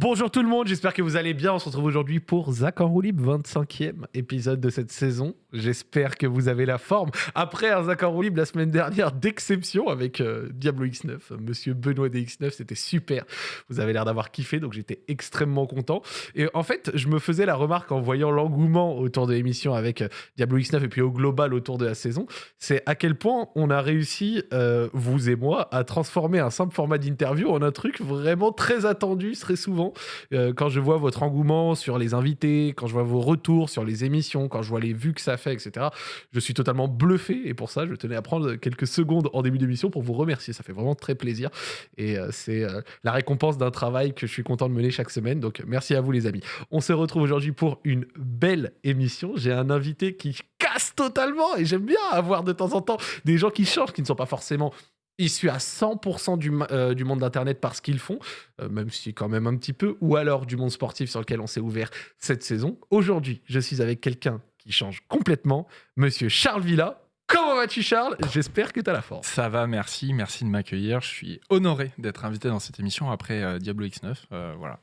Bonjour tout le monde, j'espère que vous allez bien. On se retrouve aujourd'hui pour Zach en roue libre, 25e épisode de cette saison. J'espère que vous avez la forme. Après un Zach en roue libre la semaine dernière d'exception avec euh, Diablo X9, monsieur Benoît DX9, c'était super. Vous avez l'air d'avoir kiffé, donc j'étais extrêmement content. Et en fait, je me faisais la remarque en voyant l'engouement autour de l'émission avec euh, Diablo X9 et puis au global autour de la saison, c'est à quel point on a réussi, euh, vous et moi, à transformer un simple format d'interview en un truc vraiment très attendu, très souvent euh, quand je vois votre engouement sur les invités, quand je vois vos retours sur les émissions, quand je vois les vues que ça fait, etc., je suis totalement bluffé. Et pour ça, je tenais à prendre quelques secondes en début d'émission pour vous remercier. Ça fait vraiment très plaisir. Et euh, c'est euh, la récompense d'un travail que je suis content de mener chaque semaine. Donc merci à vous, les amis. On se retrouve aujourd'hui pour une belle émission. J'ai un invité qui casse totalement et j'aime bien avoir de temps en temps des gens qui changent, qui ne sont pas forcément issus à 100% du, euh, du, monde d'Internet par ce qu'ils font, euh, même si quand même un petit peu, ou alors du monde sportif sur lequel on s'est ouvert cette saison. Aujourd'hui, je suis avec quelqu'un qui change complètement, monsieur Charles Villa. Vas-tu Charles? J'espère que tu as la force. Ça va, merci, merci de m'accueillir. Je suis honoré d'être invité dans cette émission après euh, Diablo X9. voilà.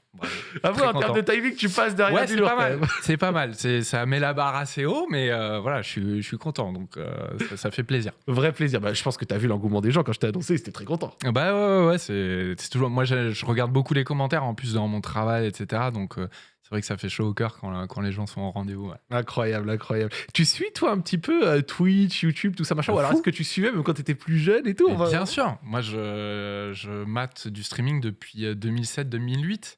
Ah en termes de timing, tu passes derrière ouais, c'est pas, mal. c'est pas mal. Ça met la barre assez haut, mais euh, voilà, je suis, je suis content. Donc, euh, ça, fait plaisir. Vrai plaisir. Bah, je pense que tu as vu l'engouement des gens quand je t'ai annoncé. C'était très content. Bah ouais, ouais, c'est toujours. Moi, je, regarde beaucoup les commentaires en plus dans mon travail, etc. Donc, euh, c'est vrai que ça fait chaud au cœur quand, quand les gens sont au rendez-vous. Incroyable, incroyable. Tu suis, toi, un petit peu Twitch, YouTube, tout ça, machin Ou alors est-ce que tu suivais même quand tu étais plus jeune et tout Bien sûr. Moi, je, je mate du streaming depuis 2007-2008.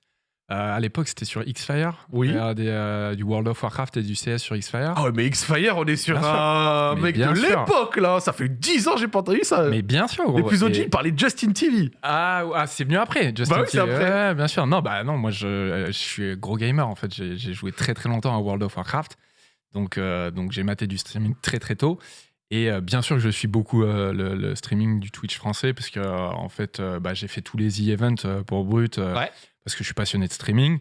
Euh, à l'époque, c'était sur X-Fire. Oui. Des, euh, du World of Warcraft et du CS sur X-Fire. Ah mais X-Fire, on est sur un mec de l'époque, là. Ça fait 10 ans j'ai pas entendu ça. Mais bien sûr. Les plus OG, parlaient de Justin TV. Ah, ah c'est venu après, Justin bah oui, TV. Après. bien sûr. Non, bah non, moi, je, je suis gros gamer, en fait. J'ai joué très, très longtemps à World of Warcraft. Donc, euh, donc j'ai maté du streaming très, très tôt. Et bien sûr que je suis beaucoup le, streaming du Twitch français, parce que en fait, bah, j'ai fait tous les e-events pour Brut. Ouais parce que je suis passionné de streaming.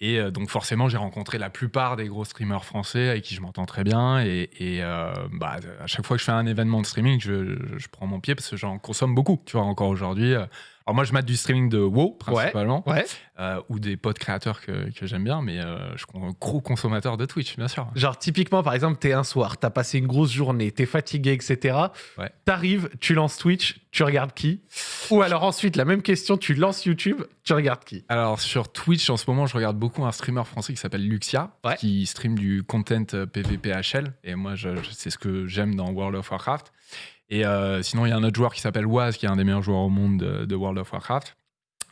Et euh, donc forcément, j'ai rencontré la plupart des gros streamers français avec qui je m'entends très bien. Et, euh, bah, à chaque fois que je fais un événement de streaming, je, prends mon pied parce que j'en consomme beaucoup. Tu vois, encore aujourd'hui, euh, alors moi, je mate du streaming de WoW principalement, euh, ou des pods créateurs que, que j'aime bien, mais euh, je suis un gros consommateur de Twitch, bien sûr. Genre typiquement, par exemple, t'es un soir, t'as passé une grosse journée, t'es fatigué, etc. Ouais. T'arrives, tu lances Twitch, tu regardes qui? Ou alors ensuite, la même question, tu lances YouTube, tu regardes qui? Alors sur Twitch, en ce moment, je regarde beaucoup un streamer français qui s'appelle Luxia, qui stream du content PvPHL, et moi, c'est ce que j'aime dans World of Warcraft. Et euh, sinon, il y a un autre joueur qui s'appelle Waz, qui est un des meilleurs joueurs au monde de, World of Warcraft.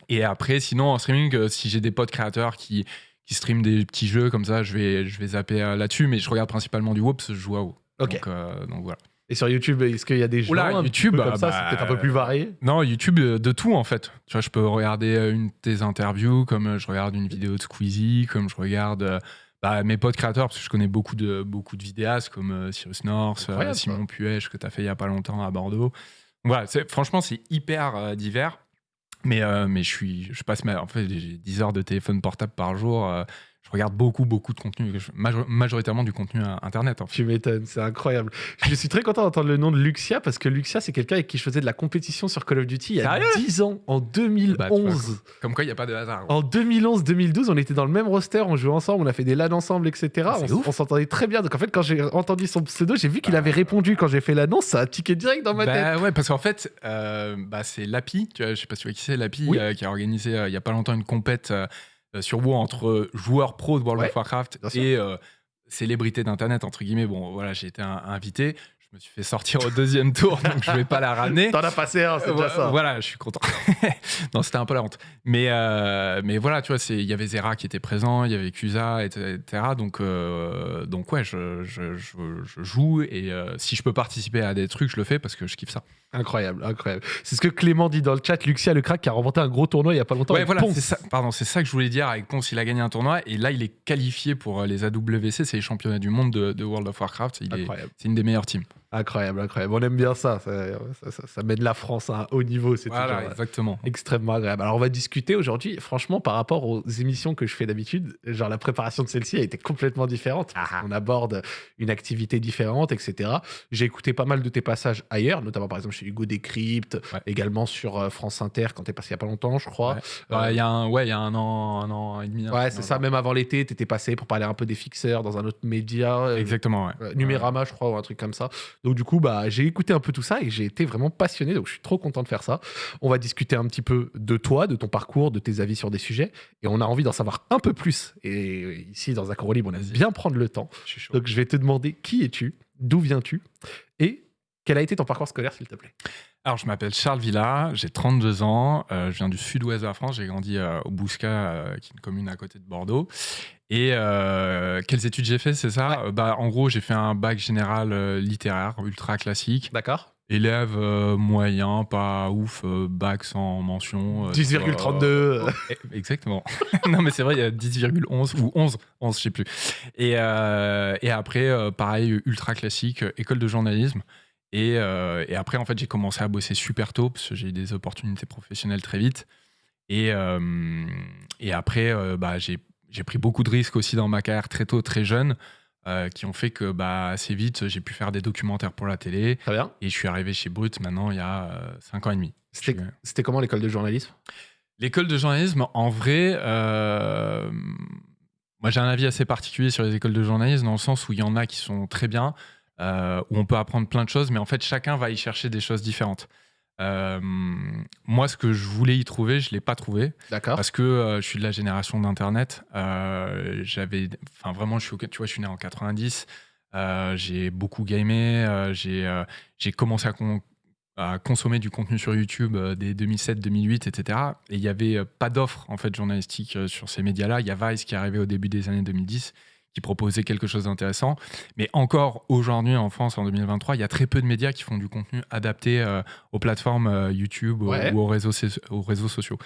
Et après, sinon, en streaming, euh, si j'ai des potes créateurs qui, qui streament des petits jeux comme ça, je vais, je vais zapper euh, là-dessus. Mais je regarde principalement du WoW parce que je joue à WoW. Donc, voilà. Et sur YouTube, est-ce qu'il y a des jeux YouTube, comme ça, c'est peut-être un peu plus varié? Non, YouTube, de tout en fait. Tu vois, je peux regarder une de tes interviews, comme je regarde une vidéo de Squeezie, comme je regarde bah, mes potes créateurs, parce que je connais beaucoup de, beaucoup de vidéastes comme euh, Cyrus North, euh, Simon Puech, que tu as fait il n'y a pas longtemps à Bordeaux. Voilà, franchement, c'est hyper euh, divers. Mais, mais je, suis, je passe ma, en fait, j'ai 10 heures de téléphone portable par jour je regarde beaucoup, beaucoup de contenu, majoritairement du contenu internet. En Tu m'étonnes, c'est incroyable. Je suis très content d'entendre le nom de Luxia parce que Luxia, c'est quelqu'un avec qui je faisais de la compétition sur Call of Duty il y a 10 ans, en 2011. Bah, comme quoi, il n'y a pas de hasard. En 2011-2012, on était dans le même roster, on jouait ensemble, on a fait des LAN ensemble, etc. Ah, on, s'entendait très bien. Donc en fait, quand j'ai entendu son pseudo, j'ai vu qu'il avait répondu quand j'ai fait l'annonce, ça a tiqué direct dans ma bah, tête. Ouais, parce qu'en fait, euh, bah, c'est Lapi, tu vois, je sais pas si tu vois qui c'est, Lapi, euh, qui a organisé euh, il y a pas longtemps une compète euh, sur WoW entre joueurs pro de World of Warcraft et euh, célébrités d'internet entre guillemets. Bon, voilà, j'ai été invité. Je me suis fait sortir au deuxième tour, donc je vais pas la ramener. T'en as passé un, c'est déjà ça. Voilà, je suis content. non, c'était un peu la honte. Mais, euh, mais voilà, tu vois, il y avait Zera qui était présent, il y avait Cusa, etc. Donc, donc ouais, je, je, je, joue et si je peux participer à des trucs, je le fais parce que je kiffe ça. Incroyable, incroyable. C'est ce que Clément dit dans le chat. Luxia, le crack, qui a remporté un gros tournoi il y a pas longtemps. Ouais, voilà, c'est ça, pardon, c'est ça que je voulais dire. Avec Ponce, il a gagné un tournoi et là, il est qualifié pour euh, les AWC, c'est les championnats du monde de, World of Warcraft. C'est une des meilleures teams. Incroyable, incroyable. On aime bien ça. Ça, ça, ça- de la France à un haut niveau. C'est Voilà, toujours, euh, exactement. extrêmement agréable. Alors, on va discuter aujourd'hui, franchement, par rapport aux émissions que je fais d'habitude. Genre, la préparation de celle-ci a été complètement différente. On aborde une activité différente, etc. J'ai écouté pas mal de tes passages ailleurs, notamment par exemple chez Hugo Décrypte, Ouais. également sur euh, France Inter quand t'es passé il y a pas longtemps, je crois. Ouais. Euh, Il y a un, ouais, il y a un an, un an et demi. Ouais, c'est ça. Même avant l'été, t'étais passé pour parler un peu des fixeurs dans un autre média. Exactement, ouais. euh, Numérama, je crois, ou un truc comme ça. Donc, du coup, bah, j'ai écouté un peu tout ça et j'ai été vraiment passionné. Donc, je suis trop content de faire ça. On va discuter un petit peu de toi, de ton parcours, de tes avis sur des sujets. Et on a envie d'en savoir un peu plus. Et ici, dans Accord Libre, on aime bien prendre le temps. Je suis chaud. Donc, je vais te demander qui es-tu, d'où viens-tu et quel a été ton parcours scolaire, s'il te plaît? Alors, je m'appelle Charles Villa, j'ai 32 ans, euh, je viens du sud-ouest de la France, j'ai grandi euh, au Bouscat, euh, qui est une commune à côté de Bordeaux. Et euh, quelles études j'ai fait, c'est ça Euh, bah, En gros, j'ai fait un bac général euh, littéraire, ultra classique. D'accord Élève euh, moyen, pas ouf, euh, bac sans mention. euh, 10,32. euh, eh, Exactement. non, mais c'est vrai, il y a 10,11 ou 11, 11, je sais plus. Et, et après, pareil, ultra classique, école de journalisme. Et, et après, en fait, j'ai commencé à bosser super tôt parce que j'ai eu des opportunités professionnelles très vite. Et, et après, bah, j'ai j'ai pris beaucoup de risques aussi dans ma carrière très tôt, très jeune, euh, qui ont fait que bah, assez vite, j'ai pu faire des documentaires pour la télé. Très bien. Et je suis arrivé chez Brut maintenant il y a 5 ans et demi. C'était suis- c'était comment l'école de journalisme? L'école de journalisme, en vrai, euh, moi j'ai un avis assez particulier sur les écoles de journalisme dans le sens où il y en a qui sont très bien, euh, où on peut apprendre plein de choses, mais en fait chacun va y chercher des choses différentes. Euh, moi, ce que je voulais y trouver, je l'ai pas trouvé D'accord. parce que euh, je suis de la génération d'internet. Euh, J'avais, enfin vraiment, je suis, tu vois, je suis né en 90. euh, j'ai beaucoup gamé. j'ai j'ai commencé à, con- à consommer du contenu sur YouTube dès 2007, 2008, etc. Et il y avait pas d'offre en fait journalistique euh, sur ces médias-là. Il y a Vice qui est arrivé au début des années 2010 qui proposait quelque chose d'intéressant. Mais encore aujourd'hui en France, en 2023, il y a très peu de médias qui font du contenu adapté euh, aux plateformes euh, YouTube ou- Ouais. ou aux réseaux, so- aux réseaux sociaux.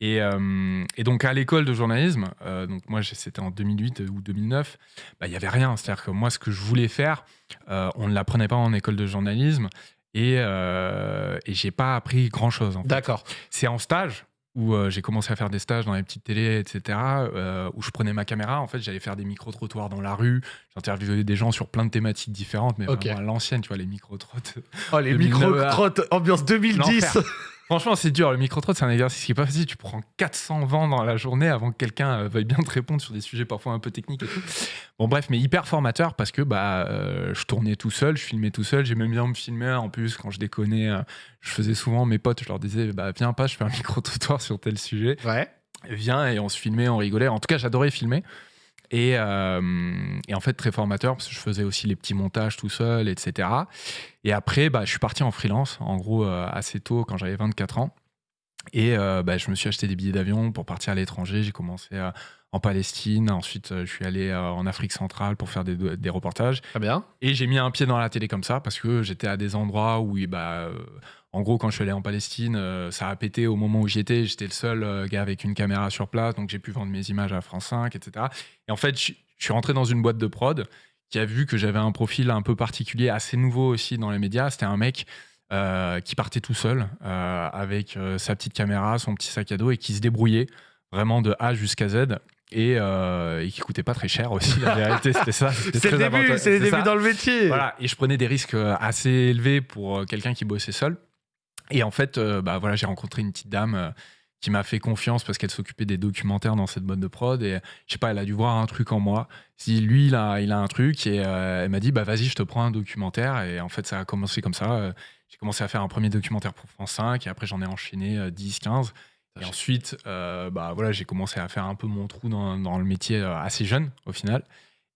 Et, euh, et donc à l'école de journalisme, donc moi c'était en 2008 ou 2009, bah, il n'y avait rien. C'est-à-dire que moi ce que je voulais faire, on ne l'apprenait pas en école de journalisme et, et j'ai pas appris grand-chose. D'accord. C'est en stage où euh, j'ai commencé à faire des stages dans les petites télés, etc., euh, où je prenais ma caméra. En fait, j'allais faire des micro-trottoirs dans la rue. J'interviewais des gens sur plein de thématiques différentes, mais vraiment à l'ancienne, tu vois, les micro-trottes. Oh, les 2009, micro-crottes, ambiance 2010. Franchement, c'est dur. Le micro-trot, c'est un exercice qui est pas facile. Tu prends 400 vents dans la journée avant que quelqu'un euh, veuille bien te répondre sur des sujets parfois un peu techniques et tout. Bon, bref, mais hyper formateur parce que bah, euh, je tournais tout seul, je filmais tout seul. J'aimais bien me filmer. En plus, quand je déconnais, euh, je faisais souvent mes potes, je leur disais, bah, viens pas, je fais un micro-trottoir sur tel sujet. Ouais. Viens et on se filmait, on rigolait. En tout cas, j'adorais filmer. Et, euh, et en fait, très formateur parce que je faisais aussi les petits montages tout seul, etc. Et après, bah, je suis parti en freelance, en gros, euh, assez tôt, quand j'avais 24 ans. Et euh, bah, je me suis acheté des billets d'avion pour partir à l'étranger. J'ai commencé en Palestine. Ensuite, je suis allé en Afrique centrale pour faire des, des reportages. Très bien. Et j'ai mis un pied dans la télé comme ça parce que j'étais à des endroits où, bah, en gros, quand je suis allé en Palestine, euh, ça a pété au moment où j'y étais. J'étais le seul euh, gars avec une caméra sur place, donc j'ai pu vendre mes images à France 5, etc. Et en fait, je je suis rentré dans une boîte de prod qui a vu que j'avais un profil un peu particulier, assez nouveau aussi dans les médias. C'était un mec euh, qui partait tout seul avec sa petite caméra, son petit sac à dos et qui se débrouillait vraiment de A jusqu'à Z. Et, euh, et qui coûtait pas très cher aussi, la vérité, c'était ça. C'est le début, c'est dans le métier. Voilà, et je prenais des risques assez élevés pour quelqu'un qui bossait seul. Et en fait, euh, bah, voilà, j'ai rencontré une petite dame euh, qui m'a fait confiance parce qu'elle s'occupait des documentaires dans cette boîte de prod. Et je sais pas, elle a dû voir un truc en moi. Si lui, il a, il a un truc, et euh, elle m'a dit, bah vas-y, je te prends un documentaire. Et en fait, ça a commencé comme ça. J'ai commencé à faire un premier documentaire pour France 5, et après, j'en ai enchaîné euh, 10, 15. Et ensuite, euh, bah, voilà, j'ai commencé à faire un peu mon trou dans, dans le métier assez jeune, au final.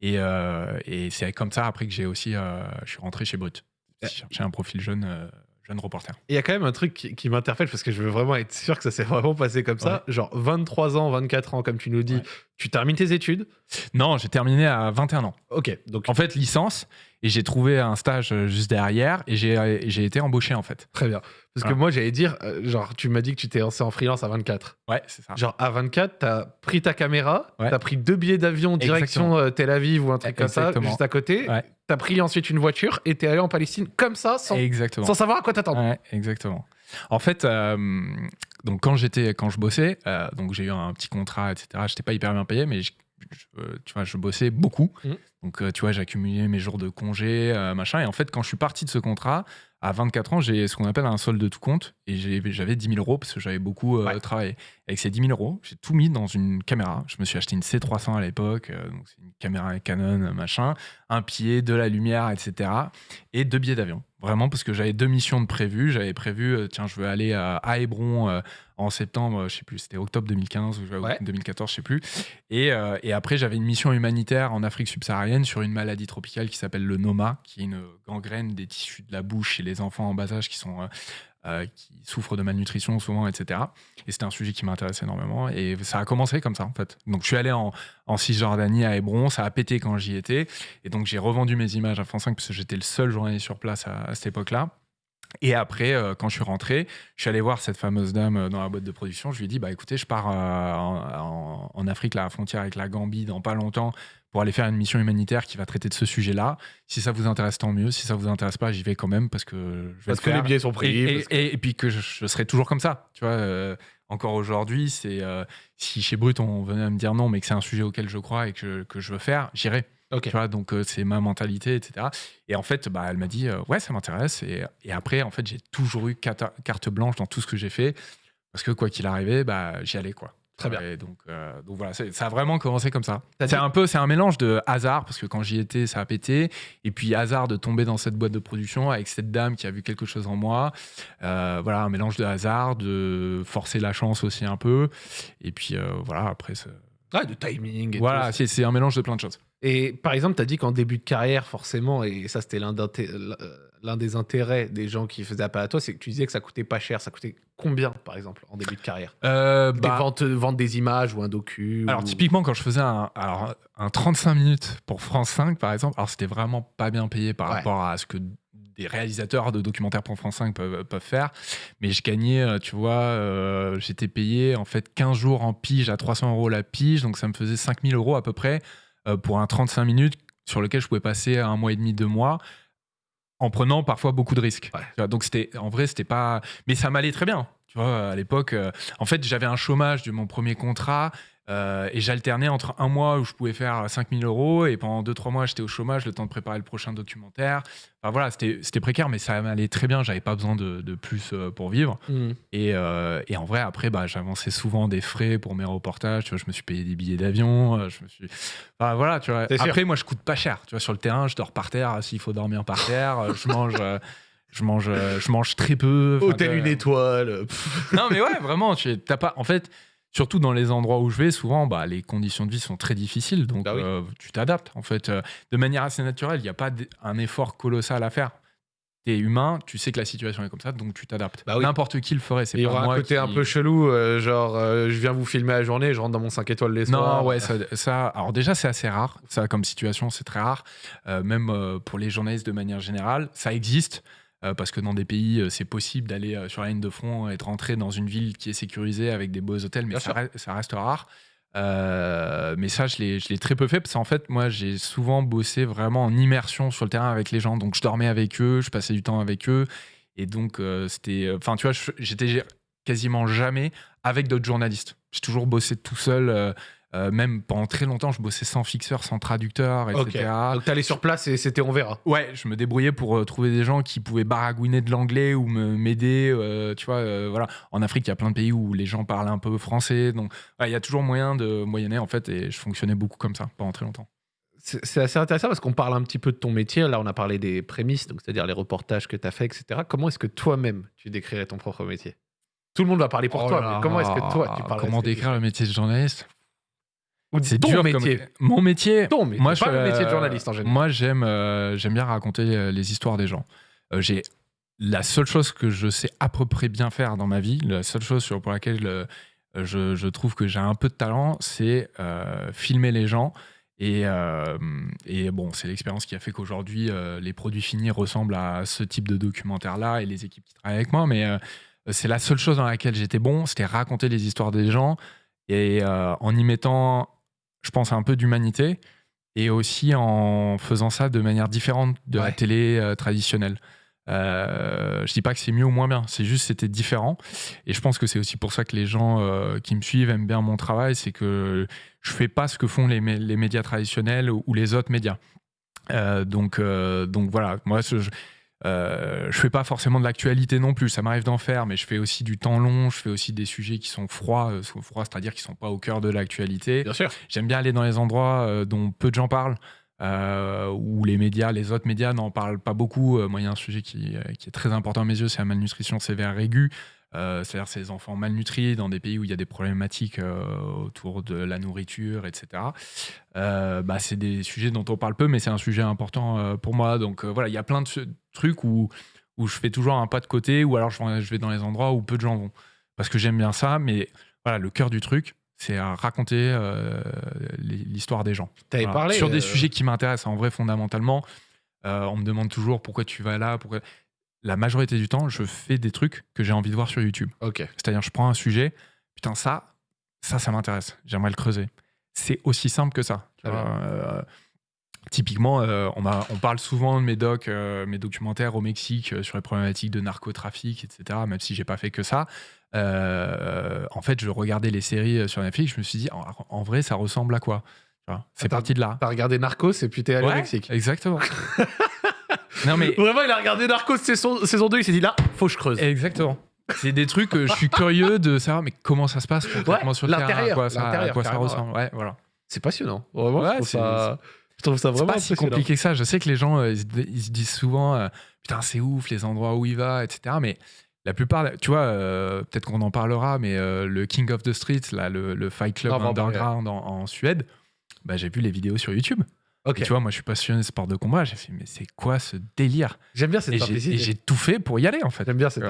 Et, euh, et c'est comme ça, après, que j'ai aussi, je suis rentré chez Brut. J'ai cherché un profil jeune, jeune reporter. Il y a quand même un truc qui, qui m'interpelle parce que je veux vraiment être sûr que ça s'est vraiment passé comme ça. Genre 23 ans, 24 ans, comme tu nous dis, Ouais. tu termines tes études? Non, j'ai terminé à 21 ans. Ok, donc En fait, licence. Et j'ai trouvé un stage euh, juste derrière et j'ai et j'ai été embauché en fait. Très bien. Parce que moi, j'allais dire, euh, genre, tu m'as dit que tu t'es lancé en freelance à 24. Ouais, c'est ça. Genre, à 24, t'as pris ta caméra, Ouais. t'as pris deux billets d'avion direction euh, Tel Aviv ou un truc comme ça, juste à côté. Ouais. T'as pris ensuite une voiture et t'es allé en Palestine comme ça, sans, sans savoir à quoi t'attendre. Ouais, exactement. En fait, euh, donc quand j'étais, quand je bossais, euh, donc j'ai eu un petit contrat, etc. J'étais pas hyper bien payé, mais je, je- euh, tu vois, je bossais beaucoup. Mhm. Donc euh, tu vois, j'accumulais mes jours de congé, euh, machin. Et en fait, quand je suis parti de ce contrat, à 24 ans, j'ai ce qu'on appelle un solde de tout compte, et j'avais 10 000 euros parce que j'avais beaucoup euh, Ouais. travaillé. Avec ces 10 000 euros, j'ai tout mis dans une caméra. Je me suis acheté une C300 à l'époque, euh, donc c'est une caméra Canon, machin, un pied, de la lumière, etc. Et deux billets d'avion. Vraiment, parce que j'avais deux missions de prévues. J'avais prévu, euh, tiens, je veux aller à, Hébron euh, en septembre, je sais plus, c'était octobre 2015 ou Ouais. 2014, je sais plus. Et, euh, et après, j'avais une mission humanitaire en Afrique subsaharienne sur une maladie tropicale qui s'appelle le Noma, qui est une gangrène des tissus de la bouche chez les enfants en bas âge qui sont. Euh, qui souffrent de malnutrition souvent, etc. Et c'était un sujet qui m'intéressait énormément. Et ça a commencé comme ça, en fait. Donc, je suis allé en, en Cisjordanie, à Hébron. Ça a pété quand j'y étais. Et donc, j'ai revendu mes images à France 5 parce que j'étais le seul journaliste sur place à, à cette époque-là. Et après, euh, quand je suis rentré, je suis allé voir cette fameuse dame euh, dans la boîte de production. Je lui ai dit, bah écoutez, je pars euh, en, Afrique, là, à la frontière avec la Gambie, dans pas longtemps, pour aller faire une mission humanitaire qui va traiter de ce sujet-là. Si ça vous intéresse, tant mieux. Si ça vous intéresse pas, j'y vais quand même parce que je vais Parce le que les billets sont pris. Et, et- parce que- et- et puis que je, je serai toujours comme ça, tu vois. euh, encore aujourd'hui, c'est si chez Brut on venait à me dire non, mais que c'est un sujet auquel je crois et que que je veux faire, j'irai. Ok. Tu vois, donc euh, c'est ma mentalité, etc. Et en fait, bah, elle m'a dit euh, ouais, ça m'intéresse. Et, et après, en fait, j'ai toujours eu carte, blanche dans tout ce que j'ai fait parce que quoi qu'il arrivait, bah, j'y allais quoi. Très bien. Et donc, euh, donc voilà, ça a vraiment commencé comme ça. C'est un peu, c'est un mélange de hasard parce que quand j'y étais, ça a pété, et puis hasard de tomber dans cette boîte de production avec cette dame qui a vu quelque chose en moi. Euh, voilà, un mélange de hasard, de forcer la chance aussi un peu, et puis euh, voilà, après, Ouais, de timing. Et voilà, c'est un mélange de plein de choses. Et par exemple, tu as dit qu'en début de carrière, forcément, et ça c'était l'un d'inté- l'un des intérêts des gens qui faisaient appel à toi, c'est que tu disais que ça coûtait pas cher. Ça coûtait combien, par exemple, en début de carrière? Euh, Des bah, ventes, vendre des images ou un docu Alors ou- typiquement quand je faisais un, alors, un 35 minutes pour France 5 par exemple, alors c'était vraiment pas bien payé par Ouais. rapport à ce que des réalisateurs de documentaires pour France 5 peuvent, peuvent faire, mais je gagnais, euh, tu vois, euh, j'étais payé en fait 15 jours en pige à 300 euros la pige, donc ça me faisait 5000 euros à peu près euh, pour un 35 minutes sur lequel je pouvais passer un mois et demi, deux mois en prenant parfois beaucoup de risques. Ouais. Donc c'était en vrai c'était pas mais ça m'allait très bien. Tu vois à l'époque euh, en fait j'avais un chômage de mon premier contrat euh, et j'alternais entre un mois où je pouvais faire 5000 euros et pendant 2-3 mois j'étais au chômage le temps de préparer le prochain documentaire. Enfin voilà, c'était précaire mais ça m'allait très bien, j'avais pas besoin de, de plus euh, pour vivre. Hmm. Et, euh, et en vrai, après, bah, j'avançais souvent des frais pour mes reportages. Tu vois, je me suis payé des billets d'avion. Je me suis. Enfin, voilà, tu vois. Sûr. Après, moi, je coûte pas cher. Tu vois, sur le terrain, je dors par terre. S'il faut dormir par terre, je mange. euh, Je mange, je mange très peu. Hôtel tu une étoile. pff. Non, mais ouais, vraiment, tu t'as pas. En fait, surtout dans les endroits où je vais, souvent, bah, les conditions de vie sont très difficiles. Donc, Bah oui. euh, tu t'adaptes. En fait, euh, de manière assez naturelle, il n'y a pas un effort colossal à faire. Tu es humain, tu sais que la situation est comme ça, donc tu t'adaptes. Bah oui. N'importe qui le ferait. Il y aura un côté qui- un peu chelou, euh, genre je viens vous filmer la journée, je rentre dans mon 5 étoiles les soirs. Non, ouais, ça, ça- alors déjà, c'est assez rare. Ça, comme situation, c'est très rare. Même pour les journalistes de manière générale, ça existe. Euh, parce que dans des pays, euh, c'est possible d'aller euh, sur la ligne de front et de rentrer dans une ville qui est sécurisée avec des beaux hôtels, mais ça, reste, ça reste rare. Euh, mais ça, je l'ai très peu fait parce qu'en fait, moi, j'ai souvent bossé vraiment en immersion sur le terrain avec les gens. Donc, je dormais avec eux, je passais du temps avec eux. Et donc, euh, c'était. Enfin, tu vois, j'étais quasiment jamais avec d'autres journalistes. J'ai toujours bossé tout seul. euh, euh, même pendant très longtemps, je bossais sans fixeur, sans traducteur, etc. Donc t'allais sur place et c'était on verra. Ouais, je me débrouillais pour euh, trouver des gens qui pouvaient baragouiner de l'anglais ou me m'aider. euh, tu vois, voilà. En Afrique, il y a plein de pays où les gens parlent un peu français, donc il y a toujours moyen de moyenner en fait. Et je fonctionnais beaucoup comme ça pendant très longtemps. C'est assez intéressant parce qu'on parle un petit peu de ton métier. Là, on a parlé des prémices, donc c'est-à-dire les reportages que tu as fait, etc. Comment est-ce que toi-même tu décrirais ton propre métier? Tout le monde va parler pour Oh toi, là mais comment est-ce que toi tu parles Comment décrire le métier de journaliste? Ou C'est dur métier. Comme... Mon métier. Ton métier, Moi, pas je, le métier de euh, journaliste en général. Moi, j'aime euh, j'aime bien raconter euh, les histoires des gens. Euh, j'ai la seule chose que je sais à peu près bien faire dans ma vie, la seule chose sur pour laquelle euh, je, je trouve que j'ai un peu de talent, c'est euh, filmer les gens Et, euh, et bon, c'est l'expérience qui a fait qu'aujourd'hui, euh, les produits finis ressemblent à ce type de documentaire-là et les équipes qui travaillent avec moi. Mais euh, c'est la seule chose dans laquelle j'étais bon, c'était raconter les histoires des gens et en y mettant, je pense, un peu d'humanité et aussi en faisant ça de manière différente de la télé traditionnelle. Euh, je dis pas que c'est mieux ou moins bien, c'est juste c'était différent. Et je pense que c'est aussi pour ça que les gens euh, qui me suivent aiment bien mon travail, c'est que je fais pas ce que font les, les médias traditionnels ou, les autres médias. Euh, donc, donc voilà, moi je, je fais pas forcément de l'actualité non plus, ça m'arrive d'en faire, mais je fais aussi du temps long, je fais aussi des sujets qui sont froids, froids c'est-à-dire qui sont pas au cœur de l'actualité. Bien sûr. J'aime bien aller dans les endroits dont peu de gens parlent. Euh, où les médias, les autres médias n'en parlent pas beaucoup. Euh, moi, il y a un sujet qui, euh, qui, est très important à mes yeux, c'est la malnutrition sévère aiguë. C'est-à-dire ces enfants malnutris dans des pays où il y a des problématiques autour de la nourriture, etc. bah, c'est des sujets dont on parle peu, mais c'est un sujet important pour moi. Donc voilà, il y a plein de trucs où, où je fais toujours un pas de côté, ou alors je vais dans les endroits où peu de gens vont. Parce que j'aime bien ça, mais voilà, le cœur du truc, c'est à raconter euh, l'histoire des gens. parlé sur des euh, sujets qui m'intéressent en vrai fondamentalement. Euh, on me demande toujours pourquoi tu vas là, pourquoi. La majorité du temps, je fais des trucs que j'ai envie de voir sur YouTube. Ok. C'est-à-dire, je prends un sujet, putain ça, ça, ça m'intéresse. J'aimerais le creuser. C'est aussi simple que ça. typiquement, on, on, parle souvent de mes docs, mes documentaires au Mexique sur les problématiques de narcotrafic, etc. Même si j'ai pas fait que ça. Euh, en fait, je regardais les séries euh, sur Netflix, je me suis dit, en, vrai, ça ressemble à quoi? C'est parti de là. T'as regardé Narcos et puis t'es allé au Mexique. Exactement. non, mais... Vraiment, il a regardé Narcos saison, saison 2, il s'est dit là, faut que je creuse. Exactement. C'est des trucs que je suis curieux de savoir, mais comment ça se passe concrètement sur terrain, à quoi ça, à quoi ça ressemble. Ouais, voilà. C'est passionnant. Vraiment, je, trouve ça, je trouve ça vraiment pas si compliqué que ça. Je sais que les gens, euh, ils, se disent souvent, putain, c'est ouf, les endroits où il va, etc. Mais la plupart, tu vois, euh, peut-être qu'on en parlera, mais euh, le King of the Streets, là, le, Fight Club Underground en, Suède, bah, j'ai vu les vidéos sur YouTube. Et tu vois, moi, je suis passionné de sport de combat. J'ai fait, mais c'est quoi ce délire? J'aime bien cette Et j'ai tout fait pour y aller, en fait. J'aime bien cette,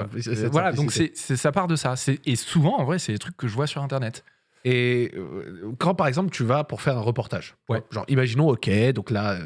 Voilà, donc c'est ça part de ça. Et souvent, en vrai, c'est des trucs que je vois sur Internet. Et euh, quand, par exemple, tu vas pour faire un reportage, ouais. genre, imaginons, OK, donc là,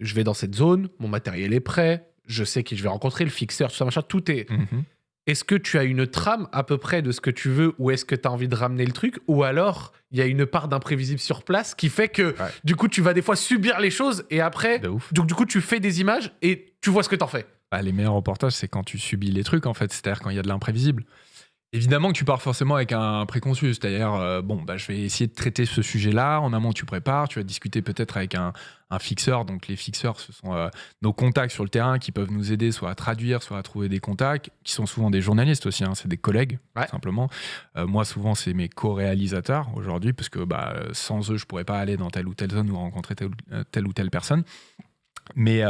je vais dans cette zone, mon matériel est prêt, je sais qui je vais rencontrer, le fixeur, tout ça, machin, tout est. Mhm. Est-ce que tu as une trame à peu près de ce que tu veux ou est-ce que tu as envie de ramener le truc Ou alors, il y a une part d'imprévisible sur place qui fait que, du coup, tu vas des fois subir les choses et après, donc du coup, tu fais des images et tu vois ce que tu en fais. Bah, les meilleurs reportages, c'est quand tu subis les trucs, en fait. C'est-à-dire quand il y a de l'imprévisible. Évidemment que tu pars forcément avec un préconçu, c'est-à-dire, euh, bon, bah, je vais essayer de traiter ce sujet-là, en amont tu prépares, tu vas discuter peut-être avec un, fixeur, donc les fixeurs, ce sont euh, nos contacts sur le terrain qui peuvent nous aider soit à traduire, soit à trouver des contacts, qui sont souvent des journalistes aussi, hein, c'est des collègues, simplement. Euh, moi, souvent, c'est mes co-réalisateurs aujourd'hui, parce que bah, sans eux, je pourrais pas aller dans telle ou telle zone ou rencontrer telle, telle ou telle personne. Mais,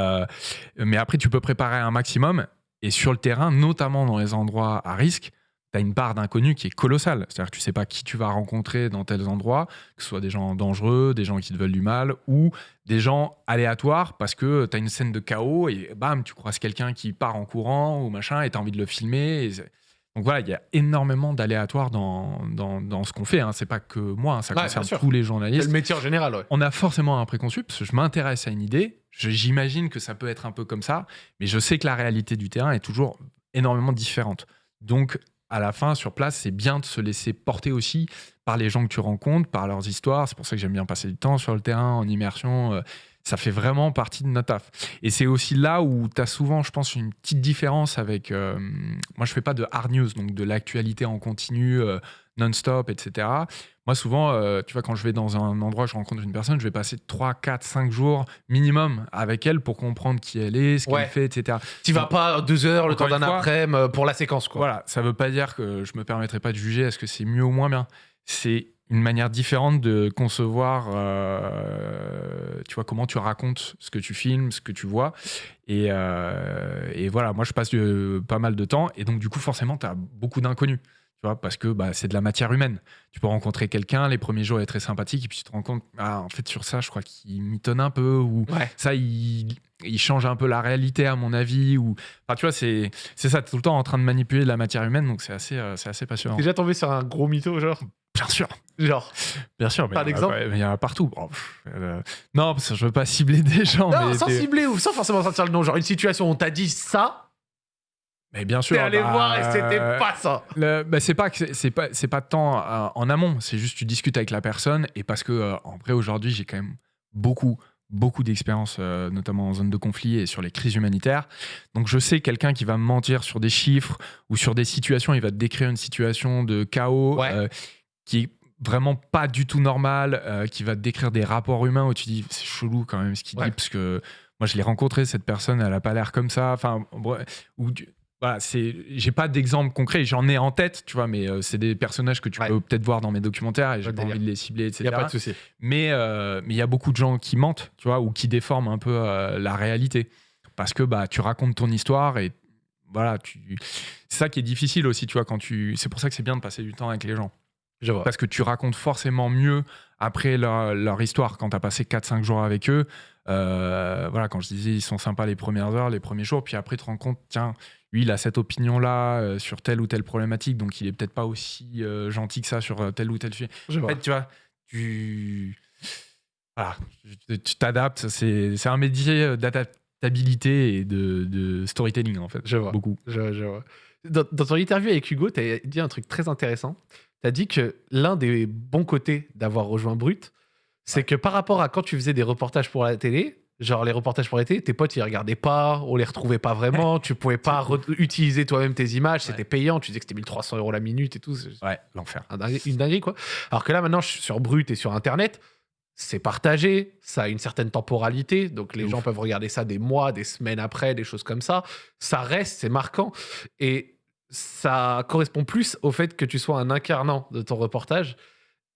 mais après, tu peux préparer un maximum, et sur le terrain, notamment dans les endroits à risque, tu as une part d'inconnu qui est colossale. C'est-à-dire que tu sais pas qui tu vas rencontrer dans tels endroits, que ce soit des gens dangereux, des gens qui te veulent du mal, ou des gens aléatoires parce que tu as une scène de chaos et bam, tu croises quelqu'un qui part en courant ou machin et tu as envie de le filmer. donc voilà, il y a énormément d'aléatoires dans, dans, ce qu'on fait. Hein. C'est pas que moi, hein. ça concerne tous les journalistes. C'est le métier en général. On a forcément un préconçu parce que je m'intéresse à une idée. J'imagine que ça peut être un peu comme ça, mais je sais que la réalité du terrain est toujours énormément différente. Donc à la fin, sur place, c'est bien de se laisser porter aussi par les gens que tu rencontres, par leurs histoires. C'est pour ça que j'aime bien passer du temps sur le terrain, en immersion. Ça fait vraiment partie de notre taf. Et c'est aussi là où tu as souvent, je pense, une petite différence avec. Euh, moi, je fais pas de hard news, donc de l'actualité en continu, euh, non-stop, etc. Moi, souvent, euh, tu vois, quand je vais dans un endroit, je rencontre une personne, je vais passer 3, 4, 5 jours minimum avec elle pour comprendre qui elle est, ce qu'elle fait, etc. Tu vas pas deux heures le temps d'un après-midi pour la séquence, quoi. Voilà, ça veut pas dire que je me permettrai pas de juger est-ce que c'est mieux ou moins bien. C'est une manière différente de concevoir, euh, tu vois, comment tu racontes ce que tu filmes, ce que tu vois. Et, et voilà, moi, je passe pas mal de temps. Et donc, du coup, forcément, tu as beaucoup d'inconnus Tu vois, parce que bah, c'est de la matière humaine. Tu peux rencontrer quelqu'un, les premiers jours, il est très sympathique, et puis tu te rends compte, ah, en fait, sur ça, je crois qu'il mitonne un peu, ou Ouais. ça, il, il change un peu la réalité, à mon avis. Ou... Enfin, tu vois, c'est c'est ça, t'es tout le temps en train de manipuler de la matière humaine, donc c'est assez, euh, c'est assez passionnant. T'es déjà tombé sur un gros mytho, genre? Bien sûr, Genre? bien sûr. mais Par exemple? Il y en a partout. Oh, pff, euh, non, parce que je veux pas cibler des gens. Non, mais sans cibler ou sans forcément sortir le nom. Genre une situation où on t'a dit ça, Mais bien sûr. t'es allé bah, voir et c'était euh, pas ça. Bah, c'est pas que c'est- pas c'est pas tant euh, en amont, c'est juste tu discutes avec la personne et parce que euh, en vrai aujourd'hui j'ai quand même beaucoup beaucoup d'expérience euh, notamment en zone de conflit et sur les crises humanitaires. Donc je sais quelqu'un qui va me mentir sur des chiffres ou sur des situations, il va te décrire une situation de chaos Ouais. qui est vraiment pas du tout normale, qui va te décrire des rapports humains où tu dis c'est chelou quand même ce qu'il Ouais. dit parce que moi je l'ai rencontré cette personne, elle a pas l'air comme ça, enfin ou voilà, c'est j'ai pas d'exemple concret, j'en ai en tête, tu vois, mais euh, c'est des personnages que tu Ouais. peux peut-être voir dans mes documentaires et j'ai pas envie de les cibler, etc. Y a pas de souci. Mais euh, mais il y a beaucoup de gens qui mentent, tu vois, ou qui déforment un peu euh, la réalité parce que bah tu racontes ton histoire et voilà, tu c'est ça qui est difficile aussi, tu vois, quand tu c'est pour ça que c'est bien de passer du temps avec les gens Je vois. parce que tu racontes forcément mieux après leur, leur histoire quand tu as passé 4-5 jours avec eux. Voilà, quand je disais ils sont sympas les premières heures, les premiers jours, puis après tu te rends compte, tiens, lui il a cette opinion-là euh, sur telle ou telle problématique, donc il est peut-être pas aussi euh, gentil que ça sur euh, tel ou tel sujet. Je En vois. fait, tu vois, tu. Voilà, tu- tu t'adaptes. C'est un métier d'adaptabilité et de, de storytelling, en fait. Je vois. Beaucoup. Je, je vois. Dans, dans ton interview avec Hugo, tu as dit un truc très intéressant. Tu as dit que l'un des bons côtés d'avoir rejoint Brut, c'est que par rapport à quand tu faisais des reportages pour la télé, genre les reportages pour la télé, tes potes ils regardaient pas, on les retrouvait pas vraiment, tu pouvais pas utiliser toi-même tes images, c'était Ouais. payant, tu disais que c'était 1300 euros la minute et tout. Ouais, l'enfer. un dingue- une dinguerie quoi. Alors que là maintenant, je suis sur Brut et sur Internet, c'est partagé, ça a une certaine temporalité, donc les gens peuvent regarder ça des mois, des semaines après, des choses comme ça. Ça reste, c'est marquant. Et ça correspond plus au fait que tu sois un incarnant de ton reportage.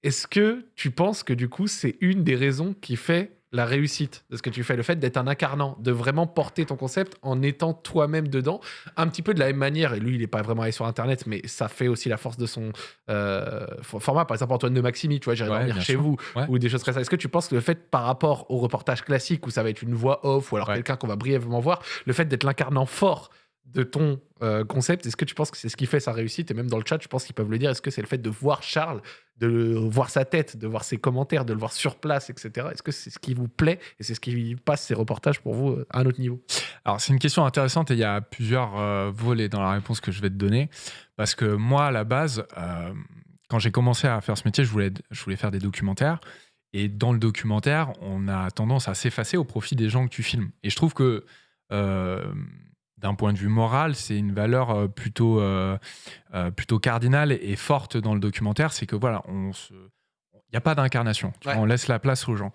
Est-ce que tu penses que du coup, c'est une des raisons qui fait la réussite de ce que tu fais, le fait d'être un incarnant, de vraiment porter ton concept en étant toi-même dedans, un petit peu de la même manière, et lui il n'est pas vraiment allé sur internet, mais ça fait aussi la force de son euh, for- format, par exemple Antoine de Maximi, tu vois, j'irai Ouais, dormir chez sûr. vous, Ouais. ou des choses comme ça. Est-ce que tu penses que le fait par rapport au reportage classique, où ça va être une voix off, ou alors Ouais. quelqu'un qu'on va brièvement voir, le fait d'être l'incarnant fort de ton euh, concept, est-ce que tu penses que c'est ce qui fait sa réussite? Et même dans le chat, je pense qu'ils peuvent le dire, est-ce que c'est le fait de voir Charles, de voir sa tête, de voir ses commentaires, de le voir sur place, etc. Est-ce que c'est ce qui vous plaît et c'est ce qui passe ces reportages pour vous euh, à un autre niveau? Alors, c'est une question intéressante et il y a plusieurs euh, volets dans la réponse que je vais te donner. Parce que moi, à la base, quand j'ai commencé à faire ce métier, je voulais, je voulais faire des documentaires. Et dans le documentaire, on a tendance à s'effacer au profit des gens que tu filmes. Et je trouve que, d'un point de vue moral, c'est une valeur euh, plutôt, euh, euh, plutôt cardinale et forte dans le documentaire. C'est que voilà, on se... il n'y a pas d'incarnation. Ouais. On laisse la place aux gens.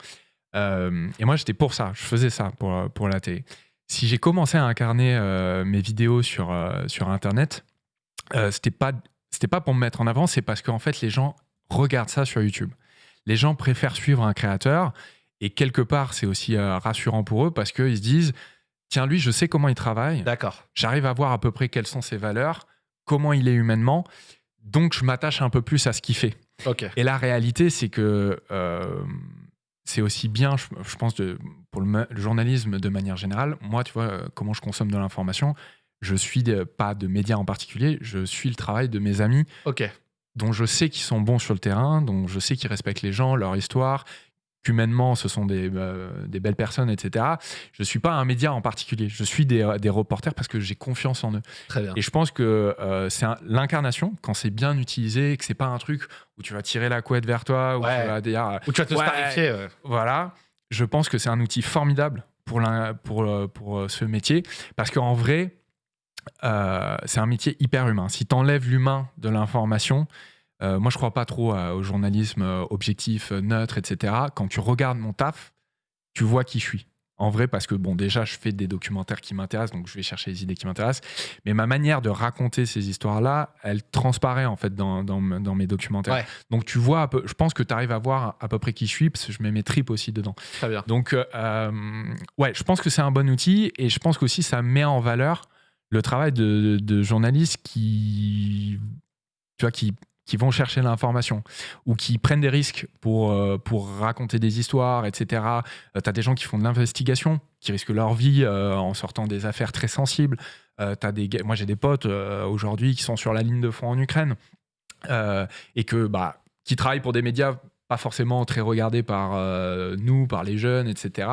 Euh, et moi, j'étais pour ça. Je faisais ça pour, pour la télé. Si j'ai commencé à incarner mes vidéos sur, sur Internet, c'était pas c'était pas pour me mettre en avant, c'est parce qu'en fait, les gens regardent ça sur YouTube. Les gens préfèrent suivre un créateur et quelque part, c'est aussi rassurant pour eux parce qu'ils se disent tiens, lui, je sais comment il travaille, D'accord. j'arrive à voir à peu près quelles sont ses valeurs, comment il est humainement, donc je m'attache un peu plus à ce qu'il fait. Ok. Et la réalité, c'est que euh, c'est aussi bien, je, je pense, de, pour le, journalisme de manière générale. Moi, tu vois, euh, comment je consomme de l'information, je suis de- pas de médias en particulier, je suis le travail de mes amis Ok. dont je sais qu'ils sont bons sur le terrain, dont je sais qu'ils respectent les gens, leur histoire, qu'humainement, ce sont des, euh, des belles personnes, etc. Je suis pas un média en particulier, je suis des, des reporters parce que j'ai confiance en eux. Très bien. Et je pense que euh, c'est l'incarnation, quand c'est bien utilisé, que c'est pas un truc où tu vas tirer la couette vers toi, où Ouais. tu vas dire, euh, Ou tu vas te Ouais. starifier. ouais. voilà, je pense que c'est un outil formidable pour, l'un- pour, euh, pour euh, ce métier, parce qu'en vrai, euh, c'est un métier hyper humain. Si tu enlèves l'humain de l'information, euh, moi je crois pas trop euh, au journalisme euh, objectif, neutre, etc. Quand tu regardes mon taf, tu vois qui je suis. En vrai, parce que bon, déjà, je fais des documentaires qui m'intéressent, donc je vais chercher les idées qui m'intéressent. Mais ma manière de raconter ces histoires-là, elle transparaît en fait dans, dans, dans mes documentaires. Ouais. Donc tu vois, peu, je pense que tu arrives à voir à peu près qui je suis, parce que je mets mes tripes aussi dedans. Très bien. Donc, euh, ouais, je pense que c'est un bon outil et je pense qu'aussi ça met en valeur le travail de, de journalistes qui tu vois, qui, qui vont chercher l'information ou qui prennent des risques pour, euh, pour raconter des histoires, etc. tu as des gens qui font de l'investigation, qui risquent leur vie euh, en sortant des affaires très sensibles. Euh, des, moi, j'ai des potes euh, aujourd'hui qui sont sur la ligne de front en Ukraine euh, et que, bah, qui travaillent pour des médias pas forcément très regardés par euh, nous, par les jeunes, etc.,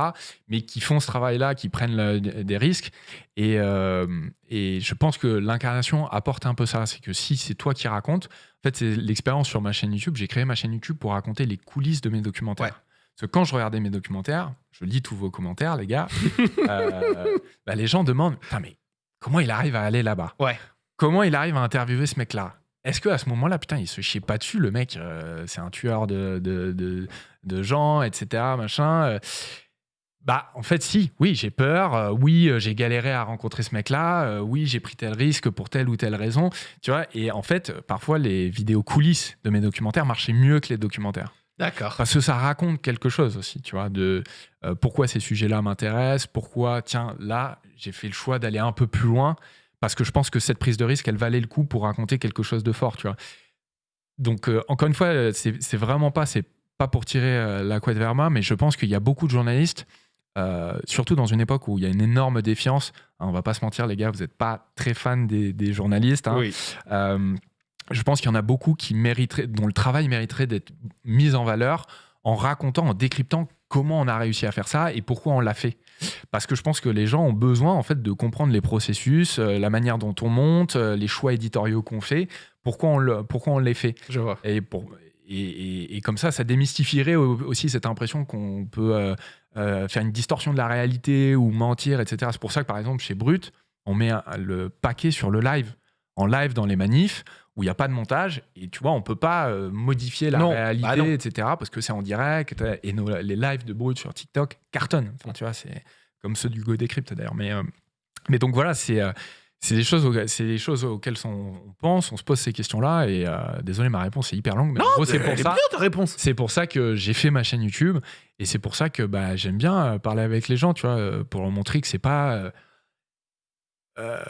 mais qui font ce travail-là, qui prennent le- des risques. Et, euh, et je pense que l'incarnation apporte un peu ça. C'est que si c'est toi qui racontes, en fait, c'est l'expérience sur ma chaîne YouTube. J'ai créé ma chaîne YouTube pour raconter les coulisses de mes documentaires. Ouais. Parce que quand je regardais mes documentaires, je lis tous vos commentaires, les gars, euh, bah, les gens demandent mais comment il arrive à aller là-bas? Ouais. Comment il arrive à interviewer ce mec-là? Est-ce qu'à ce moment-là, putain, il se chiait pas dessus, le mec, euh, c'est un tueur de, de, de- de gens, etc., machin euh. Bah, en fait, si, oui, j'ai peur, euh, oui, j'ai galéré à rencontrer ce mec-là, oui, j'ai pris tel risque pour telle ou telle raison, tu vois, et en fait, parfois, les vidéos coulisses de mes documentaires marchaient mieux que les documentaires. D'accord. Parce que ça raconte quelque chose aussi, tu vois, de pourquoi ces sujets-là m'intéressent, pourquoi, tiens, là, j'ai fait le choix d'aller un peu plus loin, parce que je pense que cette prise de risque, elle valait le coup pour raconter quelque chose de fort, tu vois. Donc, euh, encore une fois, euh, c'est vraiment pas, c'est pas pour tirer euh, la couette vers moi, mais je pense qu'il y a beaucoup de journalistes, euh, surtout dans une époque où il y a une énorme défiance. Hein, on va pas se mentir, les gars, vous n'êtes pas très fans des, des journalistes. hein. Oui. Je pense qu'il y en a beaucoup qui mériteraient, dont le travail mériterait d'être mis en valeur en racontant, en décryptant comment on a réussi à faire ça et pourquoi on l'a fait. Parce que je pense que les gens ont besoin en fait de comprendre les processus, euh, la manière dont on monte, euh, les choix éditoriaux qu'on fait, pourquoi on, le, pourquoi on les fait? Je vois. Et, pour, et, et- et comme ça, ça démystifierait au- aussi cette impression qu'on peut euh, euh, faire une distorsion de la réalité ou mentir, etc. C'est pour ça que, par exemple, chez Brut, on met un- le paquet sur le live. En live dans les manifs, où il n'y a pas de montage. Et tu vois, on peut pas euh, modifier la Non, réalité, bah etc. Parce que c'est en direct. Et nos- les lives de Brut sur TikTok cartonnent. Enfin, tu vois, c'est comme ceux du Go Decrypt d'ailleurs. Mais, euh, mais donc voilà, c'est. euh, c'est des, choses c'est des choses auxquelles on, pense, on se pose ces questions-là. Et euh, désolé, ma réponse est hyper longue, mais en gros, c'est pour ça. C'est pour ça que j'ai fait ma chaîne YouTube et c'est pour ça que bah, j'aime bien euh, parler avec les gens, tu vois, euh, pour leur montrer que c'est pas euh, euh,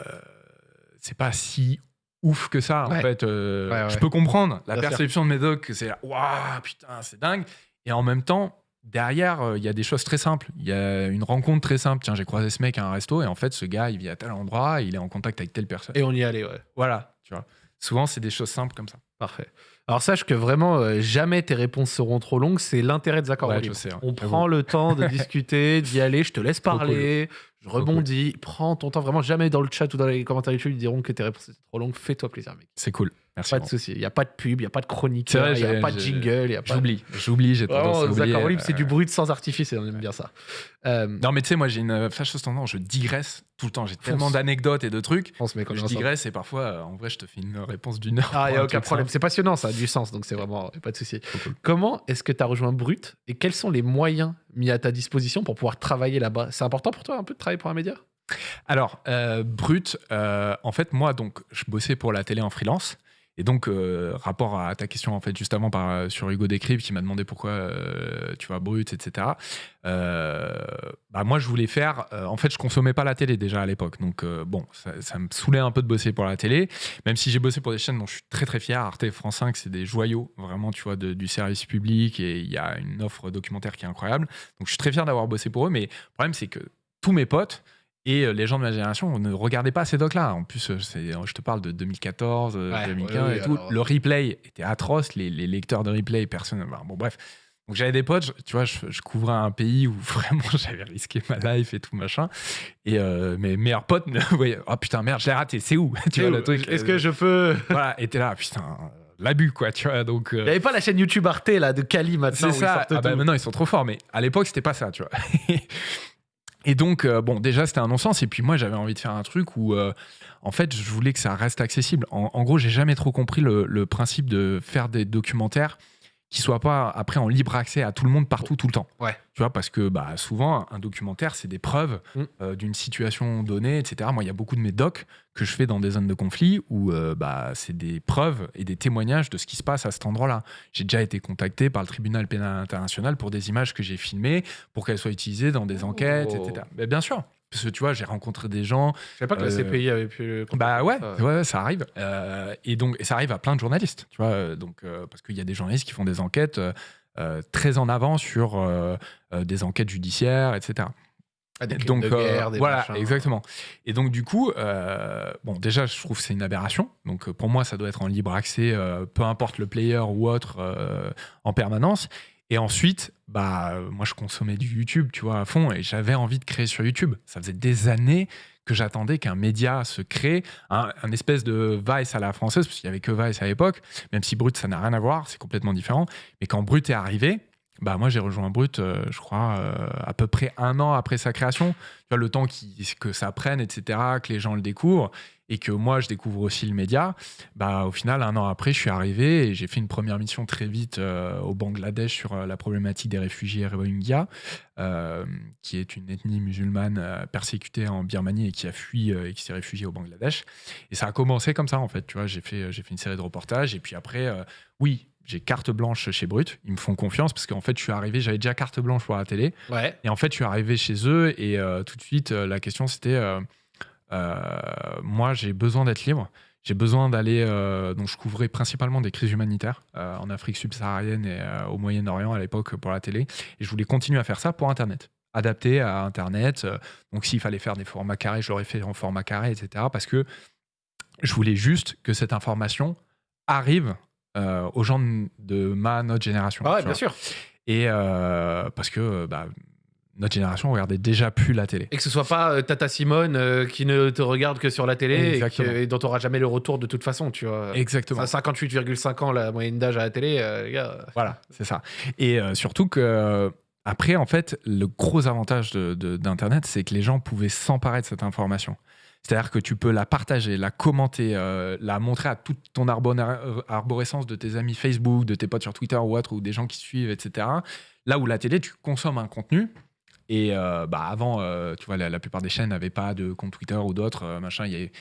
c'est pas si ouf que ça en fait. euh, Ouais, ouais. Je peux comprendre la Bien sûr. perception de mes docs que c'est waouh putain c'est dingue et en même temps derrière euh, il y a des choses très simples. Il y a une rencontre très simple. Tiens j'ai croisé ce mec à un resto et en fait ce gars il vit à tel endroit, il est en contact avec telle personne. Et on y allait, ouais. Voilà, tu vois. Souvent c'est des choses simples comme ça. Parfait. Alors sache que vraiment, euh, jamais tes réponses seront trop longues. C'est l'intérêt des accords Ouais, libres. je sais, ouais. On prend le temps de discuter, d'y aller. Je te laisse parler. Je rebondis. Prends ton temps. Vraiment, jamais dans le chat ou dans les commentaires YouTube, ils diront que tes réponses étaient trop longues. Fais-toi plaisir, mec. C'est cool. Merci. Pas de souci. Il n'y a pas de pub, il n'y a pas de chronique, il n'y a pas de jingle, J'oublie, j'oublie, j'ai tendance Vraiment, à oublier. accords libres, c'est euh, du brut sans artifice et on aime bien ça. Euh, Non, mais tu sais, moi, j'ai une fâcheuse tendance, je digresse tout le temps. J'ai tellement d'anecdotes et de trucs. Je digresse et parfois, euh, en vrai, je te fais une réponse d'une heure. Ah, il n'y a un aucun problème. C'est passionnant, ça a du sens, donc c'est vraiment pas de souci. Comment est-ce que tu as rejoint Brut et quels sont les moyens mis à ta disposition pour pouvoir travailler là-bas? C'est important pour toi un peu de travailler pour un média? Alors, euh, brut, euh, en fait, moi, donc, je bossais pour la télé en freelance. Et donc, euh, rapport à ta question, en fait, juste avant, euh, sur Hugo Décrypte, qui m'a demandé pourquoi euh, tu vas brut, etc. Bah, moi, je voulais faire. en fait, je consommais pas la télé déjà à l'époque. Donc, bon, ça, me saoulait un peu de bosser pour la télé. Même si j'ai bossé pour des chaînes dont je suis très, très fier. Arte, France 5, c'est des joyaux, vraiment, tu vois, du service public. Et il y a une offre documentaire qui est incroyable. Donc, je suis très fier d'avoir bossé pour eux. Mais le problème, c'est que tous mes potes, et euh, les gens de ma génération ne regardaient pas ces docs-là. En plus, euh, c'est- je te parle de 2014, euh, Ouais, 2015 ouais, ouais, et tout. alors- Le replay était atroce. Les, les lecteurs de replay, personne. bon, bref. Donc j'avais des potes, tu vois, je, je couvrais un pays où vraiment j'avais risqué ma life et tout machin. Et euh, mes meilleurs potes me voyaient, oh putain, merde, je l'ai raté, c'est où? Tu vois le truc Est-ce euh, que je peux? Voilà, et t'es là, putain, euh, l'abus quoi, tu vois. Donc. euh, Il n'y avait pas la chaîne YouTube Arte là, de Kali maintenant. c'est où ça. Ah bah, maintenant, ils sont trop forts, mais à l'époque, c'était pas ça, tu vois. Et donc, euh, bon, déjà, c'était un non-sens. Et puis, moi, j'avais envie de faire un truc où, euh, en fait, je voulais que ça reste accessible. En, gros, j'ai jamais trop compris le principe de faire des documentaires qui soient pas après en libre accès à tout le monde partout, tout le temps. Ouais. Tu vois, parce que bah, souvent, un documentaire, c'est des preuves Mm. euh, d'une situation donnée, etc. Moi, il y a beaucoup de mes docs que je fais dans des zones de conflit où euh, bah, c'est des preuves et des témoignages de ce qui se passe à cet endroit-là. J'ai déjà été contacté par le tribunal pénal international pour des images que j'ai filmées, pour qu'elles soient utilisées dans des enquêtes, Oh. etc. Mais bien sûr. Parce que tu vois, j'ai rencontré des gens. Je savais pas que la Euh, CPI avait pu. Bah ouais, ça. ouais, ça arrive. Euh, et donc, et ça arrive à plein de journalistes, tu vois. euh, Donc, euh, parce qu'il y a des journalistes qui font des enquêtes euh, euh, très en avant sur euh, euh, des enquêtes judiciaires, etc. Ah, des donc de euh, guerre, des voilà, machins. exactement. Et donc du coup, euh, bon, déjà, je trouve que c'est une aberration. Donc euh, pour moi, ça doit être en libre accès, euh, peu importe le player ou autre, euh, en permanence. Et ensuite, bah, euh, moi, je consommais du YouTube, tu vois, à fond, et j'avais envie de créer sur YouTube. Ça faisait des années que j'attendais qu'un média se crée, un, espèce de Vice à la française, parce qu'il y avait que Vice à l'époque, même si Brut, ça n'a rien à voir, c'est complètement différent. Mais quand Brut est arrivé, bah moi j'ai rejoint Brut, euh, je crois, euh, à peu près un an après sa création. Le temps que ça prenne, etc., que les gens le découvrent, et que moi je découvre aussi le média. Bah au final, un an après, je suis arrivé et j'ai fait une première mission très vite euh, au Bangladesh sur euh, la problématique des réfugiés Rohingyas, euh, qui est une ethnie musulmane persécutée en Birmanie et qui a fui et qui s'est réfugiée au Bangladesh. Et ça a commencé comme ça en fait. Tu vois, j'ai fait, j'ai fait une série de reportages et puis après, oui. J'ai carte blanche chez Brut, ils me font confiance parce qu'en fait je suis arrivé, j'avais déjà carte blanche pour la télé, Ouais. et en fait, je suis arrivé chez eux et euh, tout de suite, euh, la question c'était euh, moi, j'ai besoin d'être libre. J'ai besoin d'aller. euh, donc, je couvrais principalement des crises humanitaires euh, en Afrique subsaharienne et euh, au Moyen-Orient à l'époque pour la télé. Et je voulais continuer à faire ça pour Internet. Adapté à Internet. Euh, donc, s'il fallait faire des formats carrés, je l'aurais fait en format carré, etc. Parce que je voulais juste que cette information arrive euh, aux gens de- ma, notre génération. Ah ouais, bien vois. sûr. Et euh, parce que bah, notre génération regardait déjà plus la télé. Et que ce soit pas euh, Tata Simone euh, qui ne te regarde que sur la télé et, Exactement. que- et dont tu n'auras jamais le retour de toute façon, tu vois. Exactement. Ça, 58,5 ans la moyenne d'âge à la télé, euh, les gars. Voilà, c'est ça. Et surtout que après, en fait, le gros avantage d'Internet, c'est que les gens pouvaient s'emparer de cette information. C'est-à-dire que tu peux la partager, la commenter, euh, la montrer à toute ton arborescence de tes amis Facebook, de tes potes sur Twitter ou autre, ou des gens qui suivent, etc. Là où la télé, tu consommes un contenu. Et euh, bah avant, euh, tu vois, la, la plupart des chaînes n'avaient pas de compte Twitter ou d'autres, euh, machin, il y avait-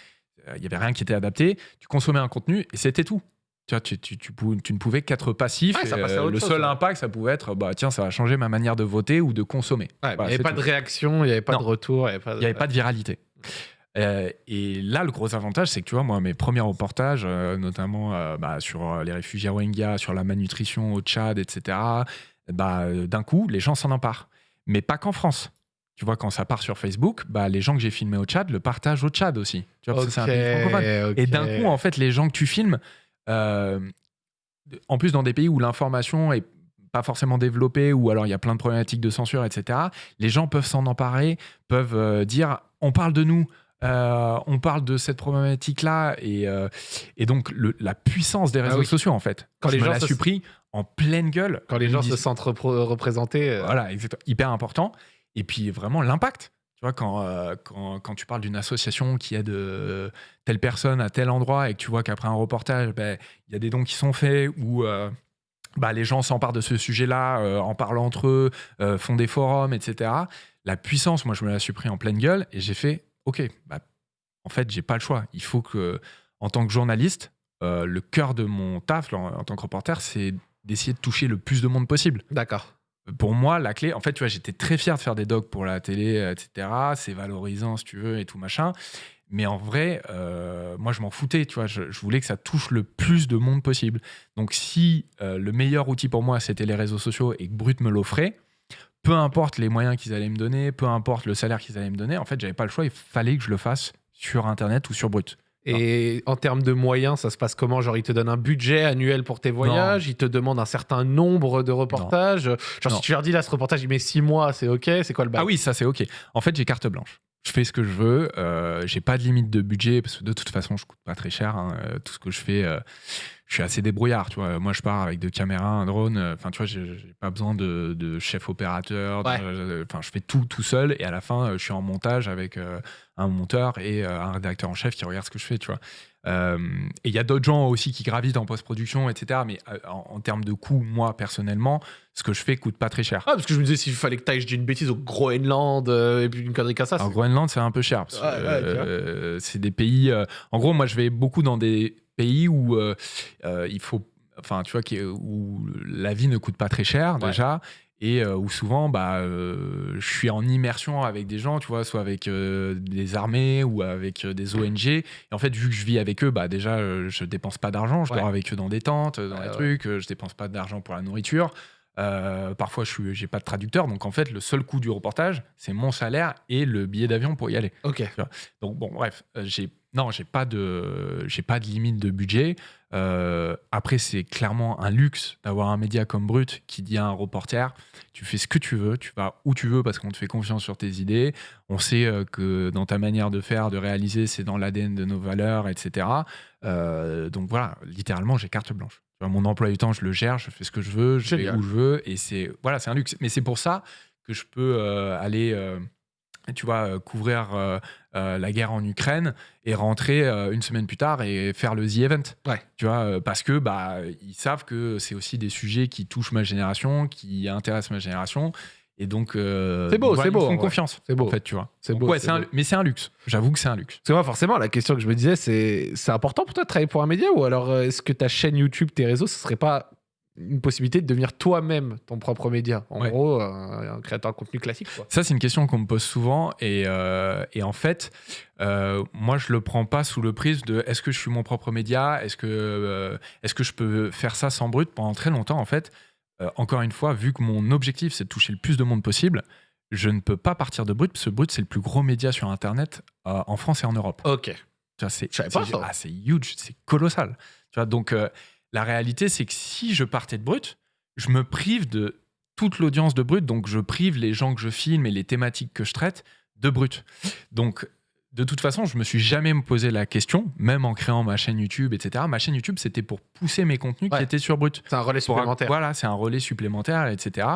il y avait rien qui était adapté. Tu consommais un contenu et c'était tout. Tu, vois, tu, tu, tu pou- tu ne pouvais qu'être passif. Ouais, et, à euh, le chose, seul ouais. impact, ça pouvait être, bah tiens, ça va changer ma manière de voter ou de consommer. Ouais, il n'y avait pas tout. de réaction, il n'y avait pas Non. de retour, il n'y avait pas de. Il n'y avait pas de viralité. Euh, et là, le gros avantage, c'est que tu vois, moi, mes premiers reportages, euh, notamment euh, bah, sur euh, les réfugiés Rohingyas, sur la malnutrition au Tchad, etc., bah, euh, d'un coup, les gens s'en emparent. Mais pas qu'en France. Tu vois, quand ça part sur Facebook, bah, les gens que j'ai filmés au Tchad le partagent au Tchad aussi. Tu vois, parce que c'est un pays francophone. Et d'un coup, en fait, les gens que tu filmes, euh, en plus dans des pays où l'information est pas forcément développée, ou alors il y a plein de problématiques de censure, etc., les gens peuvent s'en emparer, peuvent euh, dire on parle de nous, euh, on parle de cette problématique-là, et, euh, et donc le- la puissance des Ah réseaux oui. sociaux, en fait. Quand les gens la se- suis pris en pleine gueule. Quand les gens se sentent représentés. euh, voilà, exactement. Hyper important. Et puis vraiment l'impact. Tu vois, quand, euh, quand, quand tu parles d'une association qui aide euh, telle personne à tel endroit et que tu vois qu'après un reportage, ben, il y a des dons qui sont faits ou euh, bah, les gens s'emparent de ce sujet-là euh, en parlant entre eux, font des forums, etc. La puissance, moi, je me la suis pris en pleine gueule et j'ai fait, OK, bah, en fait, j'ai pas le choix. Il faut que, en tant que journaliste, le cœur de mon taf en, en tant que reporter, c'est d'essayer de toucher le plus de monde possible D'accord. pour moi, la clé, en fait, tu vois, j'étais très fier de faire des docs pour la télé, etc. C'est valorisant, si tu veux, et tout machin. Mais en vrai, euh, moi, je m'en foutais, tu vois. Je, je voulais que ça touche le plus de monde possible. Donc, si euh, le meilleur outil pour moi, c'était les réseaux sociaux et que Brut me l'offrait, peu importe les moyens qu'ils allaient me donner, peu importe le salaire qu'ils allaient me donner, en fait, j'avais pas le choix. Il fallait que je le fasse sur Internet ou sur Brut. Et en termes de moyens, ça se passe comment? Genre, ils te donnent un budget annuel pour tes voyages, ils te demandent un certain nombre de reportages? Genre, si tu leur dis là, ce reportage, il met six mois, c'est OK, c'est quoi le bail Ah oui, ça c'est ok. En fait, j'ai carte blanche. Je fais ce que je veux. Euh, j'ai pas de limite de budget parce que de toute façon, je coûte pas très cher. hein. Euh, Tout ce que je fais, euh, je suis assez débrouillard. Tu vois, moi, je pars avec deux caméras, un drone. euh, Enfin, tu vois, j'ai pas besoin de, de chef opérateur. Ouais. euh, Enfin, je fais tout tout seul et à la fin, euh, je suis en montage avec euh, un monteur et euh, un rédacteur en chef qui regarde ce que je fais. Tu vois. Euh, et il y a d'autres gens aussi qui gravitent en post-production, etc. Mais en, en termes de coût, moi personnellement, ce que je fais coûte pas très cher. Ah, parce que je me disais, s'il fallait que tu ailles, je dis une bêtise, au Groenland, et puis une connerie comme ça. Alors, Groenland, c'est un peu cher. Ouais, ouais, c'est des pays. en gros, moi, je vais beaucoup dans des pays où euh, euh, il faut. Enfin, tu vois, qui- où la vie ne coûte pas très cher, Ouais. déjà. et euh, où souvent bah, euh, je suis en immersion avec des gens, tu vois, soit avec euh, des armées ou avec des ONG. Et en fait, vu que je vis avec eux, bah, déjà, je dépense pas d'argent, je Ouais. dors avec eux dans des tentes, dans des ouais. trucs, je dépense pas d'argent pour la nourriture. Parfois, je suis, j'ai pas de traducteur, donc en fait, le seul coût du reportage, c'est mon salaire et le billet d'avion pour y aller. Ok. Donc bon, bref, j'ai non, j'ai pas de j'ai pas de limite de budget. Euh, après, c'est clairement un luxe d'avoir un média comme Brut qui dit à un reporter, tu fais ce que tu veux, tu vas où tu veux parce qu'on te fait confiance sur tes idées. On sait euh, que dans ta manière de faire, de réaliser, c'est dans l'ADN de nos valeurs, etc. Euh, donc voilà, littéralement, j'ai carte blanche. Mon emploi du temps, je le gère, je fais ce que je veux, je vais où je veux, et c'est voilà, c'est un luxe. Mais c'est pour ça que je peux euh, aller, tu vois, euh, couvrir euh, euh, la guerre en Ukraine et rentrer euh, une semaine plus tard et faire le The Event. Ouais. Tu vois, parce que bah ils savent que c'est aussi des sujets qui touchent ma génération, qui intéressent ma génération. Et donc, C'est beau, voilà, c'est ils beau, en font confiance. C'est beau. En fait, tu vois. C'est beau, ouais, un- mais c'est un luxe. J'avoue que c'est un luxe. Parce que moi, forcément, la question que je me disais, c'est c'est important pour toi de travailler pour un média ou alors est-ce que ta chaîne YouTube, tes réseaux, ce serait pas une possibilité de devenir toi-même ton propre média En Ouais. gros, un, un créateur de contenu classique. Quoi. Ça, c'est une question qu'on me pose souvent. Et, euh, et en fait, euh, moi, je le prends pas sous le prisme de est-ce que je suis mon propre média? Est-ce que, euh, est-ce que je peux faire ça sans brut? Pendant très longtemps, en fait, euh, encore une fois, vu que mon objectif, c'est de toucher le plus de monde possible, je ne peux pas partir de brut, parce que brut, c'est le plus gros média sur Internet euh, en France et en Europe. Ok. C'est, ah, c'est huge, c'est colossal. Tu vois, donc euh, la réalité, c'est que si je partais de Brut, je me prive de toute l'audience de Brut, donc je prive les gens que je filme et les thématiques que je traite de Brut. Donc de toute façon, je me suis jamais me posé la question, même en créant ma chaîne YouTube, etc. Ma chaîne YouTube, c'était pour pousser mes contenus Ouais. qui étaient sur Brut. C'est un relais Pour- supplémentaire. Voilà, c'est un relais supplémentaire, etc.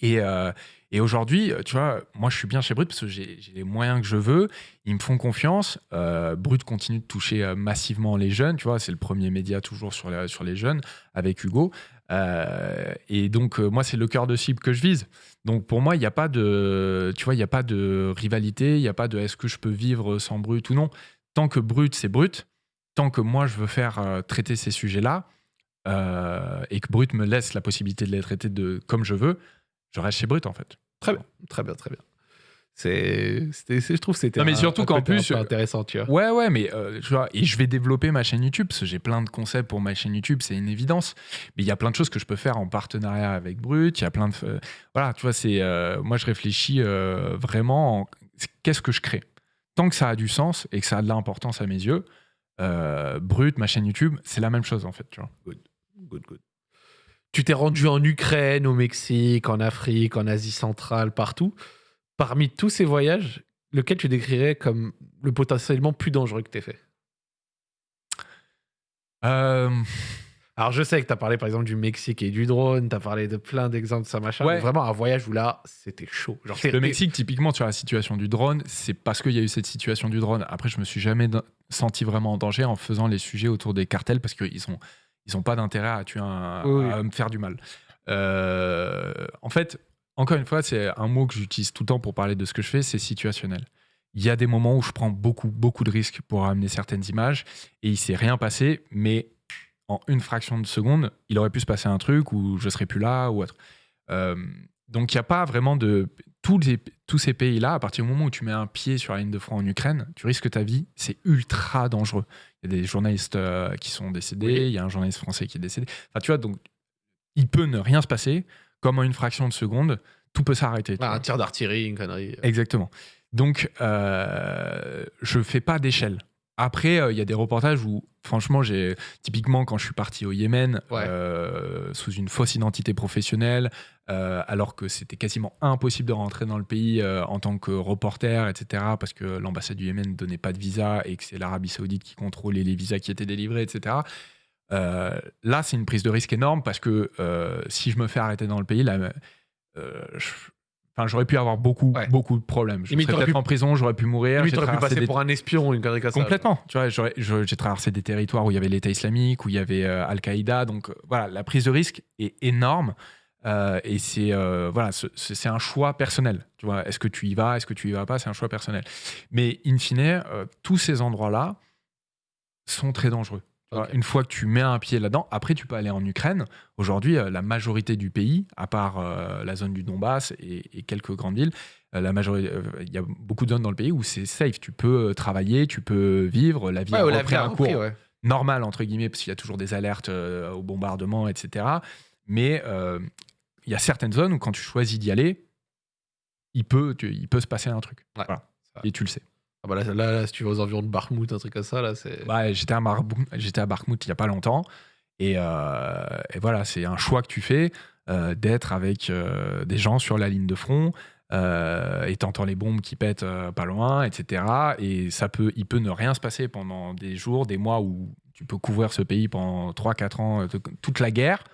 Et, euh, et aujourd'hui, tu vois, moi je suis bien chez Brut parce que j'ai les moyens que je veux. Ils me font confiance. Euh, Brut continue de toucher euh, massivement les jeunes. Tu vois, c'est le premier média toujours sur, la- sur les jeunes avec Hugo. Euh, et donc, euh, moi, c'est le cœur de cible que je vise. Donc, pour moi, il n'y a pas de, tu vois, il a pas de rivalité. Il n'y a pas de est-ce que je peux vivre sans Brut ou non. Tant que Brut, c'est Brut. Tant que moi, je veux faire euh, traiter ces sujets-là euh, et que Brut me laisse la possibilité de les traiter de comme je veux, je reste chez Brut en fait. Très bien, très bien, très bien. C'est, je trouve que c'était Non, mais un- surtout qu'en plus, euh, intéressant, tu vois. Ouais, ouais, mais euh, tu vois, et je vais développer ma chaîne YouTube parce que j'ai plein de concepts pour ma chaîne YouTube, c'est une évidence. Mais il y a plein de choses que je peux faire en partenariat avec Brut. Il y a plein de, euh, voilà, tu vois, c'est, euh, moi je réfléchis vraiment, en- qu'est-ce que je crée. Tant que ça a du sens et que ça a de l'importance à mes yeux, Brut, ma chaîne YouTube, c'est la même chose en fait, tu vois. Good, good. Tu t'es rendu en Ukraine, au Mexique, en Afrique, en Asie centrale, partout. Parmi tous ces voyages, lequel tu décrirais comme le potentiellement plus dangereux que tu fait? Euh, Alors, je sais que tu as parlé par exemple du Mexique et du drone, tu as parlé de plein d'exemples de ça, machin. Ouais. mais vraiment, un voyage où là, c'était chaud. Genre, Le Mexique, typiquement, sur la situation du drone, c'est parce qu'il y a eu cette situation du drone. Après, je me suis jamais senti vraiment en danger en faisant les sujets autour des cartels parce qu'ils sont, ils ont pas d'intérêt à tuer un, Oui, oui. à me faire du mal. Euh, en fait, encore une fois, c'est un mot que j'utilise tout le temps pour parler de ce que je fais, c'est situationnel. Il y a des moments où je prends beaucoup, beaucoup de risques pour amener certaines images et il s'est rien passé, mais en une fraction de seconde, il aurait pu se passer un truc où je serais plus là ou autre. Euh, donc il n'y a pas vraiment de tous, les- tous ces pays-là. À partir du moment où tu mets un pied sur la ligne de front en Ukraine, tu risques ta vie. C'est ultra dangereux. Il y a des journalistes euh, qui sont décédés. Oui. Il y a un journaliste français qui est décédé. Enfin, tu vois, donc il peut ne rien se passer. Comme en une fraction de seconde, tout peut s'arrêter. Ah, un tir d'artillerie, une connerie. Exactement. Donc, euh, je fais pas d'échelle. Après, euh, il y a des reportages où, franchement, j'ai typiquement quand je suis parti au Yémen Ouais. euh, sous une fausse identité professionnelle, euh, alors que c'était quasiment impossible de rentrer dans le pays en tant que reporter, etc., parce que l'ambassade du Yémen ne donnait pas de visa et que c'est l'Arabie Saoudite qui contrôlait les visas qui étaient délivrés, etc. Là, c'est une prise de risque énorme parce que si je me fais arrêter dans le pays, là, je- Enfin, j'aurais pu avoir beaucoup, Ouais. beaucoup de problèmes. Je serais peut-être pu- en prison, j'aurais pu mourir. T'aurais pu passer des- pour un espion, une connerie. Complètement. Tu vois, j'ai traversé des territoires où il y avait l'État islamique, où il y avait euh, Al-Qaïda. Donc euh, voilà, la prise de risque est énorme. Euh, et c'est euh, voilà, ce- ce- c'est un choix personnel. Tu vois, est-ce que tu y vas, est-ce que tu y vas pas, c'est un choix personnel. Mais in fine, tous ces endroits-là sont très dangereux. Ok. Une fois que tu mets un pied là-dedans, après tu peux aller en Ukraine. Aujourd'hui, euh, la majorité du pays, à part euh, la zone du Donbass et, et quelques grandes villes, euh, la majorité, euh, il y a beaucoup de zones dans le pays où c'est safe. Tu peux travailler, tu peux vivre, la vie Ouais, repris a un cours ouais. normal entre guillemets parce qu'il y a toujours des alertes au bombardement, etc. Mais il y a certaines zones où quand tu choisis d'y aller, il peut, tu- il peut se passer un truc. Ouais, Voilà. ça. Et tu le sais. Ah bah là, là, là, si tu vas aux environs de Bakhmut, un truc comme ça, là, c'est. Bah, j'étais à, j'étais à Bakhmut il y a pas longtemps. Et, euh, et voilà, c'est un choix que tu fais euh, d'être avec euh, des gens sur la ligne de front. Et t'entends les bombes qui pètent pas loin, etc. Et ça peut, il peut ne rien se passer pendant des jours, des mois où tu peux couvrir ce pays pendant 3-4 ans, toute la guerre.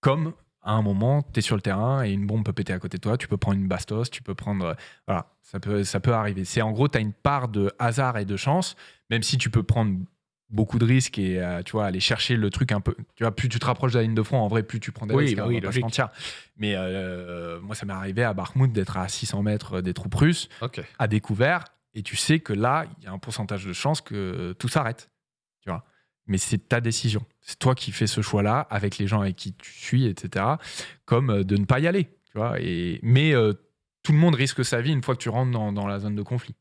Comme à un moment, tu es sur le terrain et une bombe peut péter à côté de toi, tu peux prendre une bastos, tu peux prendre. euh, Voilà, ça peut, ça peut arriver. C'est en gros, tu as une part de hasard et de chance, même si tu peux prendre beaucoup de risques et euh, tu vois aller chercher le truc un peu tu vois plus tu te rapproches de la ligne de front en vrai plus tu prends des Oui, risques hein, oui, pas mais euh, moi ça m'est arrivé à Bakhmut d'être à 600 mètres des troupes russes à découvert et tu sais que là il y a un pourcentage de chance que tout s'arrête tu vois mais c'est ta décision c'est toi qui fais ce choix là avec les gens avec qui tu suis etc comme euh, de ne pas y aller tu vois et mais euh, tout le monde risque sa vie une fois que tu rentres dans, dans la zone de conflit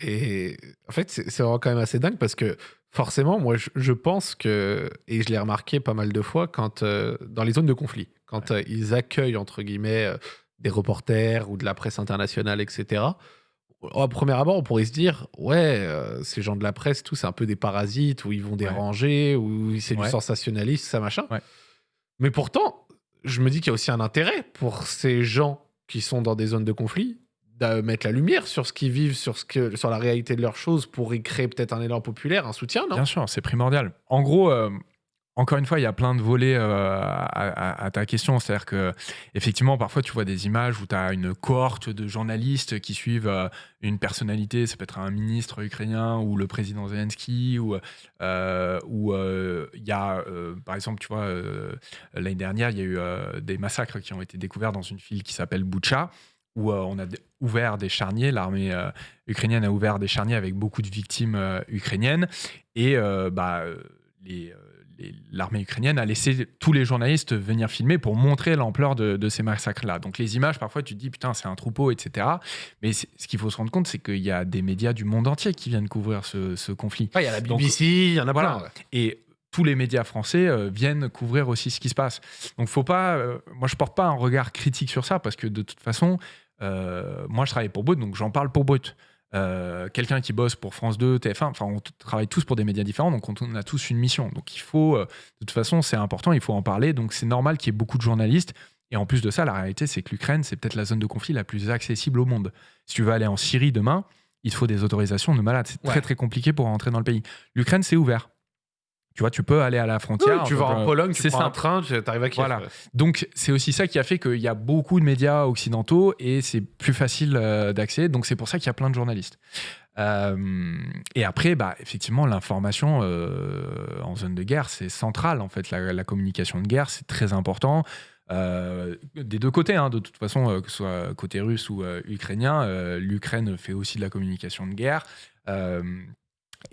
Et en fait, c'est vraiment quand même assez dingue parce que forcément, moi, je, je pense que, et je l'ai remarqué pas mal de fois, quand euh, dans les zones de conflit, quand euh, ils accueillent, entre guillemets, des reporters ou de la presse internationale, etc., au premier abord, on pourrait se dire, ouais, euh, ces gens de la presse, tout, c'est un peu des parasites, où ils vont déranger, ou c'est du sensationnalisme, ça, machin. Mais pourtant, je me dis qu'il y a aussi un intérêt pour ces gens qui sont dans des zones de conflit de mettre la lumière sur ce qu'ils vivent, sur, ce que, sur la réalité de leurs choses pour y créer peut-être un élan populaire, un soutien, non? Bien sûr, c'est primordial. En gros, euh, encore une fois, il y a plein de volets euh, à, ta question. C'est-à-dire que, effectivement, parfois, tu vois des images où tu as une cohorte de journalistes qui suivent euh, une personnalité. Ça peut être un ministre ukrainien ou le président Zelensky. Ou euh, il y a, par exemple, tu vois, l'année dernière, il y a eu des massacres qui ont été découverts dans une ville qui s'appelle Boucha où on a ouvert des charniers, l'armée ukrainienne a ouvert des charniers avec beaucoup de victimes ukrainiennes, et bah, les- l'armée ukrainienne a laissé tous les journalistes venir filmer pour montrer l'ampleur de, de ces massacres-là. Donc les images, parfois, tu te dis, putain, c'est un troupeau, etc. Mais ce qu'il faut se rendre compte, c'est qu'il y a des médias du monde entier qui viennent couvrir ce, ce conflit. Il y a la BBC, il y en a voilà. plein. ouais. Et tous les médias français euh, viennent couvrir aussi ce qui se passe. Donc, faut pas. euh, moi, je porte pas un regard critique sur ça parce que de toute façon, euh, moi, je travaille pour Brut, donc j'en parle pour Brut. Euh, Quelqu'un qui bosse pour France 2, TF1, enfin, on travaille tous pour des médias différents, donc on, on a tous une mission. Donc, il faut. euh, de toute façon, c'est important, il faut en parler. Donc, c'est normal qu'il y ait beaucoup de journalistes. Et en plus de ça, la réalité, c'est que l'Ukraine, c'est peut-être la zone de conflit la plus accessible au monde. Si tu veux aller en Syrie demain, il te faut des autorisations de malade. C'est Ouais. très, très compliqué pour rentrer dans le pays. L'Ukraine, c'est ouvert. Tu vois, tu peux aller à la Oui, frontière. tu vas en euh, Pologne, tu c'est prends un train, tu arrives à Kiev. Voilà. Donc, c'est aussi ça qui a fait qu'il y a beaucoup de médias occidentaux et c'est plus facile euh, d'accès. Donc, c'est pour ça qu'il y a plein de journalistes. Euh, et après, bah, effectivement, l'information euh, en zone de guerre, c'est central. En fait, la, la communication de guerre, c'est très important. Euh, des deux côtés, hein, de toute façon, que ce soit côté russe ou ukrainien, l'Ukraine fait aussi de la communication de guerre.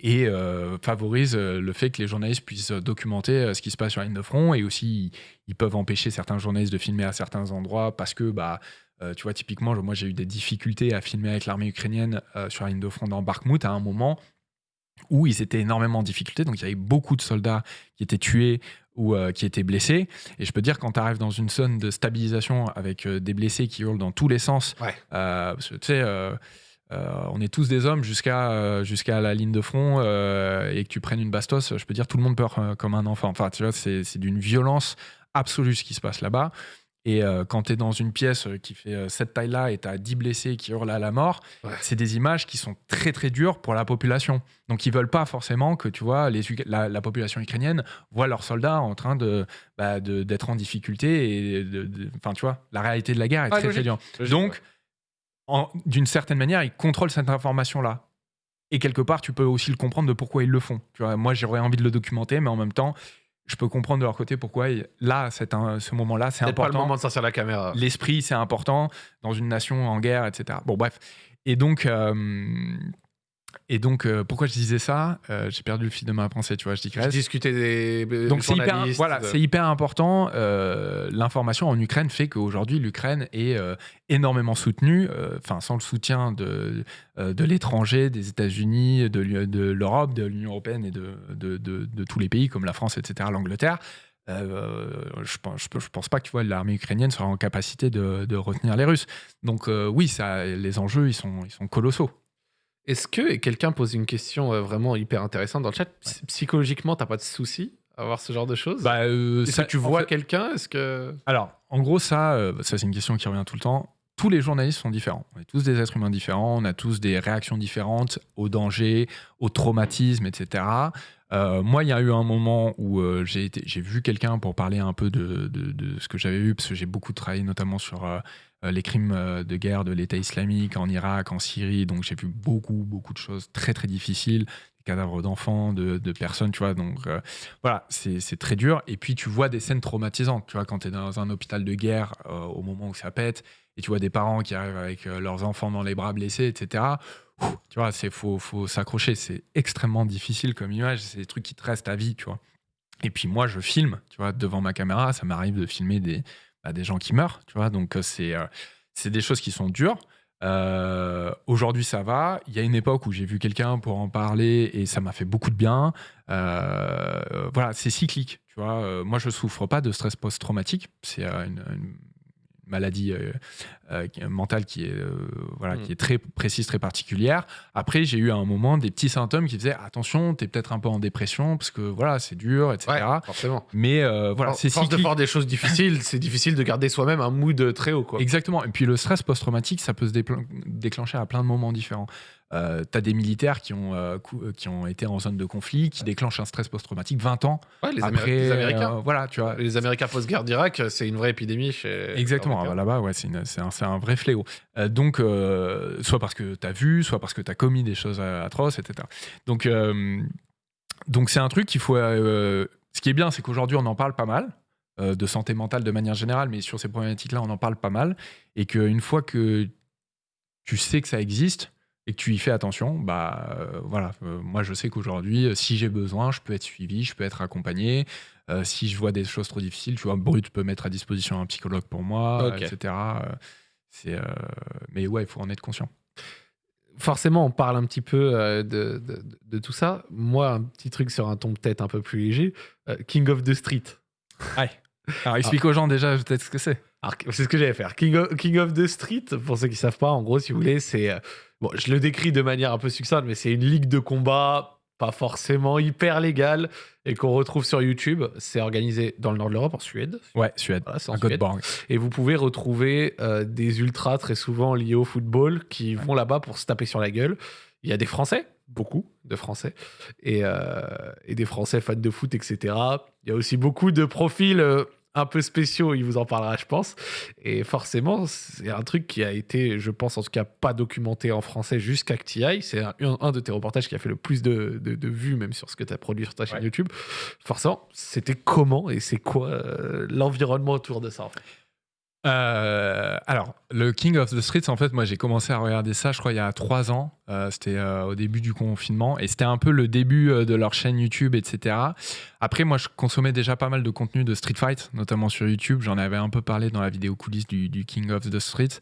Et euh, favorise euh, le fait que les journalistes puissent documenter euh, ce qui se passe sur la ligne de front et aussi ils, peuvent empêcher certains journalistes de filmer à certains endroits parce que bah euh, tu vois typiquement moi j'ai eu des difficultés à filmer avec l'armée ukrainienne euh, sur la ligne de front dans Bakhmut à un moment où ils étaient énormément en difficulté donc il y avait beaucoup de soldats qui étaient tués ou qui étaient blessés et je peux dire quand tu arrives dans une zone de stabilisation avec des blessés qui hurlent dans tous les sens Ouais. tu sais euh, on est tous des hommes jusqu'à euh, jusqu'à la ligne de front euh, et que tu prennes une bastos, je peux dire tout le monde peur comme un enfant. Enfin, tu vois, c'est d'une violence absolue ce qui se passe là-bas. Et quand tu es dans une pièce qui fait cette taille-là et tu as 10 blessés qui hurlent à la mort, Ouais. c'est des images qui sont très très dures pour la population. Donc ils veulent pas forcément que tu vois les, la, la population ukrainienne voit leurs soldats en train de bah, d'être en difficulté et enfin tu vois la réalité de la guerre est Ah, très très dure. Donc, d'une certaine manière, ils contrôlent cette information-là. Et quelque part, tu peux aussi le comprendre de pourquoi ils le font. Tu vois, moi, j'aurais envie de le documenter, mais en même temps, je peux comprendre de leur côté pourquoi. Là, c'est un, ce moment-là, c'est Peut-être pas le important. moment de sortir la caméra. L'esprit, c'est important dans une nation en guerre, etc. Bon, bref. Et donc, euh, Et donc, euh, pourquoi je disais ça Euh, J'ai perdu le fil de ma pensée, tu vois, je Je digresse. discutais des Donc c'est hyper, voilà, de- c'est hyper important. Euh, L'information en Ukraine fait qu'aujourd'hui l'Ukraine est euh, énormément soutenue, euh, enfin sans le soutien de, euh, de l'étranger, des États-Unis, de, l'Europe, de l'Union européenne et de, de, de- de tous les pays comme la France, etc., l'Angleterre. euh, je pense, je, je pense pas que tu vois l'armée ukrainienne sera en capacité de, de retenir les Russes. Donc euh, oui, ça, les enjeux ils sont, ils sont colossaux. Est-ce que, et quelqu'un pose une question euh, vraiment hyper intéressante dans le chat, psy- psychologiquement, t'as pas de souci à voir ce genre de choses? Bah, euh, Est-ce ça- que tu en vois fait- quelqu'un? Est-ce que. Alors, en gros, ça, euh, ça c'est une question qui revient tout le temps. Tous les journalistes sont différents. On est tous des êtres humains différents. On a tous des réactions différentes au danger, au traumatisme, etc. Euh, moi, il y a eu un moment où euh, j'ai vu quelqu'un pour parler un peu de, ce que j'avais vu, parce que j'ai beaucoup travaillé notamment sur euh, les crimes de guerre de l'État islamique en Irak, en Syrie. Donc, j'ai vu beaucoup, beaucoup de choses très, très difficiles. Des cadavres d'enfants, de, de personnes, tu vois. Donc, voilà, c'est très dur. Et puis, tu vois des scènes traumatisantes, tu vois, quand tu es dans un hôpital de guerre au moment où ça pète, et tu vois des parents qui arrivent avec leurs enfants dans les bras blessés, etc. Tu vois, c'est faut, faut s'accrocher. C'est extrêmement difficile comme image. C'est des trucs qui te restent à vie, tu vois. Et puis moi, je filme, tu vois, devant ma caméra. Ça m'arrive de filmer des, bah, des gens qui meurent, tu vois. Donc euh, c'est euh, c'est des choses qui sont dures. Euh, Aujourd'hui, ça va. Il y a une époque où j'ai vu quelqu'un pour en parler et ça m'a fait beaucoup de bien. Voilà, c'est cyclique. Tu vois, moi, je souffre pas de stress post-traumatique. C'est une, une maladie euh, euh, qui- mentale qui est, euh, voilà, Mm. qui est très précise, très particulière. Après, j'ai eu à un moment des petits symptômes qui faisaient attention, t'es peut-être un peu en dépression parce que voilà, c'est dur, etc. Ouais, forcément. Mais euh, voilà, c'est force de cyclique. faire des choses difficiles, c'est difficile de garder soi-même un mood très haut, quoi. Exactement. Et puis le stress post-traumatique, ça peut se déclencher à plein de moments différents. Euh, tu as des militaires qui ont, euh, euh, qui ont été en zone de conflit, qui déclenchent un stress post-traumatique 20 ans Ouais, les, Améri- après. les Américains. euh, voilà, tu vois. Les Américains post-guerre d'Irak, c'est une vraie épidémie chez. Exactement, ah là-bas, ouais, c'est un, vrai fléau. Euh, donc, euh, soit parce que tu as vu, soit parce que tu as commis des choses euh, atroces, etc. Donc, euh, donc c'est un truc qu'il faut. euh, ce qui est bien, c'est qu'aujourd'hui, on en parle pas mal, euh, de santé mentale de manière générale, mais sur ces problématiques-là, on en parle pas mal. Et qu'une fois que tu sais que ça existe et que tu y fais attention, bah euh, voilà, Euh, moi je sais qu'aujourd'hui, euh, si j'ai besoin, je peux être suivi, je peux être accompagné. Si je vois des choses trop difficiles, tu vois, Brut peut mettre à disposition un psychologue pour moi, etc. C'est, mais ouais, il faut en être conscient. Forcément, on parle un petit peu de, de- de tout ça. Moi, un petit truc sur un ton peut-être un peu plus léger. King of the Street. Alors explique aux gens déjà peut-être ce que c'est. C'est ce que j'allais faire. King of, King of the Street, pour ceux qui savent pas, en gros, si vous voulez, c'est. Bon, je le décris de manière un peu succincte, mais c'est une ligue de combat pas forcément hyper légale et qu'on retrouve sur YouTube. C'est organisé dans le nord de l'Europe, en Suède. Ouais, Suède, Voilà, en Suède. Et vous pouvez retrouver euh, des ultras très souvent liés au football qui vont là-bas pour se taper sur la gueule. Il y a des Français, beaucoup de Français, et, euh, et des Français fans de foot, etc. Il y a aussi beaucoup de profils euh, un peu spéciaux, il vous en parlera, je pense. Et forcément, c'est un truc qui a été, je pense en tout cas, pas documenté en français jusqu'à TI. C'est un, un de tes reportages qui a fait le plus de, de- de vues, même sur ce que tu as produit sur ta chaîne Ouais. YouTube. Forcément, c'était comment et c'est quoi euh, l'environnement autour de ça en fait? Euh, alors, le King of the Streets, en fait, moi j'ai commencé à regarder ça, je crois, il y a trois ans. Euh, c'était euh, au début du confinement et c'était un peu le début de leur chaîne YouTube, etc. Après, moi je consommais déjà pas mal de contenu de Street Fight, notamment sur YouTube. J'en avais un peu parlé dans la vidéo coulisses du, du King of the Streets.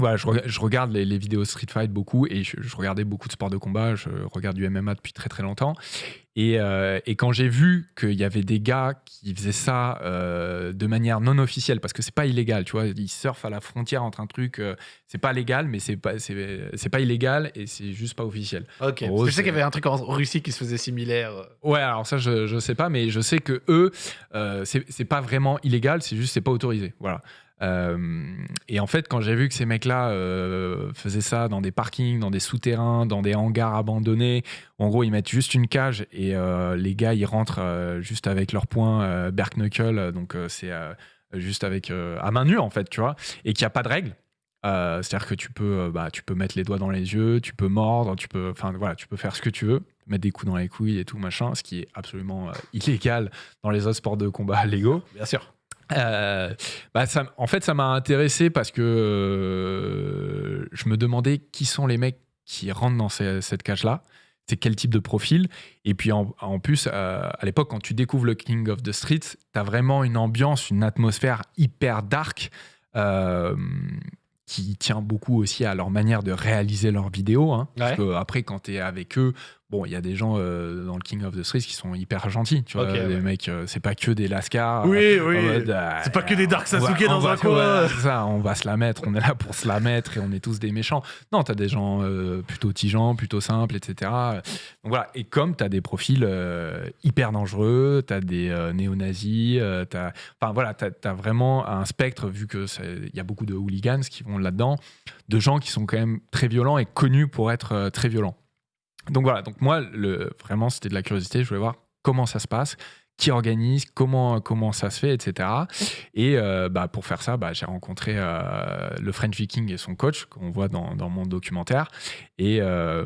Voilà, je, je regarde les, les vidéos Street Fight beaucoup et je, je regardais beaucoup de sports de combat. Je regarde du MMA depuis très très longtemps. Et, euh, et quand j'ai vu qu'il y avait des gars qui faisaient ça euh, de manière non officielle, parce que c'est pas illégal, tu vois, ils surfent à la frontière entre un truc, euh, c'est pas légal, mais c'est pas, c'est, pas illégal et c'est juste pas officiel. Ok. Parce que je sais qu'il y avait un truc en Russie qui se faisait similaire. euh. Ouais, alors ça, je, je sais pas, mais je sais que eux, c'est, c'est pas vraiment illégal, c'est juste c'est pas autorisé. Voilà. Euh, et en fait, quand j'ai vu que ces mecs-là euh, faisaient ça dans des parkings, dans des souterrains, dans des hangars abandonnés, en gros ils mettent juste une cage et euh, les gars ils rentrent juste avec leurs poings Berk Knuckle, euh, donc c'est juste avec à main nue en fait, tu vois, et qu'il n'y a pas de règles. C'est-à-dire que tu peux, bah, tu peux mettre les doigts dans les yeux, tu peux mordre, tu peux, voilà, tu peux faire ce que tu veux, mettre des coups dans les couilles et tout machin, ce qui est absolument illégal dans les autres sports de combat légaux. Bien sûr. Euh, bah, ça, en fait, ça m'a intéressé parce que euh, je me demandais qui sont les mecs qui rentrent dans ces- cette cage-là c'est quel type de profil. Et puis en, en plus, euh, à l'époque, quand tu découvres le King of the Streets, tu as vraiment une ambiance, une atmosphère hyper dark. qui tient beaucoup aussi à leur manière de réaliser leurs vidéos. hein. Parce Ouais. que après, quand tu es avec eux, bon, il y a des gens euh, dans le King of the Streets qui sont hyper gentils. Tu vois, Ok, les ouais. mecs, euh, c'est pas que des lascars. Oui, euh, oui. euh, C'est pas que des Dark va- Sasuke dans un coin. ça, on va se la mettre, on est là pour se la mettre et on est tous des méchants. Non, t'as des gens plutôt tigeants, plutôt simples, etc. Donc voilà, et comme t'as des profils hyper dangereux, t'as des néo-nazis, t'as, enfin voilà, t'as, vraiment un spectre, vu que il y a beaucoup de hooligans qui vont là-dedans, de gens qui sont quand même très violents et connus pour être très violents. Donc voilà, donc moi, le, vraiment, c'était de la curiosité, je voulais voir comment ça se passe, qui organise, comment, comment ça se fait, etc. Et euh, bah, pour faire ça, bah, j'ai rencontré euh, le French Viking et son coach, qu'on voit dans, mon documentaire. Et, euh,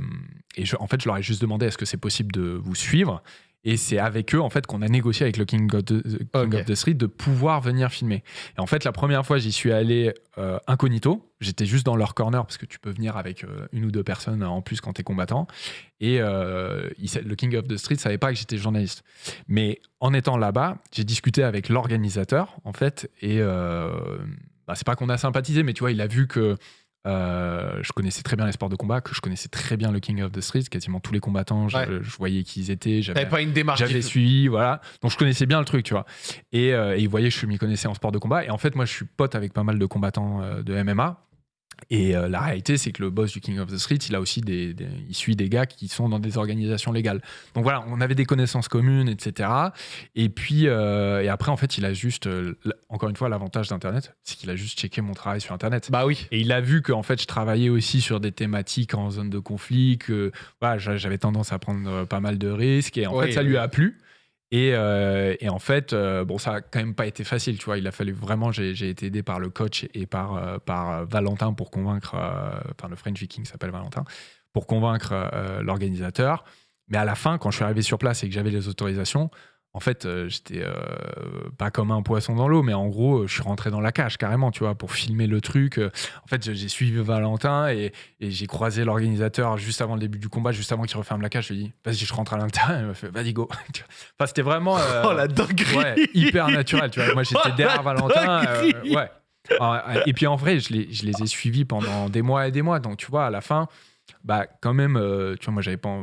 et je- en fait, je leur ai juste demandé est-ce que c'est possible de vous suivre? Et c'est avec eux en fait qu'on a négocié avec le King, of the, King Ok. of the Street de pouvoir venir filmer. Et en fait, la première fois, j'y suis allé euh, incognito. J'étais juste dans leur corner parce que tu peux venir avec euh, une ou deux personnes en plus quand tu es combattant. Et euh, il le King of the Street savait pas que j'étais journaliste. Mais en étant là-bas, j'ai discuté avec l'organisateur, en fait, et euh, bah, c'est pas qu'on a sympathisé, mais tu vois, il a vu que euh, je connaissais très bien les sports de combat, que je connaissais très bien le King of the Street, quasiment tous les combattants, je, Ouais. je voyais qui ils étaient, j'avais pas une démarche. j'avais suivi, voilà. Donc je connaissais bien le truc, tu vois. Et, euh, et il voyait que je m'y connaissais en sport de combat. Et en fait, moi, je suis pote avec pas mal de combattants euh, de MMA. Et euh, la réalité, c'est que le boss du King of the Street, il a aussi des, des- il suit des gars qui sont dans des organisations légales. Donc voilà, on avait des connaissances communes, etc. Et puis, euh, et après, en fait, il a juste, euh, encore une fois, l'avantage d'Internet, c'est qu'il a juste checké mon travail sur Internet. Bah oui. Et il a vu que en fait, je travaillais aussi sur des thématiques en zone de conflit, que voilà, j'a- j'avais tendance à prendre pas mal de risques. Et en fait, ça lui a plu. Et, euh, et en fait, euh, bon, ça a quand même pas été facile, tu vois. Il a fallu vraiment, j'ai été aidé par le coach et par, euh, par Valentin pour convaincre, enfin le French Viking s'appelle Valentin, pour convaincre l'organisateur. Mais à la fin, quand je suis arrivé sur place et que j'avais les autorisations, en fait, euh, j'étais euh, pas comme un poisson dans l'eau, mais en gros, euh, je suis rentré dans la cage carrément, tu vois, pour filmer le truc. En fait, j'ai suivi Valentin et, et j'ai croisé l'organisateur juste avant le début du combat, juste avant qu'il referme la cage. Je lui ai dit, vas-y, je rentre à l'intérieur. Il m'a fait, vas-y, go. Enfin, c'était vraiment euh, Oh la dinguerie. ouais, hyper naturel, tu vois. Moi, j'étais Oh, derrière Valentin. euh, ouais. Ah, Et puis en vrai, je les, je les ai suivis pendant des mois et des mois. Donc, tu vois, à la fin, bah quand même, euh, tu vois, moi, j'avais pas,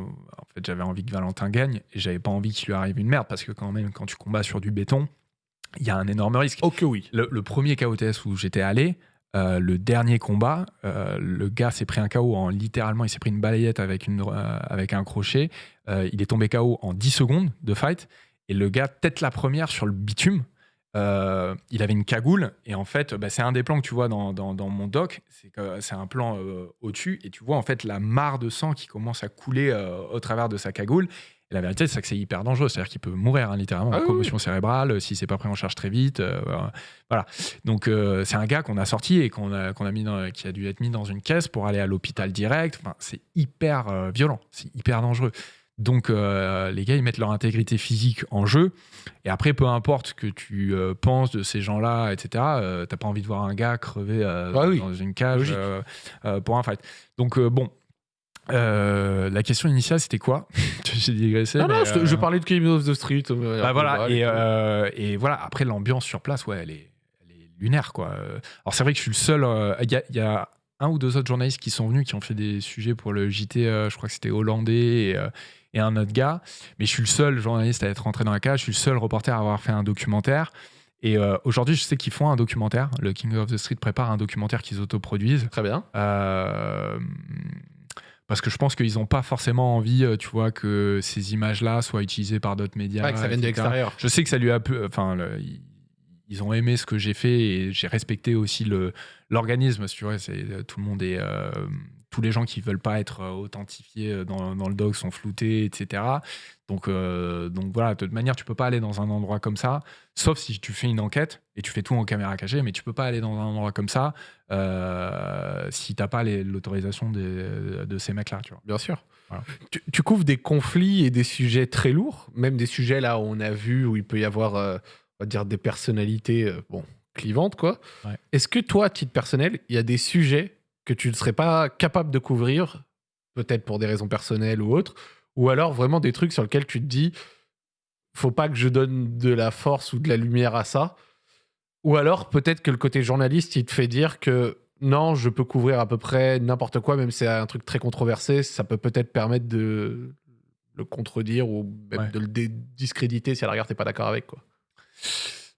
en en fait, j'avais envie que Valentin gagne et j'avais pas envie qu'il lui arrive une merde parce que quand même, quand tu combats sur du béton, il y a un énorme risque. Ok, oui. Le, le premier KOTS où j'étais allé, euh, le dernier combat, euh, le gars s'est pris un KO en littéralement, il s'est pris une balayette avec, une, euh, avec un crochet. Il est tombé KO en 10 secondes de fight. Et le gars, tête la première sur le bitume. Euh, il avait une cagoule et en fait bah, c'est un des plans que tu vois dans, dans- dans mon doc. C'est que c'est un plan euh, au-dessus et tu vois en fait la mare de sang qui commence à couler euh, au travers de sa cagoule. Et la vérité c'est que c'est hyper dangereux. C'est à dire qu'il peut mourir hein, littéralement. Ah en oui, commotion cérébrale euh, si c'est pas pris en charge très vite euh, voilà. Donc euh, c'est un gars qu'on a sorti et qu'on a, qu'on a mis dans- qui a dû être mis dans une caisse pour aller à l'hôpital direct. Enfin, c'est hyper euh, violent, c'est hyper dangereux. Donc euh, les gars, ils mettent leur intégrité physique en jeu. Et après, peu importe ce que tu euh, penses de ces gens-là, etc., euh, t'as pas envie de voir un gars crever euh, Ah oui, dans une cage pour un fight. Donc bon. La question initiale, c'était quoi? J'ai digressé. Non, non, je, te- je parlais de King of the Street. bah voilà, et, voilà, après l'ambiance sur place, ouais, elle est, elle est lunaire, quoi. Alors c'est vrai que je suis le seul, il y, a, il y a un ou deux autres journalistes qui sont venus, qui ont fait des sujets pour le JT, je crois que c'était hollandais, et, et un autre gars, mais je suis le seul journaliste à être rentré dans la cage, je suis le seul reporter à avoir fait un documentaire. Et euh, aujourd'hui, je sais qu'ils font un documentaire. Le King of the Street prépare un documentaire qu'ils autoproduisent. Très bien. Euh, parce que je pense qu'ils n'ont pas forcément envie, euh, tu vois, que ces images-là soient utilisées par d'autres médias. Ouais, que ça vienne de l'extérieur. Je sais que ça lui a pu. Enfin, le- ils- ont aimé ce que j'ai fait et j'ai respecté aussi l'organisme. Tu vois, tout le monde est. euh, tous les gens qui veulent pas être euh, authentifiés euh, dans, dans le doc sont floutés, etc. Donc, euh, donc voilà, de toute manière, tu peux pas aller dans un endroit comme ça, sauf si tu fais une enquête et tu fais tout en caméra cachée, mais tu peux pas aller dans un endroit comme ça euh, si t'as pas l'autorisation de ces mecs-là, tu vois. Bien sûr. Voilà. Tu, tu couvres des conflits et des sujets très lourds, même des sujets là où on a vu où il peut y avoir, euh, on va dire, des personnalités bon, clivantes, quoi. Ouais. Est-ce que toi, à titre personnel, il y a des sujets que tu ne serais pas capable de couvrir peut-être pour des raisons personnelles ou autres, ou alors vraiment des trucs sur lesquels tu te dis, faut pas que je donne de la force ou de la lumière à ça. Ou alors peut-être que le côté journaliste, il te fait dire que non, je peux couvrir à peu près n'importe quoi, même si c'est un truc très controversé, ça peut peut-être permettre de le contredire ou même Ouais. de le discréditer si à la rigueur t'es pas d'accord avec quoi.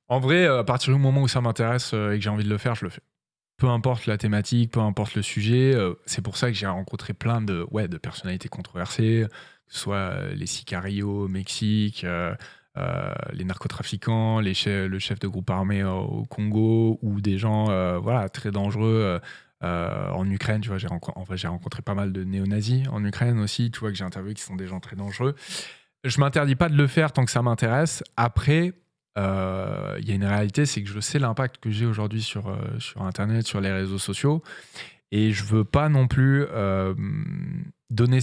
En vrai, euh, à partir du moment où ça m'intéresse euh, et que j'ai envie de le faire, je le fais. Peu importe la thématique, peu importe le sujet. euh, c'est pour ça que j'ai rencontré plein de, ouais, de personnalités controversées, que ce soit euh, les sicarios au Mexique, euh, les narcotrafiquants, le chef de groupe armé au Congo, ou des gens voilà, très dangereux. en Ukraine, tu j'ai rencontré pas mal de néo-nazis en Ukraine aussi, tu vois, que j'ai interviewé qui sont des gens très dangereux. Je m'interdis pas de le faire tant que ça m'intéresse. Après, euh, il y a une réalité, c'est que je sais l'impact que j'ai aujourd'hui sur, euh, sur Internet, sur les réseaux sociaux, et je veux pas non plus euh, donner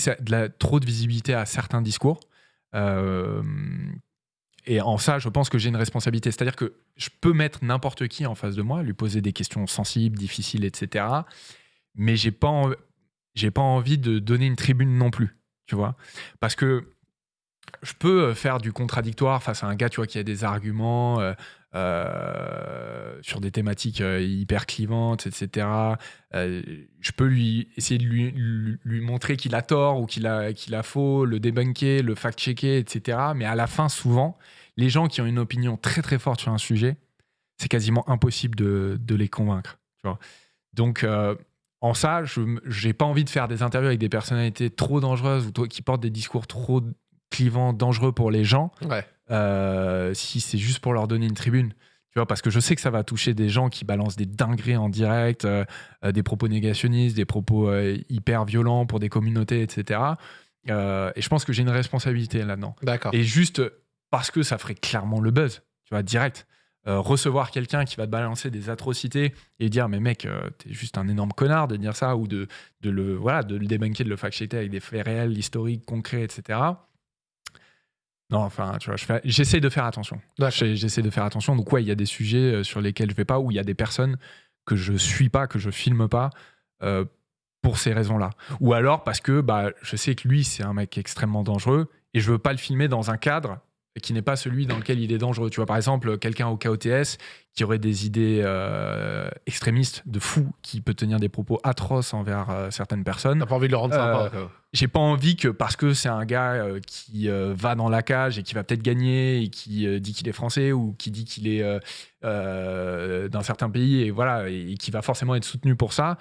trop de visibilité à certains discours. Et en ça, je pense que j'ai une responsabilité. C'est-à-dire que je peux mettre n'importe qui en face de moi, lui poser des questions sensibles, difficiles, etc. Mais j'ai pas, en- pas envie de donner une tribune non plus, tu vois, parce que je peux euh, faire du contradictoire face à un gars, tu vois, qui a des arguments euh, euh, sur des thématiques hyper clivantes, etc. Je peux lui essayer de lui, montrer qu'il a tort ou qu'il a, qu'il a faux, le débunker, le fact-checker, etc. Mais à la fin, souvent, les gens qui ont une opinion très très forte sur un sujet, c'est quasiment impossible de, les convaincre. Tu vois. Donc, en ça, je n'ai pas envie de faire des interviews avec des personnalités trop dangereuses ou qui portent des discours trop clivants, dangereux pour les gens, Ouais. euh, si c'est juste pour leur donner une tribune. Tu vois, parce que je sais que ça va toucher des gens qui balancent des dingueries en direct, euh, euh, des propos négationnistes, des propos euh, hyper violents pour des communautés, etc. Et je pense que j'ai une responsabilité là-dedans. D'accord. Et juste parce que ça ferait clairement le buzz, tu vois, direct. Euh, recevoir quelqu'un qui va te balancer des atrocités et dire mais mec euh, t'es juste un énorme connard de dire ça ou de, de le voilà de le débunker de le fact-checker avec des faits réels historiques concrets etc non enfin tu vois je j'essaie de faire attention. J'essaie de faire attention. Donc ouais il y a des sujets euh, sur lesquels je vais pas ou il y a des personnes que je suis pas que je filme pas euh, pour ces raisons-là. Ou alors parce que bah je sais que lui c'est un mec extrêmement dangereux et je veux pas le filmer dans un cadre qui n'est pas celui dans lequel il est dangereux. Tu vois, par exemple, quelqu'un au KOTS qui aurait des idées euh, extrémistes de fou, qui peut tenir des propos atroces envers euh, certaines personnes. T'as pas envie de le rendre sympa. Euh. J'ai pas envie que parce que c'est un gars euh, qui va dans la cage et qui va peut-être gagner et qui dit qu'il est français ou qui dit qu'il est d'un certain pays et voilà et, qui va forcément être soutenu pour ça.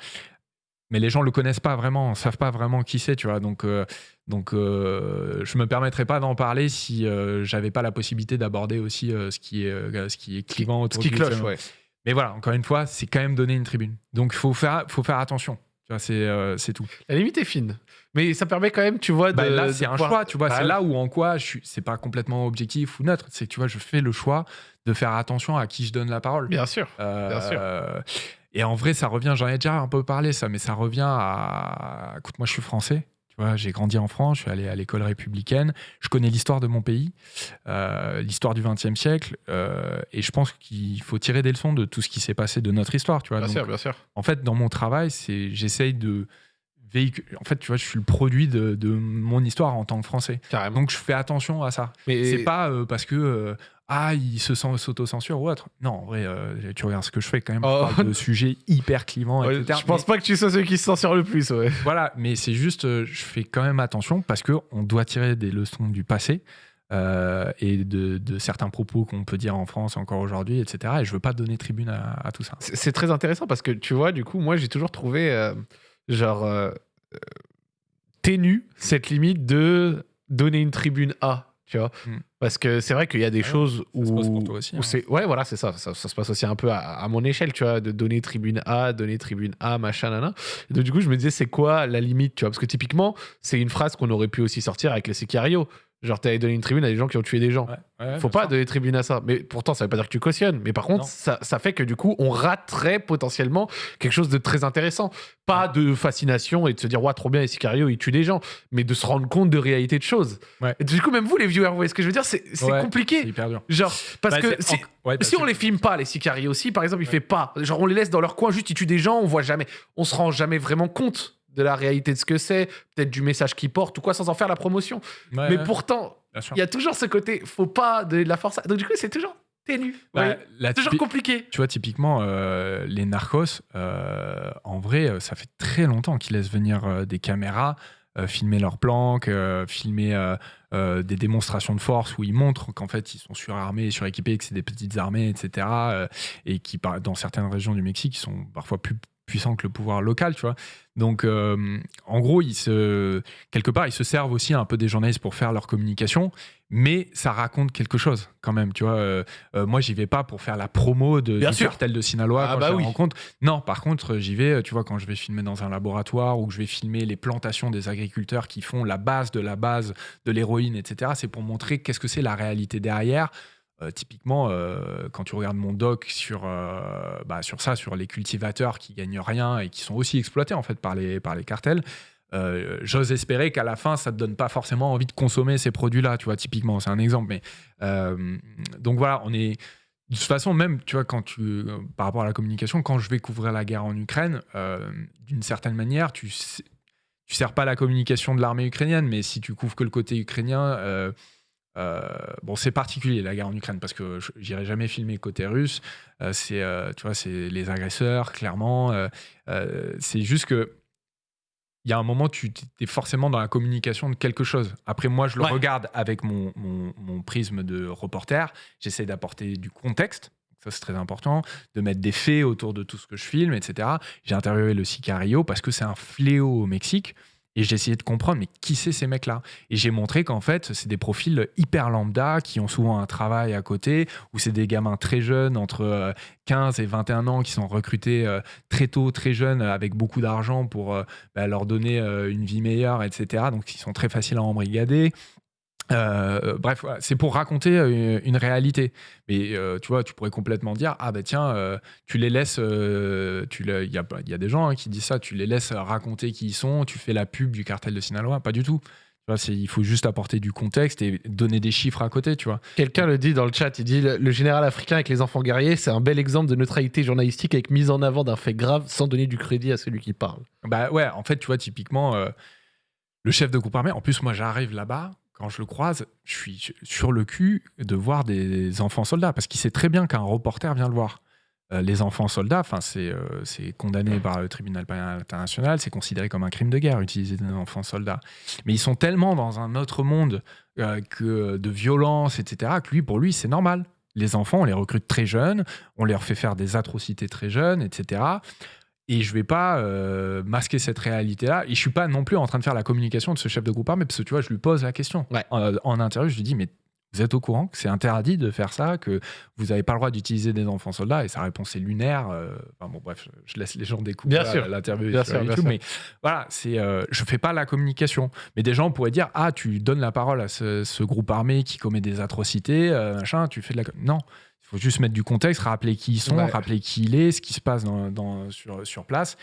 Mais les gens le connaissent pas vraiment, savent pas vraiment qui c'est, tu vois. Donc, euh, donc, euh, je me permettrais pas d'en parler si euh, j'avais pas la possibilité d'aborder aussi euh, ce qui est euh, ce qui est clivant Ce autour qui du cloche, ouais. Mais voilà, encore une fois, c'est quand même donner une tribune. Donc, il faut faire, faut faire attention. Tu vois, c'est euh, tout. La limite est fine. Mais ça permet quand même, tu vois, de. Bah, là, de c'est un pouvoir- choix, tu vois. Bah, c'est là où, en quoi, je suis, c'est pas complètement objectif ou neutre. C'est que, tu vois, je fais le choix de faire attention à qui je donne la parole. Bien sûr. Euh, bien sûr. Et en vrai, ça revient, j'en ai déjà un peu parlé, ça, mais ça revient à. Écoute, moi, je suis français. Tu vois, j'ai grandi en France, je suis allé à l'école républicaine. Je connais l'histoire de mon pays, euh, l'histoire du XXe siècle. euh, et je pense qu'il faut tirer des leçons de tout ce qui s'est passé de notre histoire, tu vois. Bien Donc, sûr, bien sûr. en fait, dans mon travail, c'est j'essaye de En fait, tu vois, je suis le produit de, de mon histoire en tant que Français. Carrément. Donc, je fais attention à ça. Mais C'est pas euh, parce que euh, ah, il se sent s'auto-censure ou autre. Non, en vrai, euh, tu regardes ce que je fais quand même. Oh. Je parle de sujets hyper clivants, Ouais, etc. je pense pas que tu sois celui qui se censure le plus, ouais. Voilà, mais c'est juste, je fais quand même attention parce que on doit tirer des leçons du passé. euh, et de, de certains propos qu'on peut dire en France encore aujourd'hui, etc. Et je veux pas donner tribune à, à tout ça. C'est c'est très intéressant parce que tu vois, du coup, moi j'ai toujours trouvé euh, genre euh, euh, ténu cette limite de donner une tribune à, tu vois. Mm. Parce que c'est vrai qu'il y a des Ouais, choses ça se où, passe pour toi aussi, où hein. c'est ouais voilà c'est ça, ça ça se passe aussi un peu à, à mon échelle tu vois de donner tribune A donner tribune A machin nana et donc du coup je me disais c'est quoi la limite tu vois? Parce que typiquement c'est une phrase qu'on aurait pu aussi sortir avec les Sicario genre t'avais donné une tribune à des gens qui ont tué des gens Ouais, ouais, faut pas donner tribune à ça. Mais pourtant, ça veut pas dire que tu cautionnes. Mais par contre, ça, ça fait que du coup, on raterait potentiellement quelque chose de très intéressant. Pas de fascination et de se dire, ouais, trop bien, les Sicario, ils tuent des gens. Mais de se rendre compte de réalité de choses. Et du coup, même vous, les viewers, vous voyez ce que je veux dire? C'est compliqué. hyper dur. Genre, parce Bah, que si, bah, si on les filme pas, les Sicario aussi, par exemple, il fait pas. Genre, on les laisse dans leur coin, juste ils tuent des gens, on voit jamais. On se rend jamais vraiment compte de la réalité de ce que c'est, peut-être du message qu'il porte ou quoi, sans en faire la promotion. Ouais, Mais ouais, pourtant, il y a toujours ce côté, faut pas de la force. Donc du coup, c'est toujours ténu. Bah, Ouais. Toujours compliqué. Tu vois, typiquement, euh, les narcos, euh, en vrai, euh, ça fait très longtemps qu'ils laissent venir euh, des caméras, filmer leurs planques, filmer des démonstrations de force où ils montrent qu'en fait, ils sont surarmés, suréquipés, que c'est des petites armées, etc. et qui, dans certaines régions du Mexique, ils sont parfois plus puissants que le pouvoir local, tu vois. Donc, euh, en gros, ils se, quelque part, ils se servent aussi un peu des journalistes pour faire leur communication, mais ça raconte quelque chose quand même, tu vois. Euh, euh, moi, j'y vais pas pour faire la promo de, Bien du sûr. cartel de Sinaloa Ah quand bah je oui. rencontre. Non, par contre, j'y vais, tu vois, quand je vais filmer dans un laboratoire ou que je vais filmer les plantations des agriculteurs qui font la base de la base de l'héroïne, etc. C'est pour montrer qu'est-ce que c'est la réalité derrière. Euh, typiquement, euh, quand tu regardes mon doc sur, euh, bah, sur ça, sur les cultivateurs qui gagnent rien et qui sont aussi exploités en fait par les, par les cartels, j'ose espérer qu'à la fin, ça te donne pas forcément envie de consommer ces produits-là, tu vois, typiquement, c'est un exemple. Mais donc voilà, on est de toute façon, même, tu vois, quand tu, par rapport à la communication, quand je vais couvrir la guerre en Ukraine, d'une certaine manière, tu tu sers pas la communication de l'armée ukrainienne, mais si tu couvres que le côté ukrainien, euh, bon, c'est particulier la guerre en Ukraine parce que j'irai jamais filmer côté russe. Euh, c'est, euh, tu vois, c'est les agresseurs, clairement. C'est juste que il y a un moment, tu es forcément dans la communication de quelque chose. Après, moi, je le Ouais. regarde avec mon, mon- mon prisme de reporter. J'essaie d'apporter du contexte. Ça, c'est très important. De mettre des faits autour de tout ce que je filme, etc. J'ai interviewé le Sicario parce que c'est un fléau au Mexique. Et j'ai essayé de comprendre, mais qui c'est ces mecs-là? Et j'ai montré qu'en fait, c'est des profils hyper lambda qui ont souvent un travail à côté, ou c'est des gamins très jeunes, entre euh, 15 et 21 ans, qui sont recrutés euh, très tôt, très jeunes, euh, avec beaucoup d'argent pour euh, bah, leur donner euh, une vie meilleure, etc. Donc, ils sont très faciles à embrigader. Euh, bref, voilà, c'est pour raconter euh, une réalité. Mais euh, tu vois, tu pourrais complètement dire ah bah tiens, euh, tu les laisses, euh, tu il y a, il y a des gens hein, qui disent ça, tu les laisses raconter qui ils sont, tu fais la pub du cartel de Sinaloa, pas du tout. Tu vois, il faut juste apporter du contexte et donner des chiffres à côté, tu vois. Quelqu'un le dit dans le chat, il dit le, général africain avec les enfants guerriers, c'est un bel exemple de neutralité journalistique avec mise en avant d'un fait grave sans donner du crédit à celui qui parle. Bah ouais, en fait, tu vois, typiquement, euh, le chef de groupe armé, en plus, moi, j'arrive là-bas, quand je le croise, je suis sur le cul de voir des enfants soldats, parce qu'il sait très bien qu'un reporter vient le voir. Euh, les enfants soldats, c'est euh, condamné par le tribunal pénal international, c'est considéré comme un crime de guerre utiliser des enfants soldats. Mais ils sont tellement dans un autre monde euh, que de violence, etc., que lui, pour lui, c'est normal. Les enfants, on les recrute très jeunes, on leur fait faire des atrocités très jeunes, etc. Et je vais pas euh, masquer cette réalité-là. Et je suis pas non plus en train de faire la communication de ce chef de groupe armé, parce que tu vois, je lui pose la question. Ouais. En, en interview, je lui dis, mais vous êtes au courant que c'est interdit de faire ça, que vous n'avez pas le droit d'utiliser des enfants soldats Et sa réponse est lunaire. euh, enfin bon, bref, je, laisse les gens découvrir l'interview Bien sur sûr, YouTube. Mais voilà, c'est, euh, je fais pas la communication. Mais des gens pourraient dire, ah, tu donnes la parole à ce, ce groupe armé qui commet des atrocités, euh, machin, tu fais de la... Non, faut juste mettre du contexte, rappeler qui ils sont, Ouais. rappeler qui il est, ce qui se passe dans, dans- sur, sur place.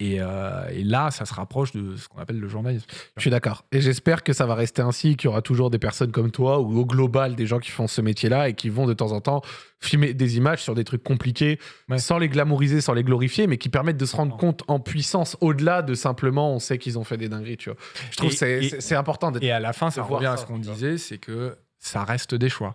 Et, euh, et là, ça se rapproche de ce qu'on appelle le journalisme. Je suis d'accord. Et j'espère que ça va rester ainsi, qu'il y aura toujours des personnes comme toi ou au global des gens qui font ce métier-là et qui vont de temps en temps filmer des images sur des trucs compliqués Ouais. sans les glamouriser, sans les glorifier, mais qui permettent de se rendre compte en puissance au-delà de simplement on sait qu'ils ont fait des dingueries. Tu vois. Je trouve Et- que c'est- important. Et à la fin, ça revient à ce qu'on disait, c'est que ça reste des choix.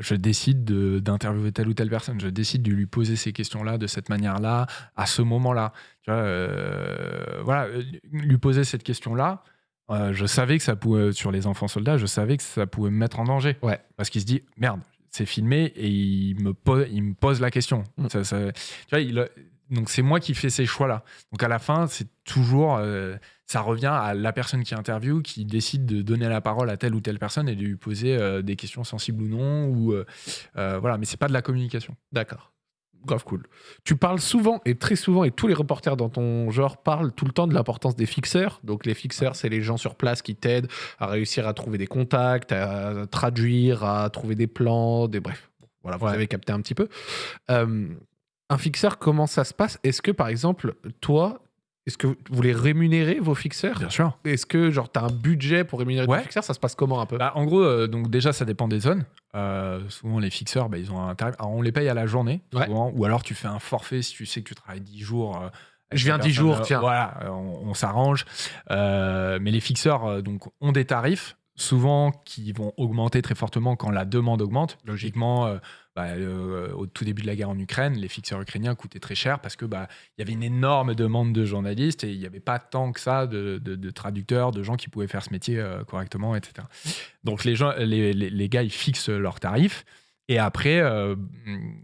Je décide de- d'interviewer telle ou telle personne, je décide de lui poser ces questions-là de cette manière-là, à ce moment-là. Tu vois, euh, voilà, euh, lui poser cette question-là, euh, je savais que ça pouvait, sur les enfants soldats, je savais que ça pouvait me mettre en danger. Ouais. Parce qu'il se dit, merde, c'est filmé et il me, pose, il me pose la question. Mm. Ça- ça- tu vois, il- donc c'est moi qui fais ces choix-là. Donc à la fin, c'est toujours, euh, ça revient à la personne qui interviewe, qui décide de donner la parole à telle ou telle personne et de lui poser euh, des questions sensibles ou non. Ou euh, euh, voilà, mais c'est pas de la communication. D'accord. Grave cool. Tu parles souvent et très souvent, et tous les reporters dans ton genre parlent tout le temps de l'importance des fixeurs. Donc les fixeurs, c'est les gens sur place qui t'aident à réussir à trouver des contacts, à traduire, à trouver des plans, des bref. Voilà, vous Ouais. avez capté un petit peu. Un fixeur, comment ça se passe? Est-ce que par exemple, toi, est-ce que vous les rémunérez vos fixeurs? Bien sûr. Est-ce que genre tu as un budget pour rémunérer Ouais. tes fixeurs Ça se passe comment un peu? Bah, en gros, euh, donc déjà, ça dépend des zones. Euh, souvent, les fixeurs, bah, ils ont un tarif. Alors, on les paye à la journée, Ouais. souvent, ou alors tu fais un forfait si tu sais que tu travailles 10 jours euh, Je viens La 10 jours, tiens. Voilà, on, on s'arrange. Mais les fixeurs donc, ont des tarifs, souvent qui vont augmenter très fortement quand la demande augmente. Logiquement, bah, euh, au tout début de la guerre en Ukraine, les fixeurs ukrainiens coûtaient très cher parce que bah, il y avait une énorme demande de journalistes et il n'y avait pas tant que ça de, traducteurs, de gens qui pouvaient faire ce métier euh, correctement, etc. Donc les, gens, les- les gars, ils fixent leurs tarifs. Et après, euh,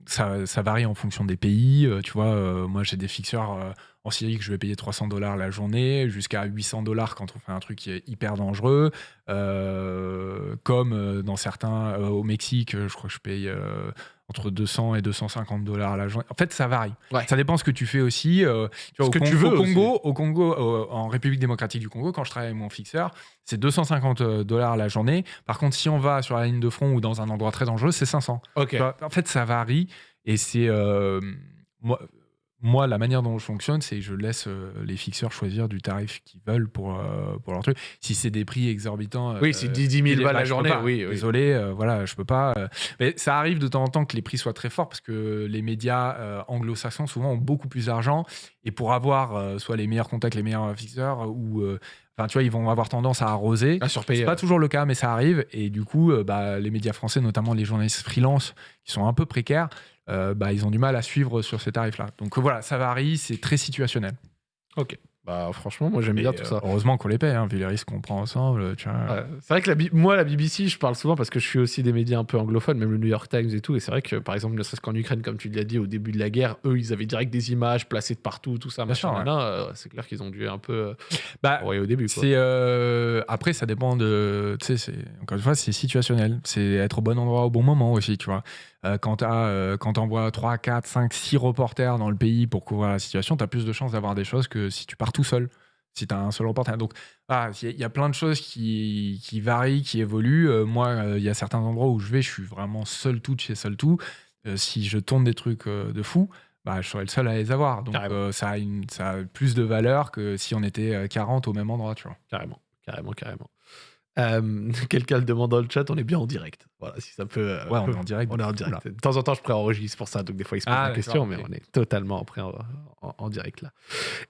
ça, varie en fonction des pays. Euh, tu vois, euh, moi, j'ai des fixeurs en Syrie que je vais payer 300 dollars la journée, jusqu'à 800 dollars quand on fait un truc qui est hyper dangereux. Comme dans certains, au Mexique, je crois que je paye entre 200 et 250 dollars la journée. En fait, ça varie. Ouais. Ça dépend ce que tu fais aussi. euh, tu vois, Ce au que tu veux au aussi. Congo, au Congo euh, en République démocratique du Congo, quand je travaille avec mon fixeur, c'est 250 dollars la journée. Par contre, si on va sur la ligne de front ou dans un endroit très dangereux, c'est 500. Ok. Tu vois, En fait, ça varie et c'est euh, moi, moi la manière dont je fonctionne, c'est que je laisse euh, les fixeurs choisir du tarif qu'ils veulent pour euh, pour leur truc. Si c'est des prix exorbitants, Oui, c'est 10 000 bah, balles la journée. pas. Oui, oui. Désolé, euh, voilà, je peux pas. mais ça arrive de temps en temps que les prix soient très forts parce que les médias anglo-saxons souvent ont beaucoup plus d'argent et pour avoir soit les meilleurs contacts, les meilleurs fixeurs ou Enfin, tu vois, ils vont avoir tendance à arroser. À surpayer. C'est pas toujours le cas, mais ça arrive. Et du coup, bah, les médias français, notamment les journalistes freelance, qui sont un peu précaires, euh, bah, ils ont du mal à suivre sur ces tarifs-là. Donc euh, voilà, ça varie, c'est très situationnel. Ok. Bah, franchement, moi, j'aime bien tout euh, ça. Heureusement qu'on les paye, hein, vu les risques qu'on prend ensemble. Tu vois. Ouais. C'est vrai que la moi, la BBC, je parle souvent parce que je suis aussi des médias un peu anglophones, même le New York Times et tout. Et c'est vrai que, par exemple, ne serait-ce qu'en Ukraine, comme tu l'as dit, au début de la guerre, eux, ils avaient direct des images placées de partout, tout ça, Bien machin. sûr, ouais. Euh, c'est clair qu'ils ont dû un peu euh, Bah, envoyer au début. Quoi. C'est euh, après ça dépend de tu sais c'est encore une fois c'est situationnel c'est être au bon endroit au bon moment aussi tu vois Euh, quand euh, quand t'envoies 3 4 5 6 reporters dans le pays pour couvrir la situation tu as plus de chances d'avoir des choses que si tu pars tout seul si tu as un seul reporter. Donc ah, il y a- il y a plein de choses qui, qui varient qui évoluent. Euh, moi euh, il y a certains endroits où je vais je suis vraiment seul tout de chez seul tout. Si je tourne des trucs de fou bah, je serais le seul à les avoir. Donc ça, a une, ça a plus de valeur que si on était euh, 40 au même endroit tu vois. Carrément, carrément, carrément. Euh, Quelqu'un le demande dans le chat, on est bien en direct. Voilà, si ça peut. euh, Ouais, on est en direct. On est en direct. De temps en temps, je préenregistre pour ça, donc des fois, il se pose Ah, la question, mais on est totalement en, en- en direct là.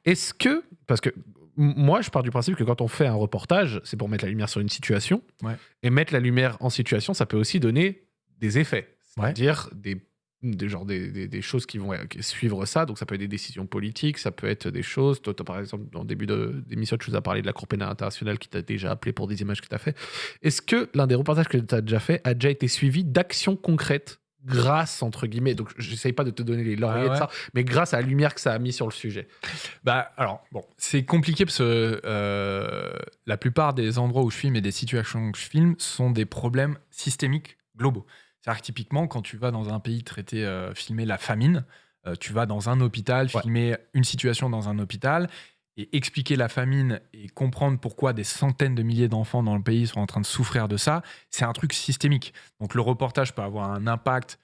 Est-ce que, parce que moi, je pars du principe que quand on fait un reportage, c'est pour mettre la lumière sur une situation, Ouais. et mettre la lumière en situation, ça peut aussi donner des effets, Ouais. c'est-à-dire des des, genre des, des- des choses qui vont euh, suivre ça. Donc, ça peut être des décisions politiques, ça peut être des choses. Toi, par exemple, le début de- d'émission, tu nous as parlé de la Cour pénale internationale qui t'a déjà appelé pour des images que tu as fait. Est-ce que l'un des reportages que tu as déjà fait a déjà été suivi d'actions concrètes grâce, entre guillemets, donc j'essaye pas de te donner les lauriers Ouais, de ça, mais grâce à la lumière que ça a mis sur le sujet? Bah, alors, bon, c'est compliqué parce que euh, la plupart des endroits où je filme et des situations que je filme sont des problèmes systémiques globaux. C'est-à-dire que typiquement, quand tu vas dans un pays traiter, euh, filmer la famine, euh, tu vas dans un hôpital, Ouais. filmer une situation dans un hôpital et expliquer la famine et comprendre pourquoi des centaines de milliers d'enfants dans le pays sont en train de souffrir de ça, c'est un truc systémique. Donc le reportage peut avoir un impact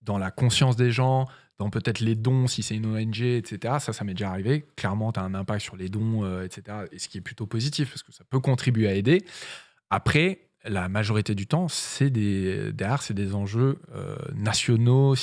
dans la conscience des gens, dans peut-être les dons, si c'est une ONG, etc. Ça, ça m'est déjà arrivé. Clairement, tu as un impact sur les dons, euh, etc. Et ce qui est plutôt positif, parce que ça peut contribuer à aider. Après, la majorité du temps, c'est des, derrière, c'est des enjeux euh, nationaux,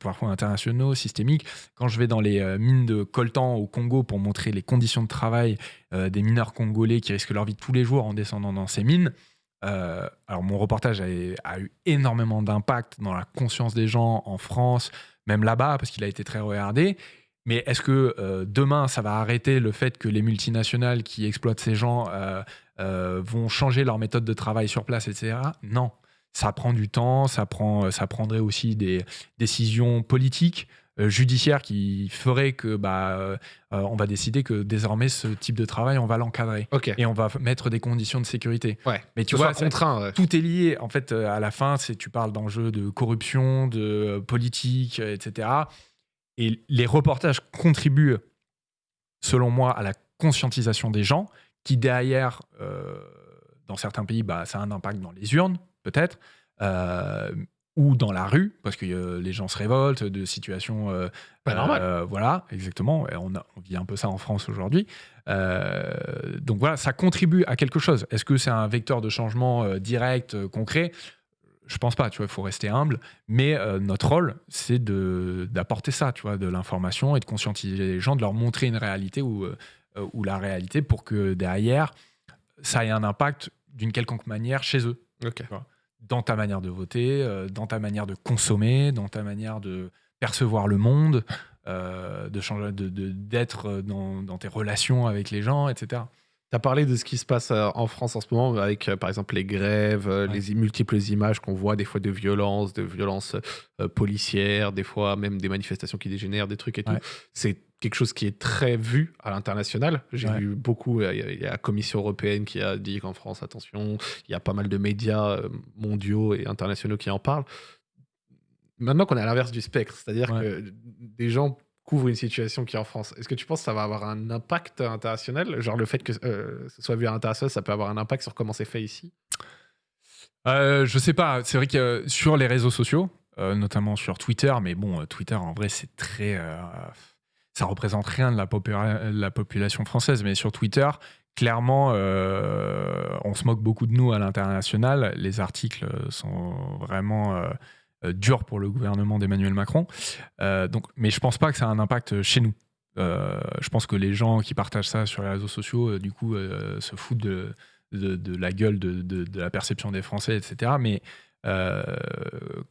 parfois internationaux, systémiques. Quand je vais dans les euh, mines de coltan au Congo pour montrer les conditions de travail euh, des mineurs congolais qui risquent leur vie tous les jours en descendant dans ces mines, alors mon reportage a eu énormément d'impact dans la conscience des gens en France, même là-bas, parce qu'il a été très regardé. Mais est-ce que euh, demain, ça va arrêter le fait que les multinationales qui exploitent ces gens euh, euh, vont changer leur méthode de travail sur place, etc. Non. Ça prend du temps, ça, prend, ça prendrait aussi des décisions politiques, judiciaires qui feraient que bah, on va décider que désormais ce type de travail, on va l'encadrer et on va mettre des conditions de sécurité. Ouais. Mais Tu vois, contraint. ouais. tout est lié. En fait, à la fin, c'est tu parles d'enjeux de corruption, de politique, etc. Et les reportages contribuent, selon moi, à la conscientisation des gens, qui derrière, euh, dans certains pays, bah, ça a un impact dans les urnes, peut-être, euh, ou dans la rue, parce que euh, les gens se révoltent de situations. euh, Pas normal. euh, voilà, exactement. Et on, a- on vit un peu ça en France aujourd'hui. Donc voilà, ça contribue à quelque chose. Est-ce que c'est un vecteur de changement direct, concret? Je pense pas, tu vois, il faut rester humble. Mais euh, notre rôle, c'est d'apporter ça, tu vois, de l'information et de conscientiser les gens, de leur montrer une réalité ou, euh, ou la réalité pour que derrière, ça ait un impact d'une quelconque manière chez eux, dans ta manière de voter, euh, dans ta manière de consommer, dans ta manière de percevoir le monde, de changer, de- de- d'être dans, dans tes relations avec les gens, etc. Tu as parlé de ce qui se passe euh, en France en ce moment avec, euh, par exemple, les grèves, euh, Ouais. les multiples images qu'on voit, des fois de violences, de violences euh, policières, des fois même des manifestations qui dégénèrent, des trucs et tout. C'est quelque chose qui est très vu à l'international. J'ai Ouais. vu beaucoup, il y a- la Commission européenne qui a dit qu'en France, attention, il y a pas mal de médias mondiaux et internationaux qui en parlent. Maintenant qu'on est à l'inverse du spectre, c'est-à-dire que des gens couvrent une situation qui est en France, est-ce que tu penses que ça va avoir un impact international? Genre le fait que euh, ce soit vu à l'international, ça peut avoir un impact sur comment c'est fait ici? Euh, je sais pas, c'est vrai que euh, sur les réseaux sociaux, euh, notamment sur Twitter, mais bon, Twitter en vrai c'est très. ça représente rien de la, la population française, mais sur Twitter, clairement, on se moque beaucoup de nous à l'international. Les articles sont vraiment euh, euh, durs pour le gouvernement d'Emmanuel Macron. Euh, donc, mais je pense pas que ça a un impact chez nous. Euh, je pense que les gens qui partagent ça sur les réseaux sociaux, euh, du coup, euh, se foutent de, de, de la gueule de, la perception des Français, etc. Mais euh,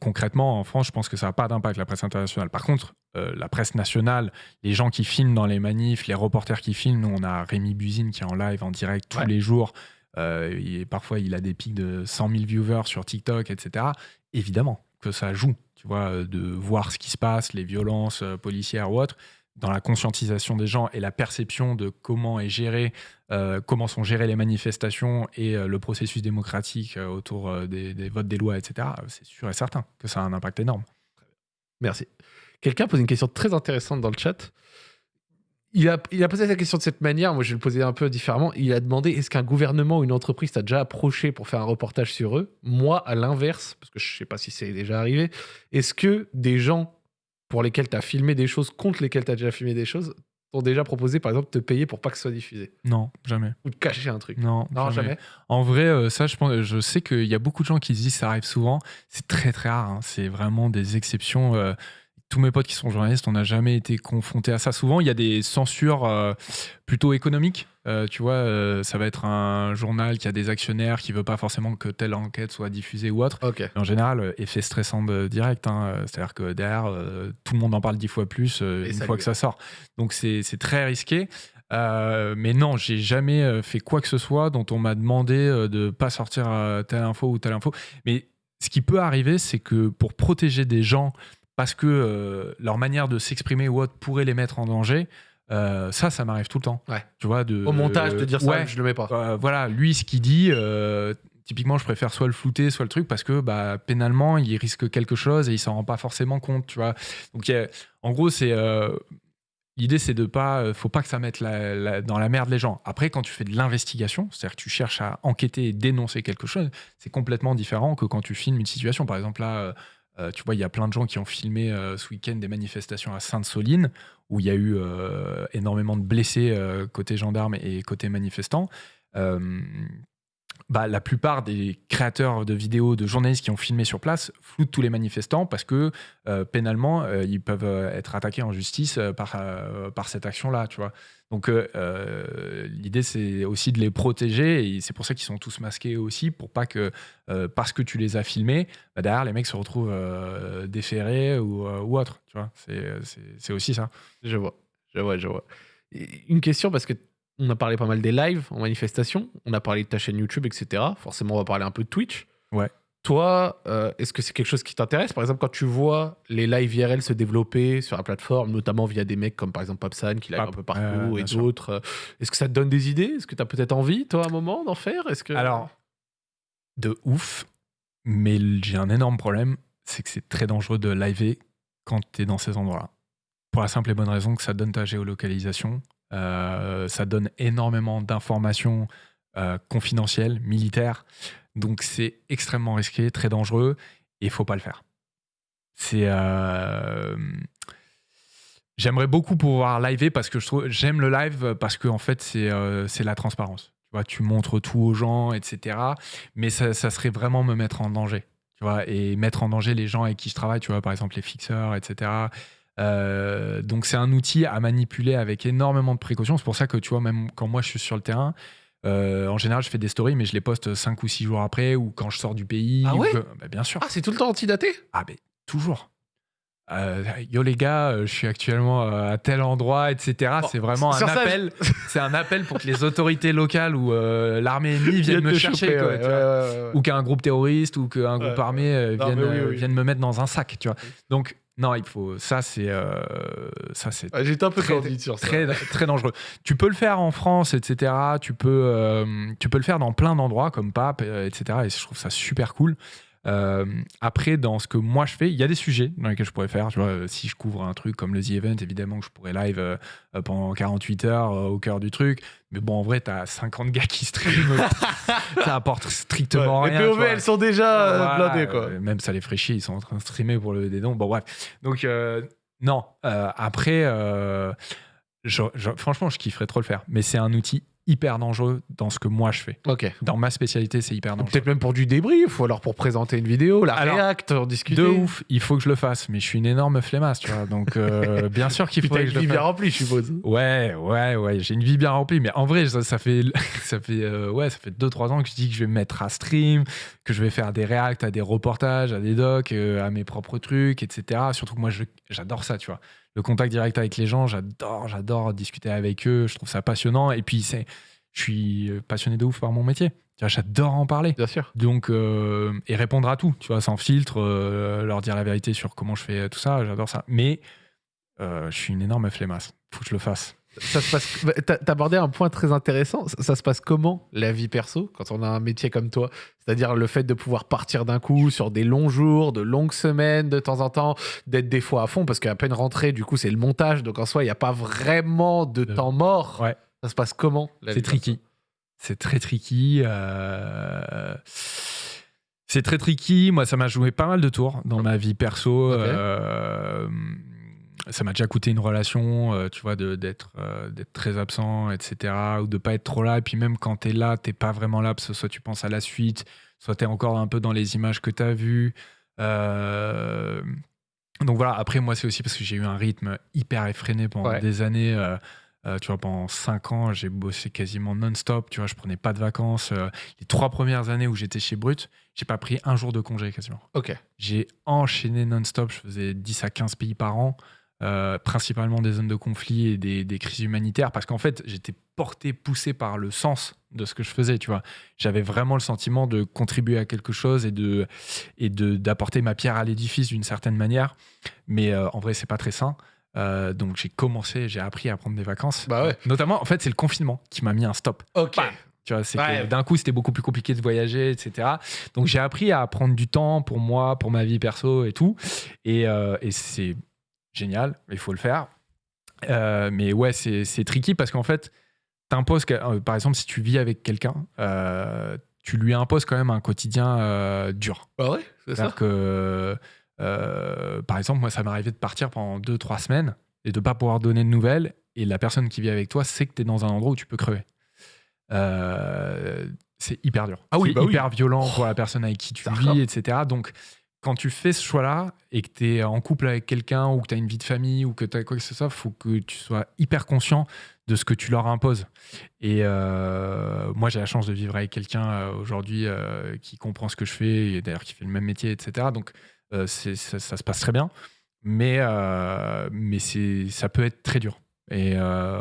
concrètement, en France, je pense que ça n'a pas d'impact, la presse internationale. Par contre, euh, la presse nationale, les gens qui filment dans les manifs, les reporters qui filment, nous, on a Rémi Buzine qui est en live, en direct tous Ouais. les jours. Euh, est- parfois, il a des pics de 100 000 viewers sur TikTok, etc. Évidemment que ça joue, tu vois, euh, de voir ce qui se passe, les violences euh, policières ou autres, dans la conscientisation des gens et la perception de comment est géré, euh, comment sont gérées les manifestations et le processus démocratique autour des, des votes des lois, etc. C'est sûr et certain que ça a un impact énorme. Merci. Quelqu'un pose une question très intéressante dans le chat. Il a, il a posé la question de cette manière, moi je vais le poser un peu différemment. Il a demandé est-ce qu'un gouvernement ou une entreprise t'a déjà approché pour faire un reportage sur eux? Moi, à l'inverse, parce que je sais pas si c'est déjà arrivé, est-ce que des gens pour lesquels tu as filmé des choses, contre lesquels tu as déjà filmé des choses, t'ont déjà proposé par exemple de te payer pour pas que ce soit diffusé? Non, jamais. Ou de cacher un truc? Non, Non, jamais. En vrai, euh, ça, je, pense, je sais qu'il y a beaucoup de gens qui se disent ça arrive souvent. C'est très, très rare. hein. C'est vraiment des exceptions. euh, tous mes potes qui sont journalistes, on n'a jamais été confrontés à ça. Souvent, il y a des censures euh, plutôt économiques. Euh, tu vois, euh, ça va être un journal qui a des actionnaires qui veut pas forcément que telle enquête soit diffusée ou autre. En général, effet stressant de direct. hein. C'est-à-dire que derrière, tout le monde en parle dix fois plus une fois que ça sort. Donc c'est très risqué. Euh, mais non, j'ai jamais fait quoi que ce soit dont on m'a demandé de pas sortir telle info ou telle info. Mais ce qui peut arriver, c'est que pour protéger des gens, parce que euh, leur manière de s'exprimer ou autre pourrait les mettre en danger, euh, ça, ça m'arrive tout le temps. Ouais. Tu vois, de, Au montage, de dire ça, Ouais. je le mets pas. Euh, voilà, lui, ce qu'il dit, typiquement, je préfère soit le flouter, soit le truc, parce que bah, pénalement, il risque quelque chose et il s'en rend pas forcément compte, tu vois. Donc, a- en gros, c'est euh, l'idée, c'est de pas, faut pas que ça mette la- la- dans la merde les gens. Après, quand tu fais de l'investigation, c'est-à-dire que tu cherches à enquêter et dénoncer quelque chose, c'est complètement différent que quand tu filmes une situation. Par exemple, là. Euh, tu vois, il y a plein de gens qui ont filmé euh, ce week-end des manifestations à Sainte-Soline, où il y a eu euh, énormément de blessés côté gendarmes et côté manifestants. Bah, la plupart des créateurs de vidéos, de journalistes qui ont filmé sur place floutent tous les manifestants parce que pénalement, ils peuvent être attaqués en justice par, par cette action-là, tu vois. Donc euh, euh, l'idée, c'est aussi de les protéger et c'est pour ça qu'ils sont tous masqués aussi, pour pas que, euh, parce que tu les as filmés, bah, derrière, les mecs se retrouvent euh, déférés ou, ou autre, tu vois. C'est- aussi ça. Je vois, je vois, je vois. Une question parce que on a parlé pas mal des lives en manifestation, on a parlé de ta chaîne YouTube, etc. Forcément, on va parler un peu de Twitch. Ouais. Toi, euh, est-ce que c'est quelque chose qui t'intéresse? Par exemple, quand tu vois les lives IRL se développer sur la plateforme, notamment via des mecs comme par exemple Papsan qui live Pap, un peu partout et d'autres, euh, est-ce que ça te donne des idées? Est-ce que tu as peut-être envie, toi, à un moment, d'en faire? Est-ce que Alors, de ouf, mais j'ai un énorme problème, c'est que c'est très dangereux de liver quand tu es dans ces endroits-là. Pour la simple et bonne raison que ça donne ta géolocalisation, euh, ça donne énormément d'informations confidentielles, militaires, donc c'est extrêmement risqué, très dangereux, et il faut pas le faire. C'est... euh, J'aimerais beaucoup pouvoir liver parce que je trouve j'aime le live parce que en fait c'est euh, la transparence. Tu vois, tu montres tout aux gens, etc. Mais ça, ça serait vraiment me mettre en danger. tu vois, et mettre en danger les gens avec qui je travaille, tu vois, par exemple les fixeurs, etc. Euh, donc c'est un outil à manipuler avec énormément de précautions. C'est pour ça que tu vois, même quand moi je suis sur le terrain, euh, en général je fais des stories, mais je les poste 5 ou 6 jours après ou quand je sors du pays. Ah ou ouais que- bah, Bien sûr. Ah, c'est tout le temps antidaté? Ah, mais toujours. Euh, yo les gars, euh, je suis actuellement à tel endroit, etc. Bon, c'est vraiment un ça, appel. C'est un appel pour que les autorités locales ou euh, l'armée ennemie viennent me chercher, choper, quoi, ouais, ouais, ouais, ou qu'un groupe terroriste ou qu'un groupe armé Non, vienne, mais oui, oui. vienne me mettre dans un sac, tu vois. Donc non, il faut ça c'est euh, ça c'est Ouais, J'étais un peu Très- sur ça. très très dangereux. Tu peux le faire en France, etc. Tu peux euh, tu peux le faire dans plein d'endroits comme Pape, euh, etc. Et je trouve ça super cool. Euh, après, dans ce que moi je fais, il y a des sujets dans lesquels je pourrais faire. Tu vois, euh, si je couvre un truc comme le The Event, évidemment que je pourrais live euh, pendant 48 heures euh, au cœur du truc. Mais bon, en vrai, t'as 50 gars qui streament. ça apporte strictement Ouais, rien. Les POV, elles sont déjà Voilà, blindées, quoi. même ça les ferait chier, ils sont en train de streamer pour le des dons. Bon, bref. Donc, non. après, je- je- franchement, je kifferais trop le faire. Mais c'est un outil hyper dangereux dans ce que moi je fais. Ok. Dans ma spécialité, c'est hyper dangereux. Peut-être même pour du débrief, ou alors pour présenter une vidéo, la Alors, réact, en discuter. De ouf, il faut que je le fasse, mais je suis une énorme flemmasse, tu vois. Donc, euh, bien sûr qu'il t'as que une je le vie bien fasse. remplie, je suppose. Ouais, ouais, ouais, j'ai une vie bien remplie, mais en vrai, ça, ça fait, ça fait, euh, ouais, ça fait 2-3 ans que je dis que je vais me mettre à stream, que je vais faire des reacts à des reportages, à des docs, euh, à mes propres trucs, etc. Surtout que moi, j'adore ça, tu vois. Le contact direct avec les gens, j'adore, j'adore discuter avec eux, je trouve ça passionnant. Et puis, c'est, je suis passionné de ouf par mon métier. J'adore en parler. Bien sûr. Donc, euh, et répondre à tout, tu vois, sans filtre, euh, leur dire la vérité sur comment je fais tout ça, j'adore ça. Mais euh, je suis une énorme flemmasse. Faut que je le fasse. Ça se passe. bah, abordé un point très intéressant. Ça, ça se passe comment la vie perso quand on a un métier comme toi? C'est-à-dire le fait de pouvoir partir d'un coup sur des longs jours, de longues semaines de temps en temps, d'être des fois à fond parce qu'à peine rentré, du coup, c'est le montage. Donc en soi, il n'y a pas vraiment de Euh, temps mort. ouais. Ça se passe comment la C'est tricky. C'est très tricky. euh, C'est très tricky. Moi, ça m'a joué pas mal de tours dans ma vie perso. Euh, Ça m'a déjà coûté une relation, euh, tu vois, d'être euh, très absent, etc. Ou de pas être trop là. Et puis même quand tu es là, t'es pas vraiment là, parce que soit tu penses à la suite, soit tu es encore un peu dans les images que tu as vues. Euh, Donc voilà, après, moi, c'est aussi parce que j'ai eu un rythme hyper effréné pendant Ouais. des années. euh, euh, tu vois, pendant 5 ans, j'ai bossé quasiment non-stop. Tu vois, je prenais pas de vacances. Euh, les trois premières années où j'étais chez Brut, j'ai pas pris un jour de congé quasiment. Ok. J'ai enchaîné non-stop. Je faisais 10 à 15 pays par an, euh, principalement des zones de conflit et des, des crises humanitaires, parce qu'en fait, j'étais porté, poussé par le sens de ce que je faisais. Tu vois, j'avais vraiment le sentiment de contribuer à quelque chose et de et de d'apporter ma pierre à l'édifice d'une certaine manière. Mais euh, en vrai, c'est pas très sain. Euh, donc j'ai commencé, j'ai appris à prendre des vacances. Bah ouais. Notamment, en fait, c'est le confinement qui m'a mis un stop. Ok. Bah, Tu vois, c'est Ouais. d'un coup, c'était beaucoup plus compliqué de voyager, etc. Donc, j'ai appris à prendre du temps pour moi, pour ma vie perso et tout. Et, euh, et c'est génial, il faut le faire. Euh, mais ouais, c'est tricky parce qu'en fait, t'imposes, euh, par exemple, si tu vis avec quelqu'un, euh, tu lui imposes quand même un quotidien euh, dur. Bah ouais, c'est ça. Que, par exemple, moi, ça m'est arrivé de partir pendant 2-3 semaines et de pas pouvoir donner de nouvelles. Et la personne qui vit avec toi sait que tu es dans un endroit où tu peux crever. C'est hyper dur. Ah oui, bah oui. hyper violent pour la personne avec qui tu vis, etc. Donc, quand tu fais ce choix-là et que tu es en couple avec quelqu'un ou que tu as une vie de famille ou que tu as quoi que ce soit, il faut que tu sois hyper conscient de ce que tu leur imposes. Et euh, moi, j'ai la chance de vivre avec quelqu'un euh, aujourd'hui euh, qui comprend ce que je fais et d'ailleurs qui fait le même métier, etc. Donc, ça, se passe très bien. Mais, mais ça peut être très dur. Et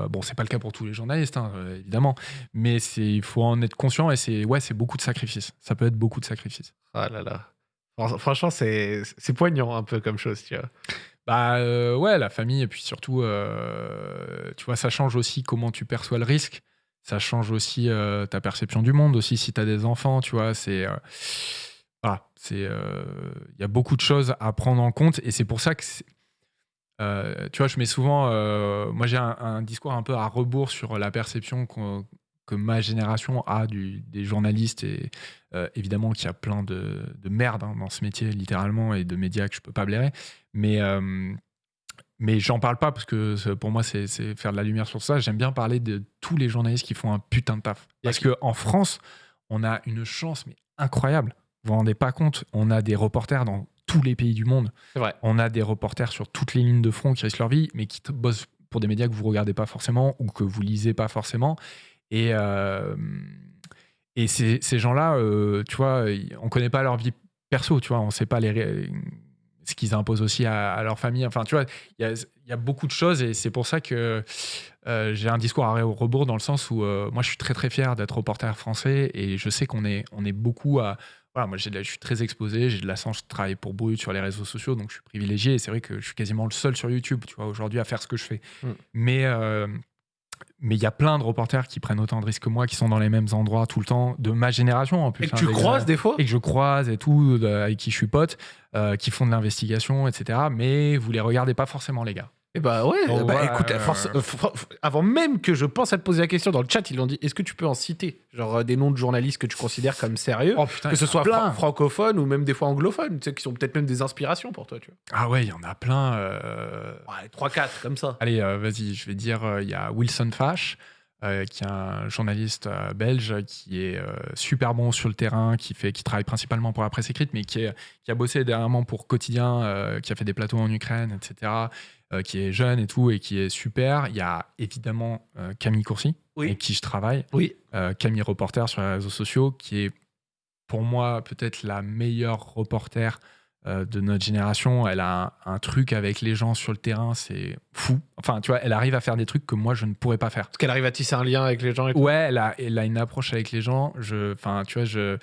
bon, c'est pas le cas pour tous les journalistes, hein, évidemment. Mais il faut en être conscient et c'est, ouais, beaucoup de sacrifices. Ça peut être beaucoup de sacrifices. Ah là là. Fran- Franchement, c'est poignant un peu comme chose, tu vois. Bah euh, ouais, la famille, et puis surtout, euh, tu vois, ça change aussi comment tu perçois le risque. Ça change aussi euh, ta perception du monde aussi si tu as des enfants, tu vois. C'est. voilà, c'est. Il y a beaucoup de choses à prendre en compte et c'est pour ça que. tu vois, je mets souvent. moi, j'ai un, un discours un peu à rebours sur la perception qu'on- que ma génération a du, des journalistes et euh, évidemment qu'il y a plein de, de merde hein, dans ce métier littéralement et de médias que je peux pas blairer mais euh, mais j'en parle pas parce que pour moi c'est faire de la lumière sur ça j'aime bien parler de tous les journalistes qui font un putain de taf parce que en France on a une chance mais incroyable vous vous rendez pas compte, on a des reporters dans tous les pays du monde. Vrai. On a des reporters sur toutes les lignes de front qui risquent leur vie, mais qui bossent pour des médias que vous regardez pas forcément ou que vous lisez pas forcément. Et, et ces, ces gens-là, euh, tu vois, on connaît pas leur vie perso, tu vois, on sait pas les, ce qu'ils imposent aussi à, à leur famille. Enfin, tu vois, il y a, il y a beaucoup de choses et c'est pour ça que euh, j'ai un discours à rebours dans le sens où euh, moi, je suis très très fier d'être reporter français et je sais qu'on est, on est beaucoup à. Voilà, moi, la- je suis très exposé, j'ai de la chance, je travaille pour Brut sur les réseaux sociaux, donc je suis privilégié. Et c'est vrai que je suis quasiment le seul sur YouTube, tu vois, aujourd'hui à faire ce que je fais. Mm. Mais euh, mais il y a plein de reporters qui prennent autant de risques que moi, qui sont dans les mêmes endroits tout le temps, de ma génération en plus. Et que hein, tu des croises des fois et que je croise et tout, avec qui je suis pote, euh, qui font de l'investigation, etc. Mais vous les regardez pas forcément, les gars. Bah ouais, Donc bah écoute, force- avant même que je pense à te poser la question dans le chat, ils l'ont dit, est-ce que tu peux en citer Genre euh, des noms de journalistes que tu considères comme sérieux? Oh putain, Que ce soit fran- francophone ou même des fois anglophone, tu sais, qui sont peut-être même des inspirations pour toi, tu vois. Ah ouais, il y en a plein. euh, Ouais, 3-4 comme ça. Allez, euh, vas-y, je vais dire, euh, il y a Wilson Fash, euh, qui est un journaliste euh, belge qui est euh, super bon sur le terrain, qui, fait, qui travaille principalement pour la presse écrite, mais qui, est- qui a bossé dernièrement pour Quotidien, qui a fait des plateaux en Ukraine, etc., qui est jeune et tout, et qui est super. Il y a évidemment Camille Courcy, Oui. avec qui je travaille, Oui. Camille Reporter sur les réseaux sociaux, qui est pour moi peut-être la meilleure reporter de notre génération. Elle a un, un truc avec les gens sur le terrain, c'est fou. Enfin, tu vois, elle arrive à faire des trucs que moi je ne pourrais pas faire. Parce qu'elle arrive à tisser un lien avec les gens et. Ouais, elle a, elle a une approche avec les gens. Je, enfin, tu vois, je.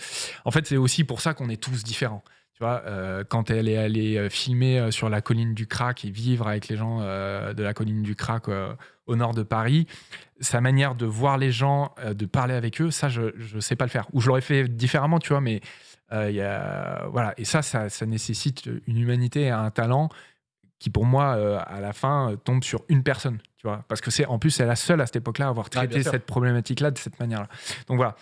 En fait, c'est aussi pour ça qu'on est tous différents. Tu vois, euh, quand elle est allée euh, filmer euh, sur la colline du Crac et vivre avec les gens euh, de la colline du Crac euh, au nord de Paris, sa manière de voir les gens, euh, de parler avec eux, ça, je ne sais pas le faire. Ou je l'aurais fait différemment, tu vois, mais euh, y a, voilà. Et ça, ça, ça nécessite une humanité et un talent qui, pour moi, euh, à la fin, euh, tombe sur une personne. Tu vois, parce que c'est en plus, c'est la seule à cette époque-là à avoir traité cette problématique-là de cette manière-là. Donc voilà.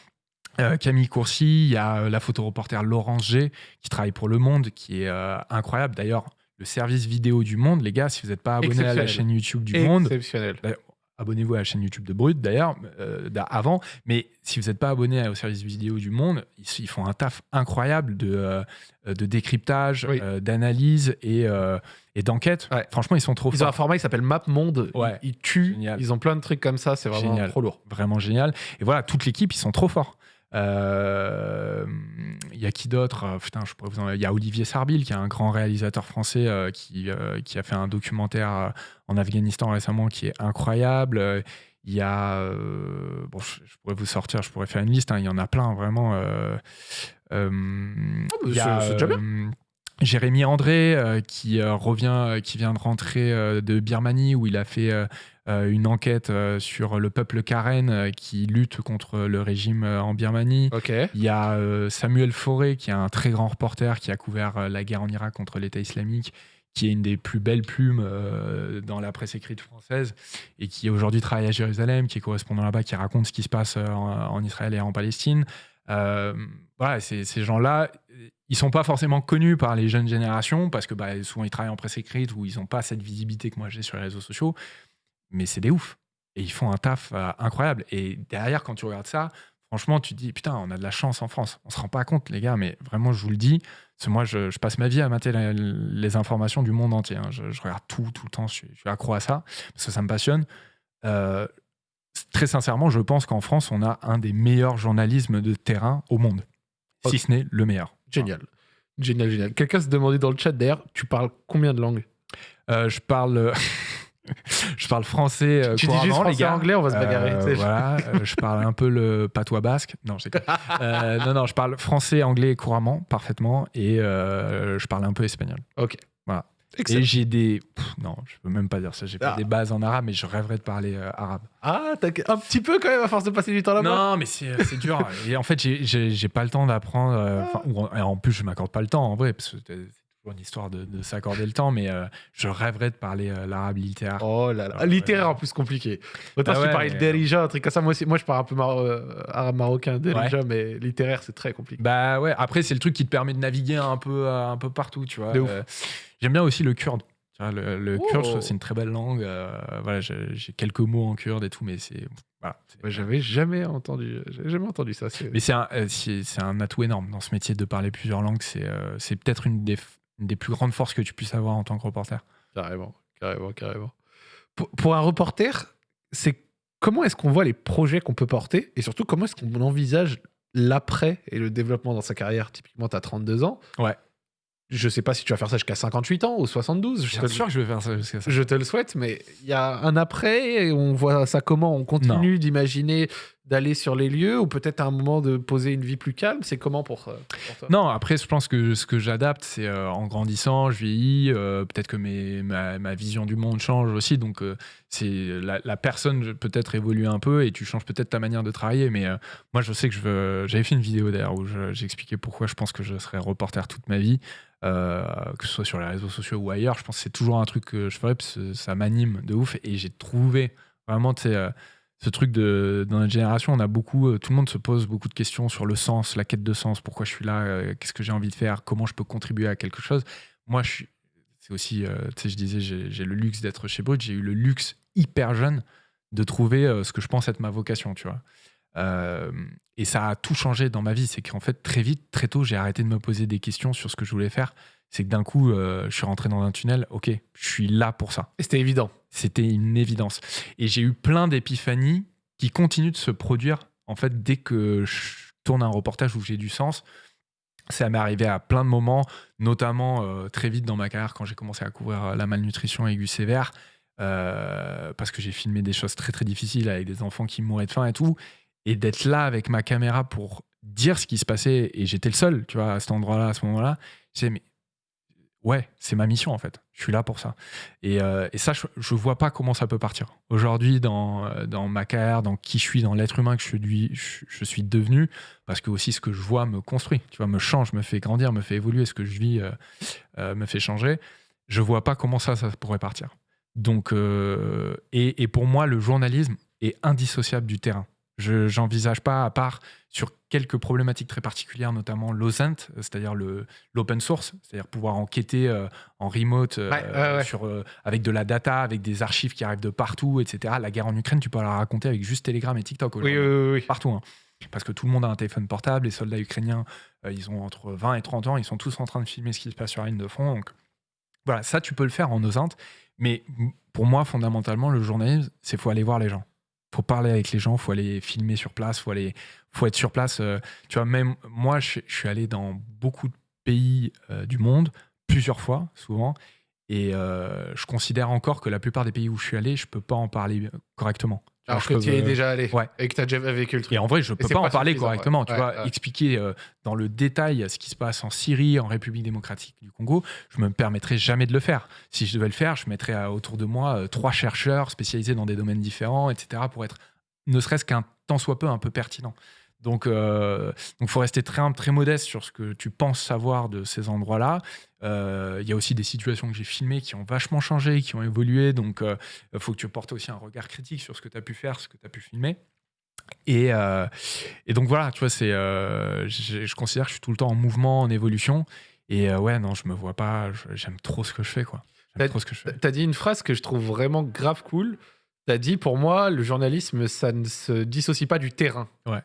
Euh, Camille Courcy, il y a euh, la photoreporter Laurence G qui travaille pour Le Monde, qui est euh, incroyable. D'ailleurs, le service vidéo du Monde, les gars, si vous n'êtes pas abonné à la chaîne YouTube du Monde, Exceptionnel. Abonnez-vous à la chaîne YouTube de Brut d'ailleurs, euh, avant. Mais si vous n'êtes pas abonné au service vidéo du Monde, ils, ils font un taf incroyable de, euh, de décryptage, Oui. euh, d'analyse et, et d'enquête. Ouais. Franchement, ils sont trop Ils ont un format qui s'appelle Map Monde. Ouais. Ils, ils tuent. Génial. Ils ont plein de trucs comme ça. C'est vraiment Génial. trop lourd. Vraiment génial. Et voilà, toute l'équipe, ils sont trop forts. Euh, Il y a qui d'autre Euh, Putain, je pourrais vous en- Il y a Olivier Sarbil, qui est un grand réalisateur français euh, qui, euh, qui a fait un documentaire euh, en Afghanistan récemment qui est incroyable. Euh, Il y a. euh, bon, je, je pourrais vous sortir, je pourrais faire une liste. hein, il y en a plein, vraiment. euh, euh, il y a, c'est- c'est déjà bien. Jérémy André euh, qui euh, revient, euh, qui vient de rentrer de Birmanie où il a fait une enquête sur le peuple Karen qui lutte contre le régime en Birmanie. Il y a Samuel Fauré qui est un très grand reporter qui a couvert la guerre en Irak contre l'État islamique, qui est une des plus belles plumes dans la presse écrite française et qui aujourd'hui travaille à Jérusalem, qui est correspondant là-bas, qui raconte ce qui se passe en, en Israël et en Palestine. Voilà, ces gens-là, ils sont pas forcément connus par les jeunes générations parce que bah, souvent ils travaillent en presse écrite ou ils n'ont pas cette visibilité que moi j'ai sur les réseaux sociaux, mais c'est des oufs. Et ils font un taf euh, incroyable. Et derrière, quand tu regardes ça, franchement, tu te dis, putain, on a de la chance en France. On se rend pas compte, les gars, mais vraiment, je vous le dis, parce que moi, je, je passe ma vie à mater la- les informations du monde entier. hein. Je, je regarde tout, tout le temps, je suis, je suis accro à ça, parce que ça me passionne. Euh, très sincèrement, je pense qu'en France, on a un des meilleurs journalismes de terrain au monde, si ce n'est le meilleur. Génial. Génial, génial. Quelqu'un se demandait dans le chat d'ailleurs, tu parles combien de langues? Euh, je parle. je parle français euh, Tu dis juste les français gars. anglais, on va se bagarrer. Euh, voilà, euh, je parle un peu le patois basque. Non, je. Euh, non, non, je parle français, anglais couramment, parfaitement, et euh, je parle un peu espagnol. Ok. Excellent. Et j'ai des. Pff, non, je peux même pas dire ça. J'ai pas Ah. des bases en arabe, mais je rêverais de parler euh, arabe. Ah, t'as un petit peu quand même à force de passer du temps là-bas. Non, mais c'est c'est dur. Et en fait, j'ai- pas le temps d'apprendre. euh, ou en, plus, je m'accorde pas le temps en vrai, parce que une histoire de, de s'accorder le temps, mais euh, je rêverais de parler euh, l'arabe littéraire. Oh là là. Ah, littéraire ouais. en plus compliqué. Autant Ah si tu ouais, parlais de mais- Derija, un truc comme ça. Moi aussi, moi je parle un peu euh, arabe marocain, Derija, mais littéraire c'est très compliqué. Bah ouais, après, c'est le truc qui te permet de naviguer un peu, euh, un peu partout, tu vois. Euh, J'aime bien aussi le kurde. Tu vois, le, le Oh. kurde, je c'est une très belle langue. euh, voilà, j'ai quelques mots en kurde et tout, mais c'est Voilà. J'avais jamais entendu, jamais entendu ça. Mais c'est un, euh, un atout énorme dans ce métier de parler plusieurs langues. C'est euh, peut-être une des, une des plus grandes forces que tu puisses avoir en tant que reporter. Carrément, carrément, carrément. Pour, pour un reporter, c'est comment est-ce qu'on voit les projets qu'on peut porter et surtout comment est-ce qu'on envisage l'après et le développement dans sa carrière? Typiquement, tu as 32 ans. Ouais. Je sais pas si tu vas faire ça jusqu'à 58 ans ou 72. Je te, sûr que je vais faire ça jusqu'à ça. je te le souhaite, mais il y a un après et on voit ça comment? On continue d'imaginer d'aller sur les lieux ou peut-être à un moment de poser une vie plus calme. C'est comment pour, euh, toi? Non, après, je pense que ce que j'adapte, c'est euh, en grandissant, je vieillis, euh, peut-être que mes, ma, ma vision du monde change aussi. Donc, la, personne peut-être évolue un peu et tu changes peut-être ta manière de travailler. Mais moi, je sais que je veux. J'avais fait une vidéo d'ailleurs où je- j'expliquais pourquoi je pense que je serai reporter toute ma vie, que ce soit sur les réseaux sociaux ou ailleurs. Je pense que c'est toujours un truc que je ferais parce que ça m'anime de ouf. Et j'ai trouvé vraiment, tu sais, ce truc de dans notre génération, on a beaucoup, euh, tout le monde se pose beaucoup de questions sur le sens, la quête de sens, pourquoi je suis là, euh, qu'est-ce que j'ai envie de faire, comment je peux contribuer à quelque chose. Moi, je suis, c'est aussi, euh, tu sais, je disais, j'ai le luxe d'être chez Brut, j'ai eu le luxe hyper jeune de trouver ce que je pense être ma vocation, tu vois. Et ça a tout changé dans ma vie. C'est qu'en fait, très vite, très tôt, j'ai arrêté de me poser des questions sur ce que je voulais faire. C'est que d'un coup, euh, je suis rentré dans un tunnel. Ok, je suis là pour ça. C'était évident. C'était une évidence. Et j'ai eu plein d'épiphanies qui continuent de se produire en fait dès que je tourne un reportage où j'ai du sens. Ça m'est arrivé à plein de moments, notamment euh, très vite dans ma carrière quand j'ai commencé à couvrir euh, la malnutrition aiguë sévère, euh, parce que j'ai filmé des choses très très difficiles avec des enfants qui mouraient de faim et tout, et d'être là avec ma caméra pour dire ce qui se passait, et j'étais le seul, tu vois, à cet endroit-là, à ce moment-là. Je disais, mais ouais, c'est ma mission en fait. Je suis là pour ça. Et, euh, et ça, je, je vois pas comment ça peut partir. Aujourd'hui, dans, euh, dans ma carrière, dans qui je suis, dans l'être humain que je suis, devenu, parce que aussi ce que je vois me construit, tu vois, me change, me fait grandir, me fait évoluer, ce que je vis euh, me fait changer. Je vois pas comment ça, ça pourrait partir. Donc, et, et pour moi, le journalisme est indissociable du terrain. Je j'envisage pas, à part sur quelques problématiques très particulières, notamment l'OSINT, c'est-à-dire le- l'open source, c'est-à-dire pouvoir enquêter euh, en remote euh, Ouais, ouais, ouais. Sur, euh, avec de la data, avec des archives qui arrivent de partout, etc. La guerre en Ukraine, tu peux la raconter avec juste Telegram et TikTok Oui, aujourd'hui oui, oui, oui. partout. hein. Parce que tout le monde a un téléphone portable. Les soldats ukrainiens, euh, ils ont entre 20 et 30 ans. Ils sont tous en train de filmer ce qui se passe sur la ligne de front. Donc voilà, ça, tu peux le faire en osinte. Mais pour moi, fondamentalement, le journalisme, c'est faut aller voir les gens. Faut parler avec les gens, faut aller filmer sur place, faut aller, faut être sur place. euh, tu vois, même moi, je, suis allé dans beaucoup de pays euh, du monde, plusieurs fois, souvent. Et euh, je considère encore que la plupart des pays où je suis allé, je peux pas en parler correctement. Alors que peux tu y es déjà allé Ouais. et que tu as déjà vécu le truc. et en vrai, je peux c'est pas en parler correctement. ouais. Tu Ouais, vois, expliquer euh, dans le détail ce qui se passe en Syrie, en République démocratique du Congo, je me permettrai jamais de le faire. Si je devais le faire, je mettrais euh, autour de moi euh, trois chercheurs spécialisés dans des domaines différents, etc., pour être ne serait-ce qu'un tant soit peu un peu pertinent. Donc, euh, donc, faut rester très très modeste sur ce que tu penses savoir de ces endroits-là. Euh, Il y a aussi des situations que j'ai filmées qui ont vachement changé, qui ont évolué. Donc, il faut que tu portes aussi un regard critique sur ce que tu as pu faire, ce que tu as pu filmer. Et, euh, et donc voilà, tu vois, c'est, euh, je, considère que je suis tout le temps en mouvement, en évolution. Et euh, ouais, non, je me vois pas. J'aime trop ce que je fais, quoi. J'aime trop ce que je fais. T'as dit une phrase que je trouve vraiment grave cool. T'as dit pour moi, le journalisme, ça ne se dissocie pas du terrain. Ouais.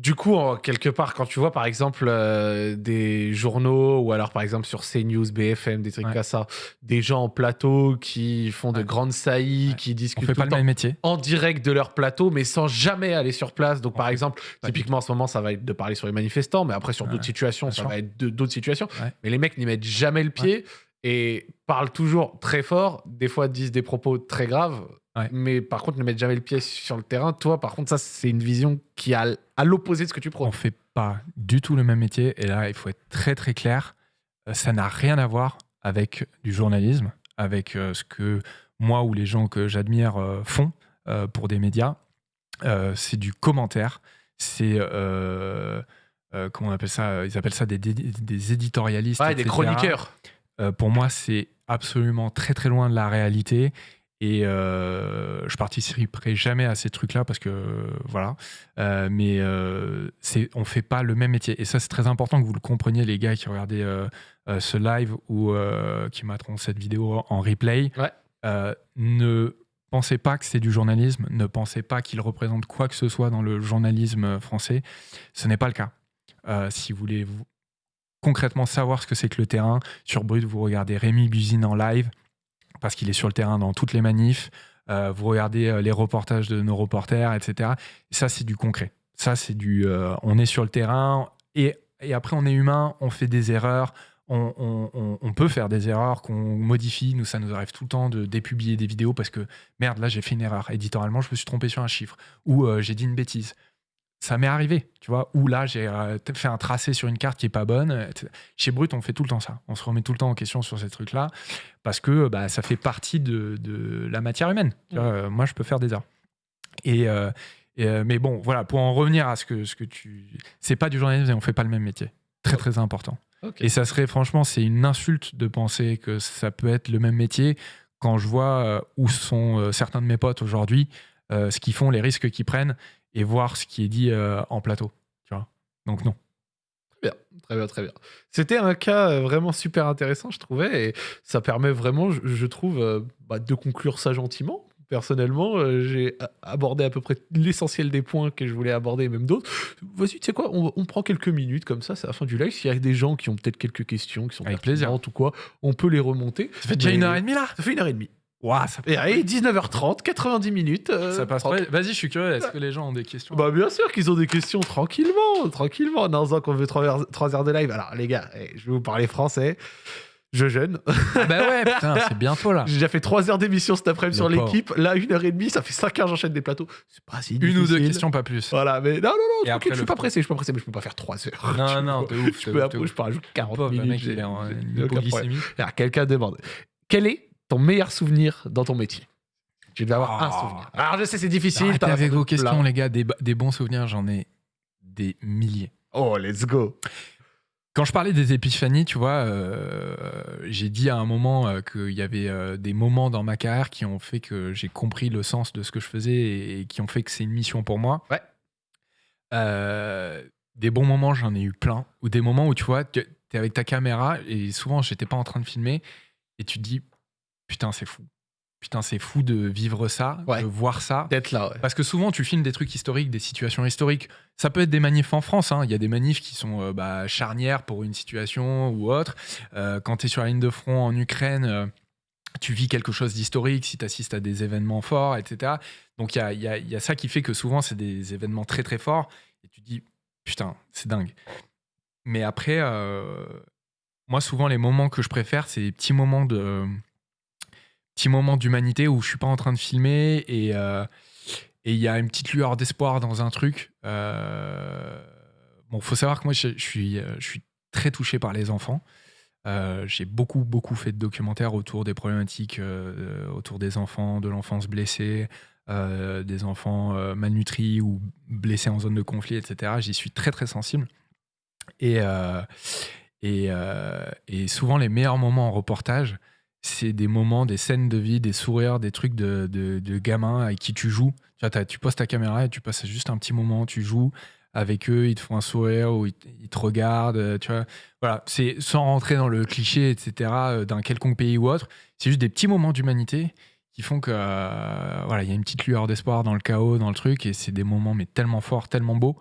Du coup, quelque part, quand tu vois par exemple euh, des journaux ou alors par exemple sur CNews, BFM, des trucs Ouais. comme ça, des gens en plateau qui font de Ouais. grandes saillies, Ouais. qui On discutent fait tout pas le le temps même métier. en direct de leur plateau, mais sans jamais aller sur place. Donc, On par exemple, typiquement en ce moment, ça va être de parler sur les manifestants, mais après sur d'autres situations, ça va être d'autres situations. Mais les mecs n'y mettent jamais le pied et parlent toujours très fort. Des fois, disent des propos très graves, Ouais. mais par contre, ne mettent jamais le pied sur le terrain. Toi, par contre, ça, c'est une vision qui est à, l'opposé de ce que tu On prônes. fait pas du tout le même métier. Et là, il faut être très très clair. Euh, Ça n'a rien à voir avec du journalisme, avec euh, ce que moi ou les gens que j'admire euh, font euh, pour des médias. C'est du commentaire. C'est comment on appelle ça? Ils appellent ça des, des- des éditorialistes. Ouais, des chroniqueurs. Pour moi, c'est absolument très très loin de la réalité. Et euh, je participerai jamais à ces trucs-là parce que voilà. Euh, mais euh, c'est, on fait pas le même métier. Et ça, c'est très important que vous le compreniez, les gars qui regardaient ce live ou qui mettront cette vidéo en replay. Ouais. Ne pensez pas que c'est du journalisme, ne pensez pas qu'il représente quoi que ce soit dans le journalisme français. Ce n'est pas le cas. Euh, si vous voulez vous- concrètement savoir ce que c'est que le terrain, sur Brut, vous regardez Rémi Buzine en live, parce qu'il est sur le terrain dans toutes les manifs. Euh, vous regardez euh, les reportages de nos reporters, etc. Ça, c'est du concret. Ça, c'est du. euh, on est sur le terrain et, après, on est humain, on fait des erreurs. On, peut faire des erreurs qu'on modifie. Nous, ça nous arrive tout le temps de dépublier des vidéos parce que merde, là, j'ai fait une erreur. Éditorialement, je me suis trompé sur un chiffre ou j'ai dit une bêtise. Ça m'est arrivé, tu vois. Ou là, j'ai euh, fait un tracé sur une carte qui est pas bonne. Chez Brut, on fait tout le temps ça. On se remet tout le temps en question sur ces trucs-là parce que bah, ça fait partie de, de la matière humaine. Tu vois, euh, moi, je peux faire des erreurs. Et, euh, et, euh, mais bon, voilà, pour en revenir à ce que, ce que tu. C'est pas du journalisme et on fait pas le même métier. Très, très important. Et ça serait, franchement, c'est une insulte de penser que ça peut être le même métier quand je vois où sont certains de mes potes aujourd'hui, euh, ce qu'ils font, les risques qu'ils prennent et voir ce qui est dit euh, en plateau. Tu vois Donc, non. Très bien, très bien, très bien. C'était un cas euh, vraiment super intéressant, je trouvais, et ça permet vraiment, je, je trouve, euh, bah, de conclure ça gentiment. Personnellement, euh, j'ai abordé à peu près l'essentiel des points que je voulais aborder, et même d'autres. Vas-y, tu sais quoi, on, on prend quelques minutes comme ça, c'est la fin du live. S'il y a des gens qui ont peut-être quelques questions, qui sont Avec plaisir. ou quoi, on peut les remonter. Ça fait déjà une heure et demie là Ça fait une heure et demie. Ouah, ça, Et allez, 19h30, 90 minutes. euh, ça passe pas. Vas-y, je suis curieux. Est-ce que les gens ont des questions Bah bien sûr qu'ils ont des questions tranquillement, tranquillement. Dans un qu'on veut 3 heures, de live. Alors les gars, eh, je vais vous parler français. Je jeûne. Ah Bah ouais, putain, c'est bientôt là. J'ai déjà fait 3 heures d'émission cet après-midi Le sur pauvre. l'équipe. Là, une heure et demie, ça fait 5 heures j'enchaîne des plateaux. C'est pas si Une ou deux difficile. questions, pas plus. Voilà, mais non, non, non, Et tranquille, après, je suis le pas pressé, je suis pas pressé, mais je peux pas faire 3 heures. Non, non, de ouf. Je peux, ouf, après, je peux rajouter 40 Pauvre, le minutes. mec, il est en j'ai une aucun problème. hypoglycémie. Alors, quelqu'un demande Quel est ton meilleur souvenir dans ton métier Je vais avoir un Oh. souvenir. Alors, je sais, c'est difficile. Arrêtez avec vos questions, plein. les gars. Des, des bons souvenirs, j'en ai des milliers. Oh, let's go. Quand je parlais des épiphanies, tu vois, euh, j'ai dit à un moment euh, qu'il y avait euh, des moments dans ma carrière qui ont fait que j'ai compris le sens de ce que je faisais et, et qui ont fait que c'est une mission pour moi. Ouais. Euh, des bons moments, j'en ai eu plein. Ou des moments où tu vois, tu es avec ta caméra et souvent, j'étais pas en train de filmer et tu te dis, putain, c'est fou. Putain, c'est fou de vivre ça, Ouais. de voir ça. D'être là, ouais. Parce que souvent, tu filmes des trucs historiques, des situations historiques. Ça peut être des manifs en France. hein. Il y a des manifs qui sont euh, bah, charnières pour une situation ou autre. Euh, quand tu es sur la ligne de front en Ukraine, euh, tu vis quelque chose d'historique si tu assistes à des événements forts, etc. Donc il y a, y a- y a ça qui fait que souvent, c'est des événements très très forts. Et tu te dis, putain, c'est dingue. Mais après, moi, souvent, les moments que je préfère, c'est les petits moments de petits moments d'humanité où je suis pas en train de filmer et euh, et il y a une petite lueur d'espoir dans un truc. Euh, bon, faut savoir que moi, je, suis, euh, je suis très touché par les enfants. Euh, J'ai beaucoup, beaucoup fait de documentaires autour des problématiques, autour des enfants, de l'enfance blessée, des enfants malnutris ou blessés en zone de conflit, etc. J'y suis très, très sensible. Et, et, et souvent, les meilleurs moments en reportage, c'est des moments, des scènes de vie, des sourires, des trucs de, de, gamins avec qui tu joues. Tu, vois, tu poses ta caméra et tu passes juste un petit moment, tu joues avec eux, ils te font un sourire ou ils, te- regardent. euh, Tu vois. Voilà, c'est sans rentrer dans le cliché, etc., euh, d'un quelconque pays ou autre. C'est juste des petits moments d'humanité qui font que euh, voilà, il y a une petite lueur d'espoir dans le chaos, dans le truc, et c'est des moments mais tellement forts, tellement beaux.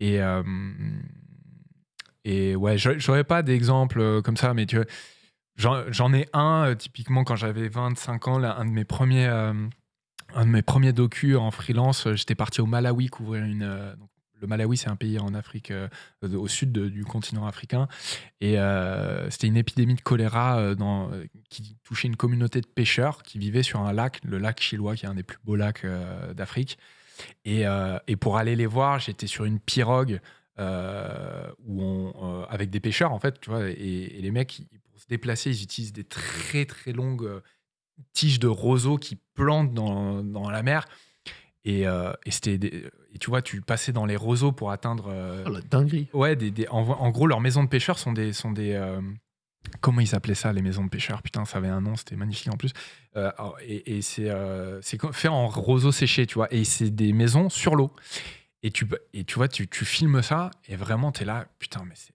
Et euh, et ouais, j'aurais pas d'exemple comme ça, mais tu vois, j'en ai un euh, typiquement quand j'avais 25 ans, là, un de mes premiers euh, un de mes premiers docus en freelance, euh, j'étais parti au Malawi couvrir une le Malawi, c'est un pays en Afrique, au sud du continent africain. Et c'était une épidémie de choléra dans, qui touchait une communauté de pêcheurs qui vivaient sur un lac, le lac Chilois, qui est un des plus beaux lacs d'Afrique. Et, et pour aller les voir, j'étais sur une pirogue où avec des pêcheurs, en fait, tu vois. Et, les mecs, se déplacer, ils utilisent des très, très longues euh, tiges de roseaux qui plantent dans, dans la mer. Et, euh, et c'était des- et tu vois, tu passais dans les roseaux pour atteindre. euh, Oh, la dinguerie. Ouais, des, des- en, en gros, leurs maisons de pêcheurs sont des. Sont des euh, comment ils appelaient ça, les maisons de pêcheurs? Putain, ça avait un nom, c'était magnifique en plus. Et et c'est c'est fait en roseau séché, tu vois. Et c'est des maisons sur l'eau. Et tu, et tu vois, tu, tu filmes ça, et vraiment, tu es là, putain, mais c'est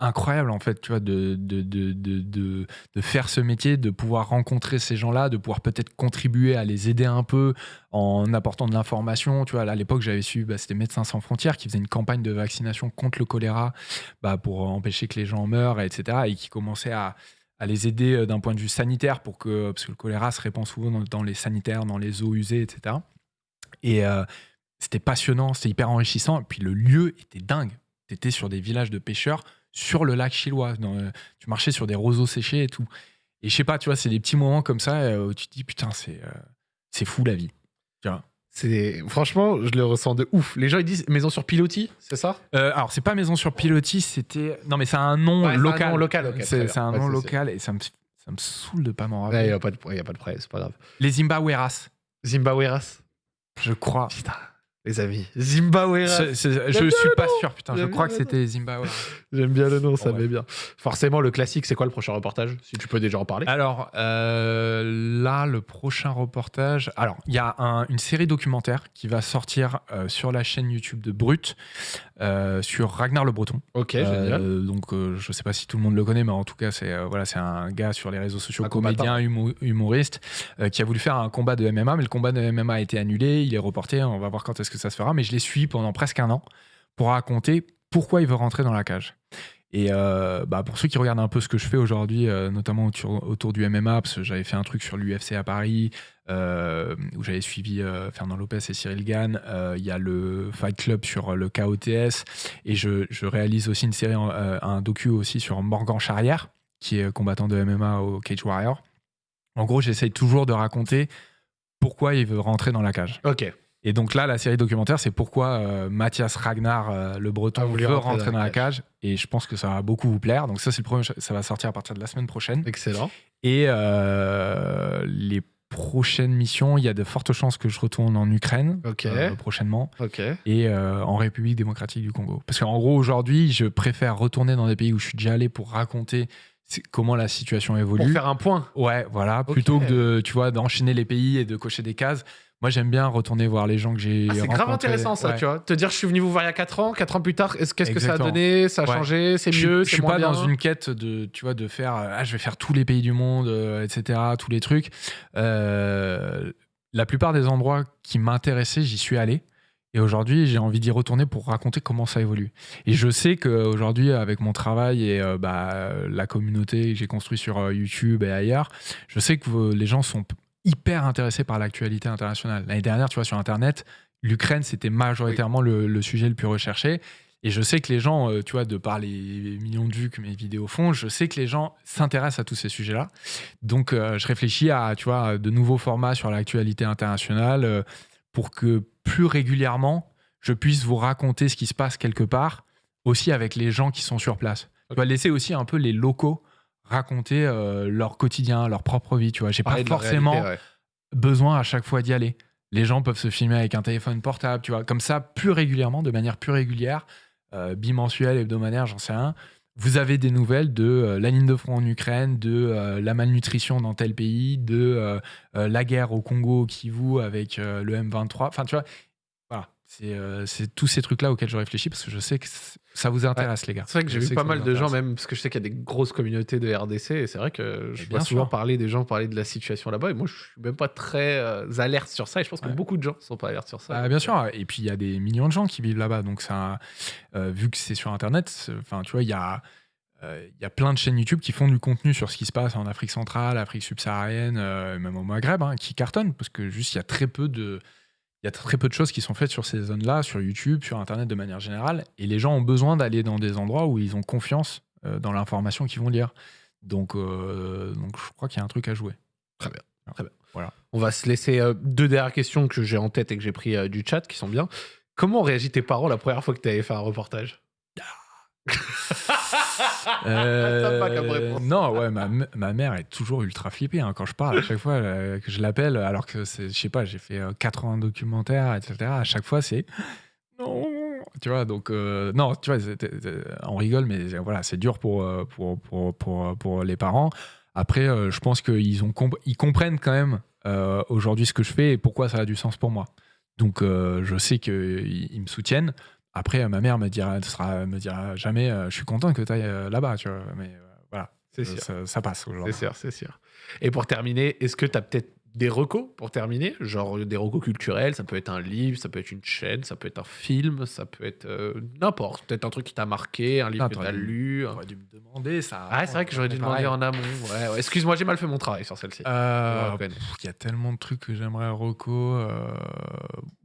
incroyable en fait, tu vois, de, de, de, de, de- faire ce métier, de pouvoir rencontrer ces gens-là, de pouvoir peut-être contribuer à les aider un peu en apportant de l'information. Tu vois, à l'époque, j'avais su, bah, c'était Médecins sans frontières qui faisait une campagne de vaccination contre le choléra bah, pour empêcher que les gens meurent, etc. Et qui commençait à, à les aider euh, d'un point de vue sanitaire pour que, parce que le choléra se répand souvent dans, les sanitaires, dans les eaux usées, etc. Et euh, c'était passionnant, c'était hyper enrichissant. Et puis le lieu était dingue. Tu étais sur des villages de pêcheurs sur le lac chillois. Dans, euh, tu marchais sur des roseaux séchés et tout. Et je sais pas, tu vois, c'est des petits moments comme ça euh, où tu te dis, putain, c'est euh, c'est fou la vie. Tu vois. C'est franchement, je le ressens de ouf. Les gens ils disent maison sur pilotis, c'est ça? Euh, alors, c'est pas Maison sur Pilotis, c'était. Non, mais c'est un nom Ouais, c'est un local. nom local, ok, très c'est un Ouais, nom local et ça me, ça me saoule de pas m'en Il rappeler. n'y a pas de y a pas de prêt, c'est pas grave. Les Zimbabweras, Zimbabweras. je crois. Putain, les amis. C'est- je suis pas sûr, putain. Je crois que c'était Zimbabweras. J'aime bien le nom, ça met bien. Forcément, le classique, c'est quoi le prochain reportage Si tu peux déjà en parler? Alors euh, là, le prochain reportage. Alors, il y a un- une série documentaire qui va sortir euh, sur la chaîne YouTube de Brut euh, sur Ragnar le Breton. ok, Euh, donc, euh, je sais pas si tout le monde le connaît, mais en tout cas, c'est voilà, c'est un gars sur les réseaux sociaux, Un comédien, humo- humoriste, qui a voulu faire un combat de MMA, mais le combat de MMA a été annulé, il est reporté. On va voir quand est-ce que ça se fera, mais je l'ai suivi pendant presque un an pour raconter pourquoi il veut rentrer dans la cage. Et euh, bah, pour ceux qui regardent un peu ce que je fais aujourd'hui, euh, notamment autour, du MMA, parce que j'avais fait un truc sur l'UFC à Paris, euh, où j'avais suivi Fernand Lopez et Cyril Gann. Il y a le Fight Club sur le KOTS. Et je, réalise aussi une série, un docu aussi sur Morgan Charrière, qui est combattant de MMA au Cage Warrior. En gros, j'essaye toujours de raconter pourquoi il veut rentrer dans la cage. Ok. Et donc là, la série documentaire, c'est pourquoi euh, Mathias Ragnar, euh, le breton, voulu veut rentrer rentrer dans la cage. Et je pense que ça va beaucoup vous plaire. Donc ça, c'est le premier, ça va sortir à partir de la semaine prochaine. Excellent. Et euh, les prochaines missions, il y a de fortes chances que je retourne en Ukraine euh, prochainement Ok. et en République démocratique du Congo. Parce qu'en gros, aujourd'hui, je préfère retourner dans des pays où je suis déjà allé pour raconter comment la situation évolue. Pour faire un point. Ouais, voilà. Plutôt que de, tu vois, d'enchaîner les pays et de cocher des cases. Moi, j'aime bien retourner voir les gens que j'ai Ah, c'est grave intéressant ça, Ouais. tu vois. Te dire, je suis venu vous voir il y a 4 ans, 4 ans plus tard, est-ce- qu'est-ce que ça a donné? Ça a Ouais. changé? C'est mieux? Je suis moins pas bien? dans une quête de, tu vois, de faire, euh, ah, je vais faire tous les pays du monde, euh, etc., tous les trucs. Euh, la plupart des endroits qui m'intéressaient, j'y suis allé. Et aujourd'hui, j'ai envie d'y retourner pour raconter comment ça évolue. Et je sais qu'aujourd'hui, avec mon travail et euh, bah, la communauté que j'ai construite sur YouTube et ailleurs, je sais que les gens sont hyper intéressés par l'actualité internationale. L'année dernière, tu vois, sur Internet, l'Ukraine, c'était majoritairement le, le sujet le plus recherché. Et je sais que les gens, euh, tu vois, de par les millions de vues que mes vidéos font, je sais que les gens s'intéressent à tous ces sujets-là. Donc, euh, je réfléchis à, tu vois, de nouveaux formats sur l'actualité internationale euh, pour que plus régulièrement, je puisse vous raconter ce qui se passe quelque part, aussi avec les gens qui sont sur place. Tu vois, laisser aussi un peu les locaux raconter euh, leur quotidien, leur propre vie. Tu vois, j'ai pas forcément réalité, ouais. besoin à chaque fois d'y aller. Les gens peuvent se filmer avec un téléphone portable, tu vois, comme ça, plus régulièrement, de manière plus régulière, euh, bimensuelle, hebdomadaire, j'en sais rien. Vous avez des nouvelles de euh, la ligne de front en Ukraine, de la malnutrition dans tel pays, de la guerre au Congo au Kivu avec le M23. Enfin, tu vois. C'est euh, c'est tous ces trucs-là auxquels je réfléchis parce que je sais que ça vous intéresse, les gars. C'est vrai que j'ai vu pas mal de gens, même parce que je sais qu'il y a des grosses communautés de RDC, et c'est vrai que je vois bien souvent parler des gens parler de la situation là-bas, et moi je suis même pas très euh, alerte sur ça, et je pense que beaucoup de gens sont pas alertes sur ça. Bah, bien sûr, et puis il y a des millions de gens qui vivent là-bas, donc ça, euh, vu que c'est sur Internet, enfin tu vois, il y a, il y a plein de chaînes YouTube qui font du contenu sur ce qui se passe en Afrique centrale, Afrique subsaharienne, même au Maghreb, hein, qui cartonnent, parce que juste il y a très peu de, il y a très peu de choses qui sont faites sur ces zones-là, sur YouTube, sur Internet de manière générale, et les gens ont besoin d'aller dans des endroits où ils ont confiance euh, dans l'information qu'ils vont lire. Donc, euh, donc je crois qu'il y a un truc à jouer. On va se laisser euh, deux dernières questions que j'ai en tête et que j'ai pris euh, du chat qui sont bien. Comment ont réagi tes parents la première fois que tu avais fait un reportage? Sympa comme réponse. Euh, non, ouais, ma, ma mère est toujours ultra flippée hein, quand je parle. À chaque fois euh, que je l'appelle, alors que je sais pas, j'ai fait euh, 80 documentaires, etc. À chaque fois, c'est non, tu vois. Donc euh, non, tu vois, on rigole, mais voilà, c'est dur pour euh, pour, pour, pour, pour les parents. Après, euh, je pense qu'ils ont comp- ils comprennent quand même euh, aujourd'hui ce que je fais et pourquoi ça a du sens pour moi. Donc, euh, je sais qu'ils ils me soutiennent. Après, ma mère me dira, sera, me dira jamais, euh, je suis content que tu ailles là-bas, tu vois. Mais euh, voilà, C'est Euh, sûr. ça, ça passe aujourd'hui. C'est sûr, c'est sûr. Et pour terminer, est-ce que tu as peut-être des recos pour terminer? Genre des recos culturels, ça peut être un livre, ça peut être une chaîne, ça peut être un film, ça peut être euh, n'importe. Peut-être un truc qui t'a marqué, un livre Ah, que t'as lu. J'aurais dû me demander ça. Ah, c'est vrai que j'aurais dû demander Pareil. en amont. Ouais, ouais. Excuse-moi, j'ai mal fait mon travail sur celle-ci. Euh, Il y a tellement de trucs que j'aimerais reco. euh,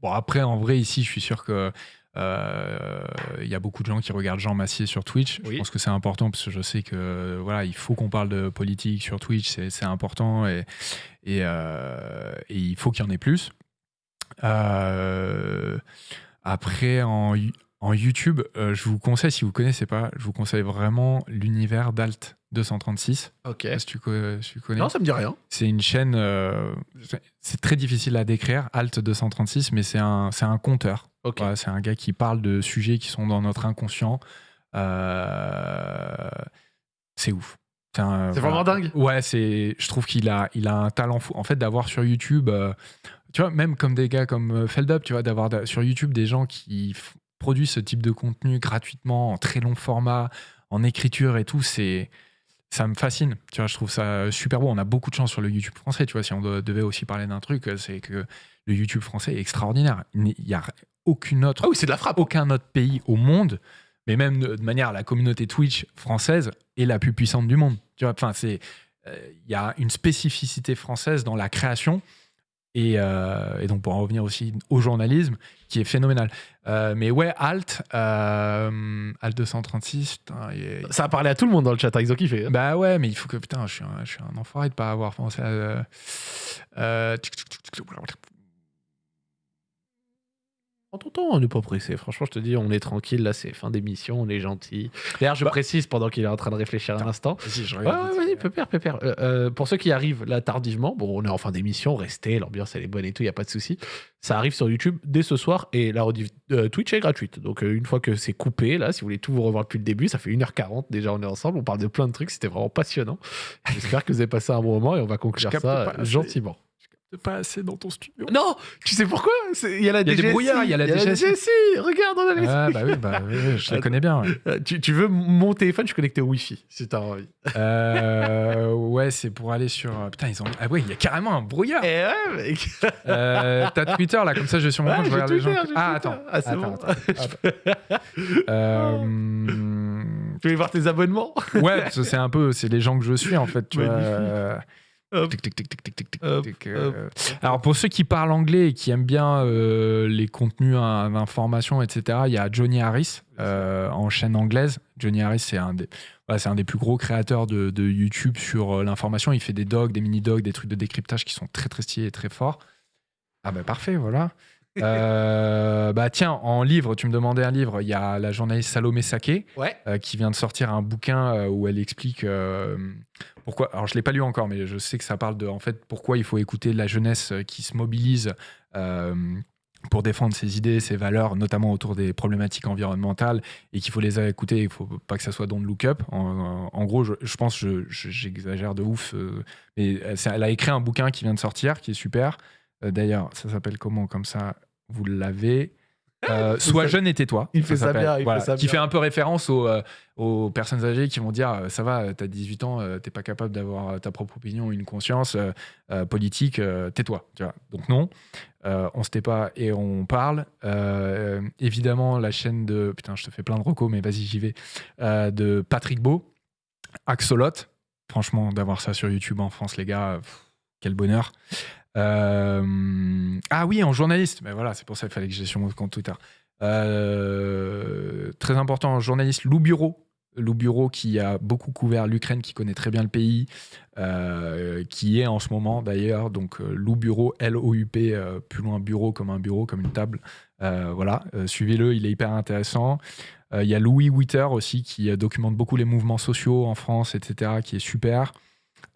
Bon, après, en vrai, ici, je suis sûr que. Euh, Il y a beaucoup de gens qui regardent Jean Massier sur Twitch. Oui. Je pense que c'est important parce que je sais que voilà, il faut qu'on parle de politique sur Twitch, c'est important et, et, euh, et il faut qu'il y en ait plus. Euh, après, en, en YouTube, je vous conseille, si vous connaissez pas, je vous conseille vraiment l'univers d'Alt 236. Ok. Je sais pas si tu co- si tu connais. Non, ça me dit rien. C'est une chaîne, euh, c'est- très difficile à décrire, Alt 236, mais c'est un, c'est un conteur. Ok. Voilà, c'est un gars qui parle de sujets qui sont dans notre inconscient. Euh, c'est ouf. C'est un- C'est vraiment dingue. Ouais, c'est, je trouve qu'il a, il a un talent fou. En fait, d'avoir sur YouTube, euh, tu vois, même comme des gars comme euh, Feldup, tu vois, d'avoir da- sur YouTube des gens qui f- produisent ce type de contenu gratuitement, en très long format, en écriture et tout, c'est, ça me fascine. Tu vois, je trouve ça super beau. On a beaucoup de chance sur le YouTube français. Tu vois, si on de- devait aussi parler d'un truc, euh, c'est que le YouTube français est extraordinaire. Il n'y a aucune autre Ah oui, c'est de la frappe. aucun autre pays au monde, mais même de, de manière la communauté Twitch française est la plus puissante du monde. Tu vois, enfin c'est euh, il y a une spécificité française dans la création et, euh, et donc pour en revenir aussi au journalisme qui est phénoménal. Euh, mais ouais, Alt, euh, Alt 236, putain, il Ça a parlé à tout le monde dans le chat, hein, ils ont kiffé. bah ouais, mais il faut que putain, je suis un, je suis un enfoiré de pas avoir pensé à. En ton temps, on n'est pas pressé. Franchement, je te dis, on est tranquille. Là, c'est fin d'émission, on est gentil. D'ailleurs, je Bah- précise pendant qu'il est en train de réfléchir un instant. Vas-y, je regarde ouais, vite. vas-y, pépère, pépère. Euh, euh, pour ceux qui arrivent là tardivement, bon, on est en fin d'émission, restez, l'ambiance elle est bonne et tout, il n'y a pas de souci. Ça arrive sur YouTube dès ce soir et la rediff- euh, Twitch est gratuite. Donc une fois que c'est coupé, là, si vous voulez tout vous revoir depuis le début, ça fait 1h40 déjà, on est ensemble, on parle de plein de trucs, c'était vraiment passionnant. J'espère que vous avez passé un bon moment et on va conclure ça pas gentiment. Pas assez dans ton studio. Non, tu sais pourquoi? Il y a la Il y a des DGSI. brouillards, il y a la DGSI. Regarde, on a les... Ah bah oui, bah oui, je les connais bien. ouais. Euh, tu, tu veux mon téléphone, je suis connecté au Wi-Fi, si t'as envie. Euh, ouais, c'est pour aller sur. Putain, ils ont. Ah ouais, il y a carrément un brouillard. Eh ouais, mec Euh, T'as Twitter là, comme ça, je vais sur mon Ouais, compte, je les gens. Ah attends. Ah, c'est attends, bon. attends, attends. Euh, Tu veux voir tes abonnements Ouais, parce que c'est un peu, c'est les gens que je suis en fait. Tu vois, Magnifique. Hop, tic, tic, tic, tic, tic, tic, tic, Hop, tic. Alors pour ceux qui parlent anglais et qui aiment bien euh, les contenus hein, d'information, etc., il y a Johnny Harris euh, en chaîne anglaise. Johnny Harris, c'est un des, voilà, c'est un des plus gros créateurs de, de YouTube sur euh, l'information. Il fait des dogs, des mini-dogs, des trucs de décryptage qui sont très très stylés et très forts. Ah bah parfait, voilà. Euh, bah tiens, en livre, tu me demandais un livre. Il y a la journaliste Salomé Saké Ouais. euh, qui vient de sortir un bouquin euh, où elle explique euh, pourquoi. Alors, je l'ai pas lu encore, mais je sais que ça parle de en fait pourquoi il faut écouter la jeunesse qui se mobilise pour défendre ses idées, ses valeurs, notamment autour des problématiques environnementales, et qu'il faut les écouter. Il faut pas que ça soit don't look up. En, en gros, je, je pense, je- je- j'exagère de ouf, euh, mais elle a écrit un bouquin qui vient de sortir, qui est super. Euh, D'ailleurs, ça s'appelle comment Comme ça, vous l'avez. Euh, Sois Ça- jeune et tais-toi. il fait ça bien, il fait ça qui bien. fait un peu référence aux, euh, aux personnes âgées qui vont dire ça va, t'as 18 ans, t'es pas capable d'avoir ta propre opinion, une conscience euh, politique, euh, tais-toi. Donc non, on se tait pas et on parle. Évidemment, la chaîne de putain, je te fais plein de recos, mais vas-y, j'y vais. de Patrick Beau, Axolot. Franchement, d'avoir ça sur YouTube en France, les gars, pff, quel bonheur. Euh, ah oui, en journaliste. Mais voilà, c'est pour ça qu'il fallait que j'ai sur mon compte Twitter. Euh, très important, journaliste Lou Bureau. Lou Bureau qui a beaucoup couvert l'Ukraine, qui connaît très bien le pays, euh, qui est en ce moment d'ailleurs, donc Lou Bureau, L-O-U-P, plus loin bureau comme un bureau, comme une table. Voilà, suivez-le, il est hyper intéressant. Il y a Louis Witter aussi qui documente beaucoup les mouvements sociaux en France, etc., qui est super.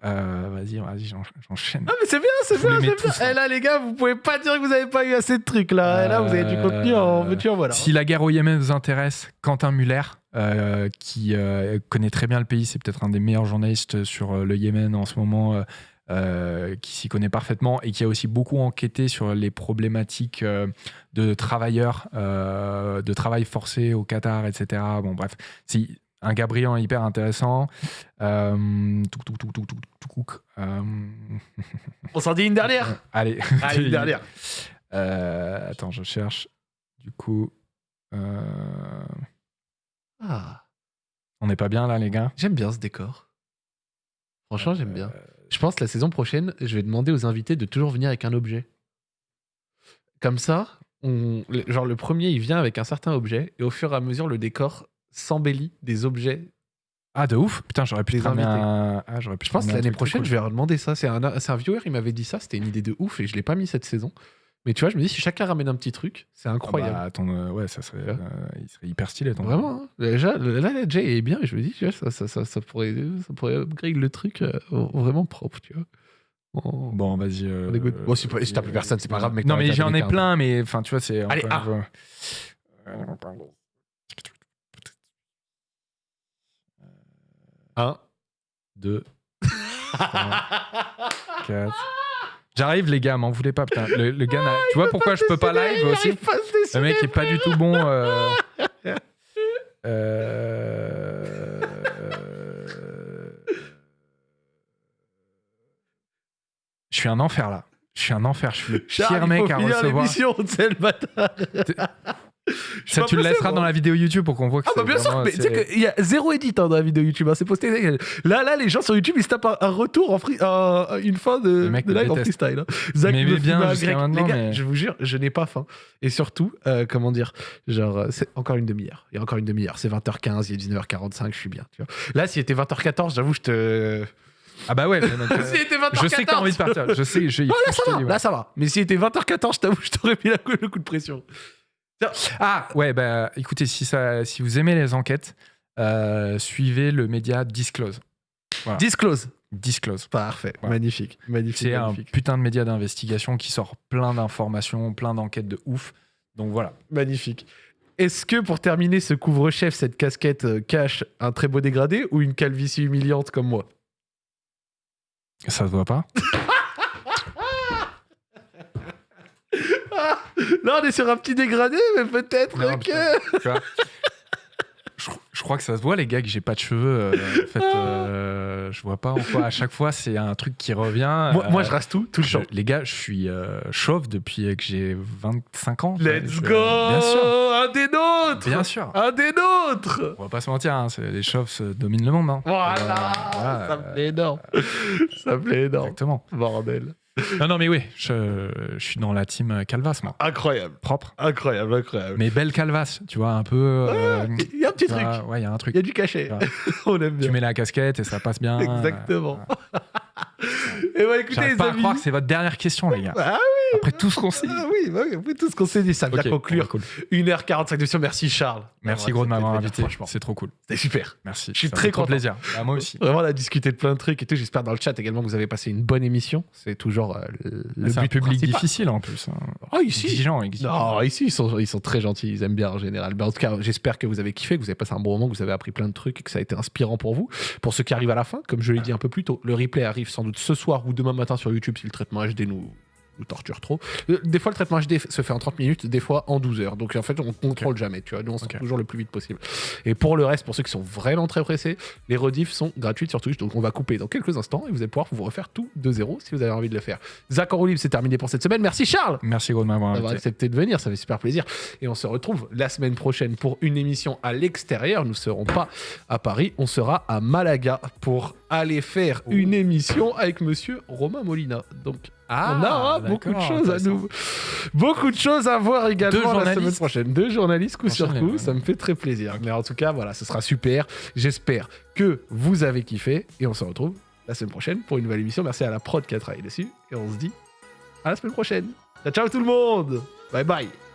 Euh, vas-y, vas-y, j'en- j'enchaîne. Ah mais c'est bien, c'est bien, c'est bien. là. Eh là les gars, vous pouvez pas dire que vous avez pas eu assez de trucs là. Eh là, vous avez du Euh, contenu en veux-tu voilà. Si la guerre au Yémen vous intéresse, Quentin Muller, euh, qui euh, connaît très bien le pays, c'est peut-être un des meilleurs journalistes sur euh, le Yémen en ce moment, euh, euh, qui s'y connaît parfaitement et qui a aussi beaucoup enquêté sur les problématiques euh, de travailleurs, euh, de travail forcé au Qatar, etc. Bon, bref, c'est un et hyper intéressant. Euh. Euh, On s'en dit une dernière allez, Allez, une dernière. Euh, attends, je cherche. Du coup, euh, Ah, on n'est pas bien là, les gars? J'aime bien ce décor. Franchement, j'aime bien. Euh, Je pense que la saison prochaine, je vais demander aux invités de toujours venir avec un objet. Comme ça, on, genre le premier, il vient avec un certain objet, et au fur et à mesure, le décor s'embellit des objets. Ah, de ouf Putain, j'aurais pu Les invités. un. Ah, j'aurais pu Je pense que l'année prochaine, cool. je vais leur demander ça. C'est un, un viewer, il m'avait dit ça, c'était une idée de ouf, et je l'ai pas mis cette saison. Mais tu vois, je me dis, si chacun ramène un petit truc, c'est Ah incroyable. bah, ton, euh, ouais, ça serait, euh, il serait hyper stylé. Ton Vraiment, hein. déjà, là, la Jay est bien, et je me dis, tu vois, ça, ça, ça, ça pourrait, ça pourrait upgrade le truc euh, vraiment propre, tu vois. On- Bon, vas-y. Bon, si t'as plus personne, c'est pas grave, mec, Non, mais j'en ai 15. plein, mais enfin, tu vois, c'est. Allez, ah. Fois- Un. 2, 4. J'arrive, les gars, m'en voulez pas, putain. Le, le gars, n'a- tu vois pourquoi je peux pas live aussi Le mec est pas du tout bon. euh, euh, Je suis un enfer là. Je suis un enfer. Je suis le pire mec à recevoir. l'émission, c'est le bâtard. Ça, tu le laisseras dans la vidéo YouTube pour qu'on voit que Ah bah bien sûr, mais tu sais qu'il y a zéro edit hein, dans la vidéo YouTube, hein, c'est posté. Là, là, les gens sur YouTube, ils se tapent un, un retour en free, un- une fin de, de live en freestyle. hein. Zach Mais me bien grec. Les gars, mais- je vous jure, je n'ai pas faim. Et surtout, euh, comment dire, genre, euh, c'est encore une demi-heure. Il y a encore une demi-heure. C'est 20h15, il est 19h45, je suis bien. Tu vois. Là, s'il était 20h14, j'avoue, je te. Ah bah ouais. mais donc, euh, était 20h14, je sais que t'as envie de partir. Je sais. Je, faut là, ça va. dis, ouais. Là, ça va. Mais s'il était 20h14, je t'avoue, je t'aurais mis la- le coup de pression. Ah ouais, bah écoutez, si, ça, si vous aimez les enquêtes, euh, suivez le média Disclose. Disclose. Disclose. Parfait. Voilà. Magnifique. Magnifique. C'est un putain de média d'investigation qui sort plein d'informations, plein d'enquêtes de ouf. Donc voilà. Magnifique. Est-ce que pour terminer ce couvre-chef, cette casquette euh, cache un très beau dégradé ou une calvitie humiliante comme moi? Ça se voit pas Là, on est sur un petit dégradé, mais peut-être que. putain. Tu vois je, je crois que ça se voit, les gars, que j'ai pas de cheveux. euh, en fait, euh, je vois pas en quoi. À chaque fois, c'est un truc qui revient. Moi, moi, euh, je rase tout, tout le temps. les gars, je suis euh, chauve depuis que j'ai 25 ans. Let's go Bien sûr. Un des nôtres Bien sûr. Un des nôtres On va pas se mentir, hein, les chauves se dominent le monde. hein. Voilà Euh, voilà, Ça me plaît énorme. Ça me plaît énorme. Exactement. Bordel. Non, non, mais oui, je, je suis dans la team Calvas, moi. Incroyable. Propre. Incroyable, incroyable. Mais belle Calvas, tu vois, un peu. euh, Il y a un petit truc. vois, ouais, il y a un truc. Il y a du cachet. On aime bien. Tu mets la casquette et ça passe bien. Exactement. Euh, Et bah écoutez, J'arrive les pas à croire que c'est votre dernière question, les gars. Ah Après tout ce qu'on s'est dit. Ah oui, bah oui, après tout ce qu'on s'est dit, ça vient conclure cool. 1h45 d'émission. Merci Charles. Merci gros de m'avoir invité. C'est trop cool. c'était super. Merci. Je suis très content. plaisir. Bah, moi aussi. Vraiment, on a discuté de plein de trucs et tout. J'espère dans le chat également que vous avez passé une bonne émission. C'est toujours euh, le, C'est un but public difficile en plus. hein. Ah, ici Exigeant, exigeant. Non, ici, ils sont, ils sont très gentils. Ils aiment bien en général. Mais en tout cas, j'espère que vous avez kiffé, que vous avez passé un bon moment, que vous avez appris plein de trucs et que ça a été inspirant pour vous. Pour ceux qui arrivent à la fin, comme je l'ai dit un peu plus tôt, le replay arrive sans doute ce soir ou demain matin sur YouTube si le traitement HD nous nous torture trop. Euh, Des fois, le traitement HD se fait en 30 minutes, des fois en 12 heures. Donc, en fait, on contrôle jamais, tu vois. Nous, on sort Ok. toujours le plus vite possible. Et pour le reste, pour ceux qui sont vraiment très pressés, les rediffs sont gratuites sur Twitch. Donc, on va couper dans quelques instants et vous allez pouvoir vous refaire tout de zéro si vous avez envie de le faire. Zach en c'est terminé pour cette semaine. Merci Charles Merci gros de m'avoir accepté de venir, ça fait super plaisir. Et on se retrouve la semaine prochaine pour une émission à l'extérieur. Nous ne serons pas à Paris, on sera à Malaga pour aller faire une émission avec monsieur Romain Molina. Donc on aura beaucoup de choses à nous. Beaucoup de choses à voir également la semaine prochaine. Deux journalistes coup sur coup, ça me fait très plaisir. Mais en tout cas, voilà, ce sera super. J'espère que vous avez kiffé et on se retrouve la semaine prochaine pour une nouvelle émission. Merci à la prod qui a travaillé dessus et on se dit à la semaine prochaine. Ciao, ciao tout le monde. Bye bye.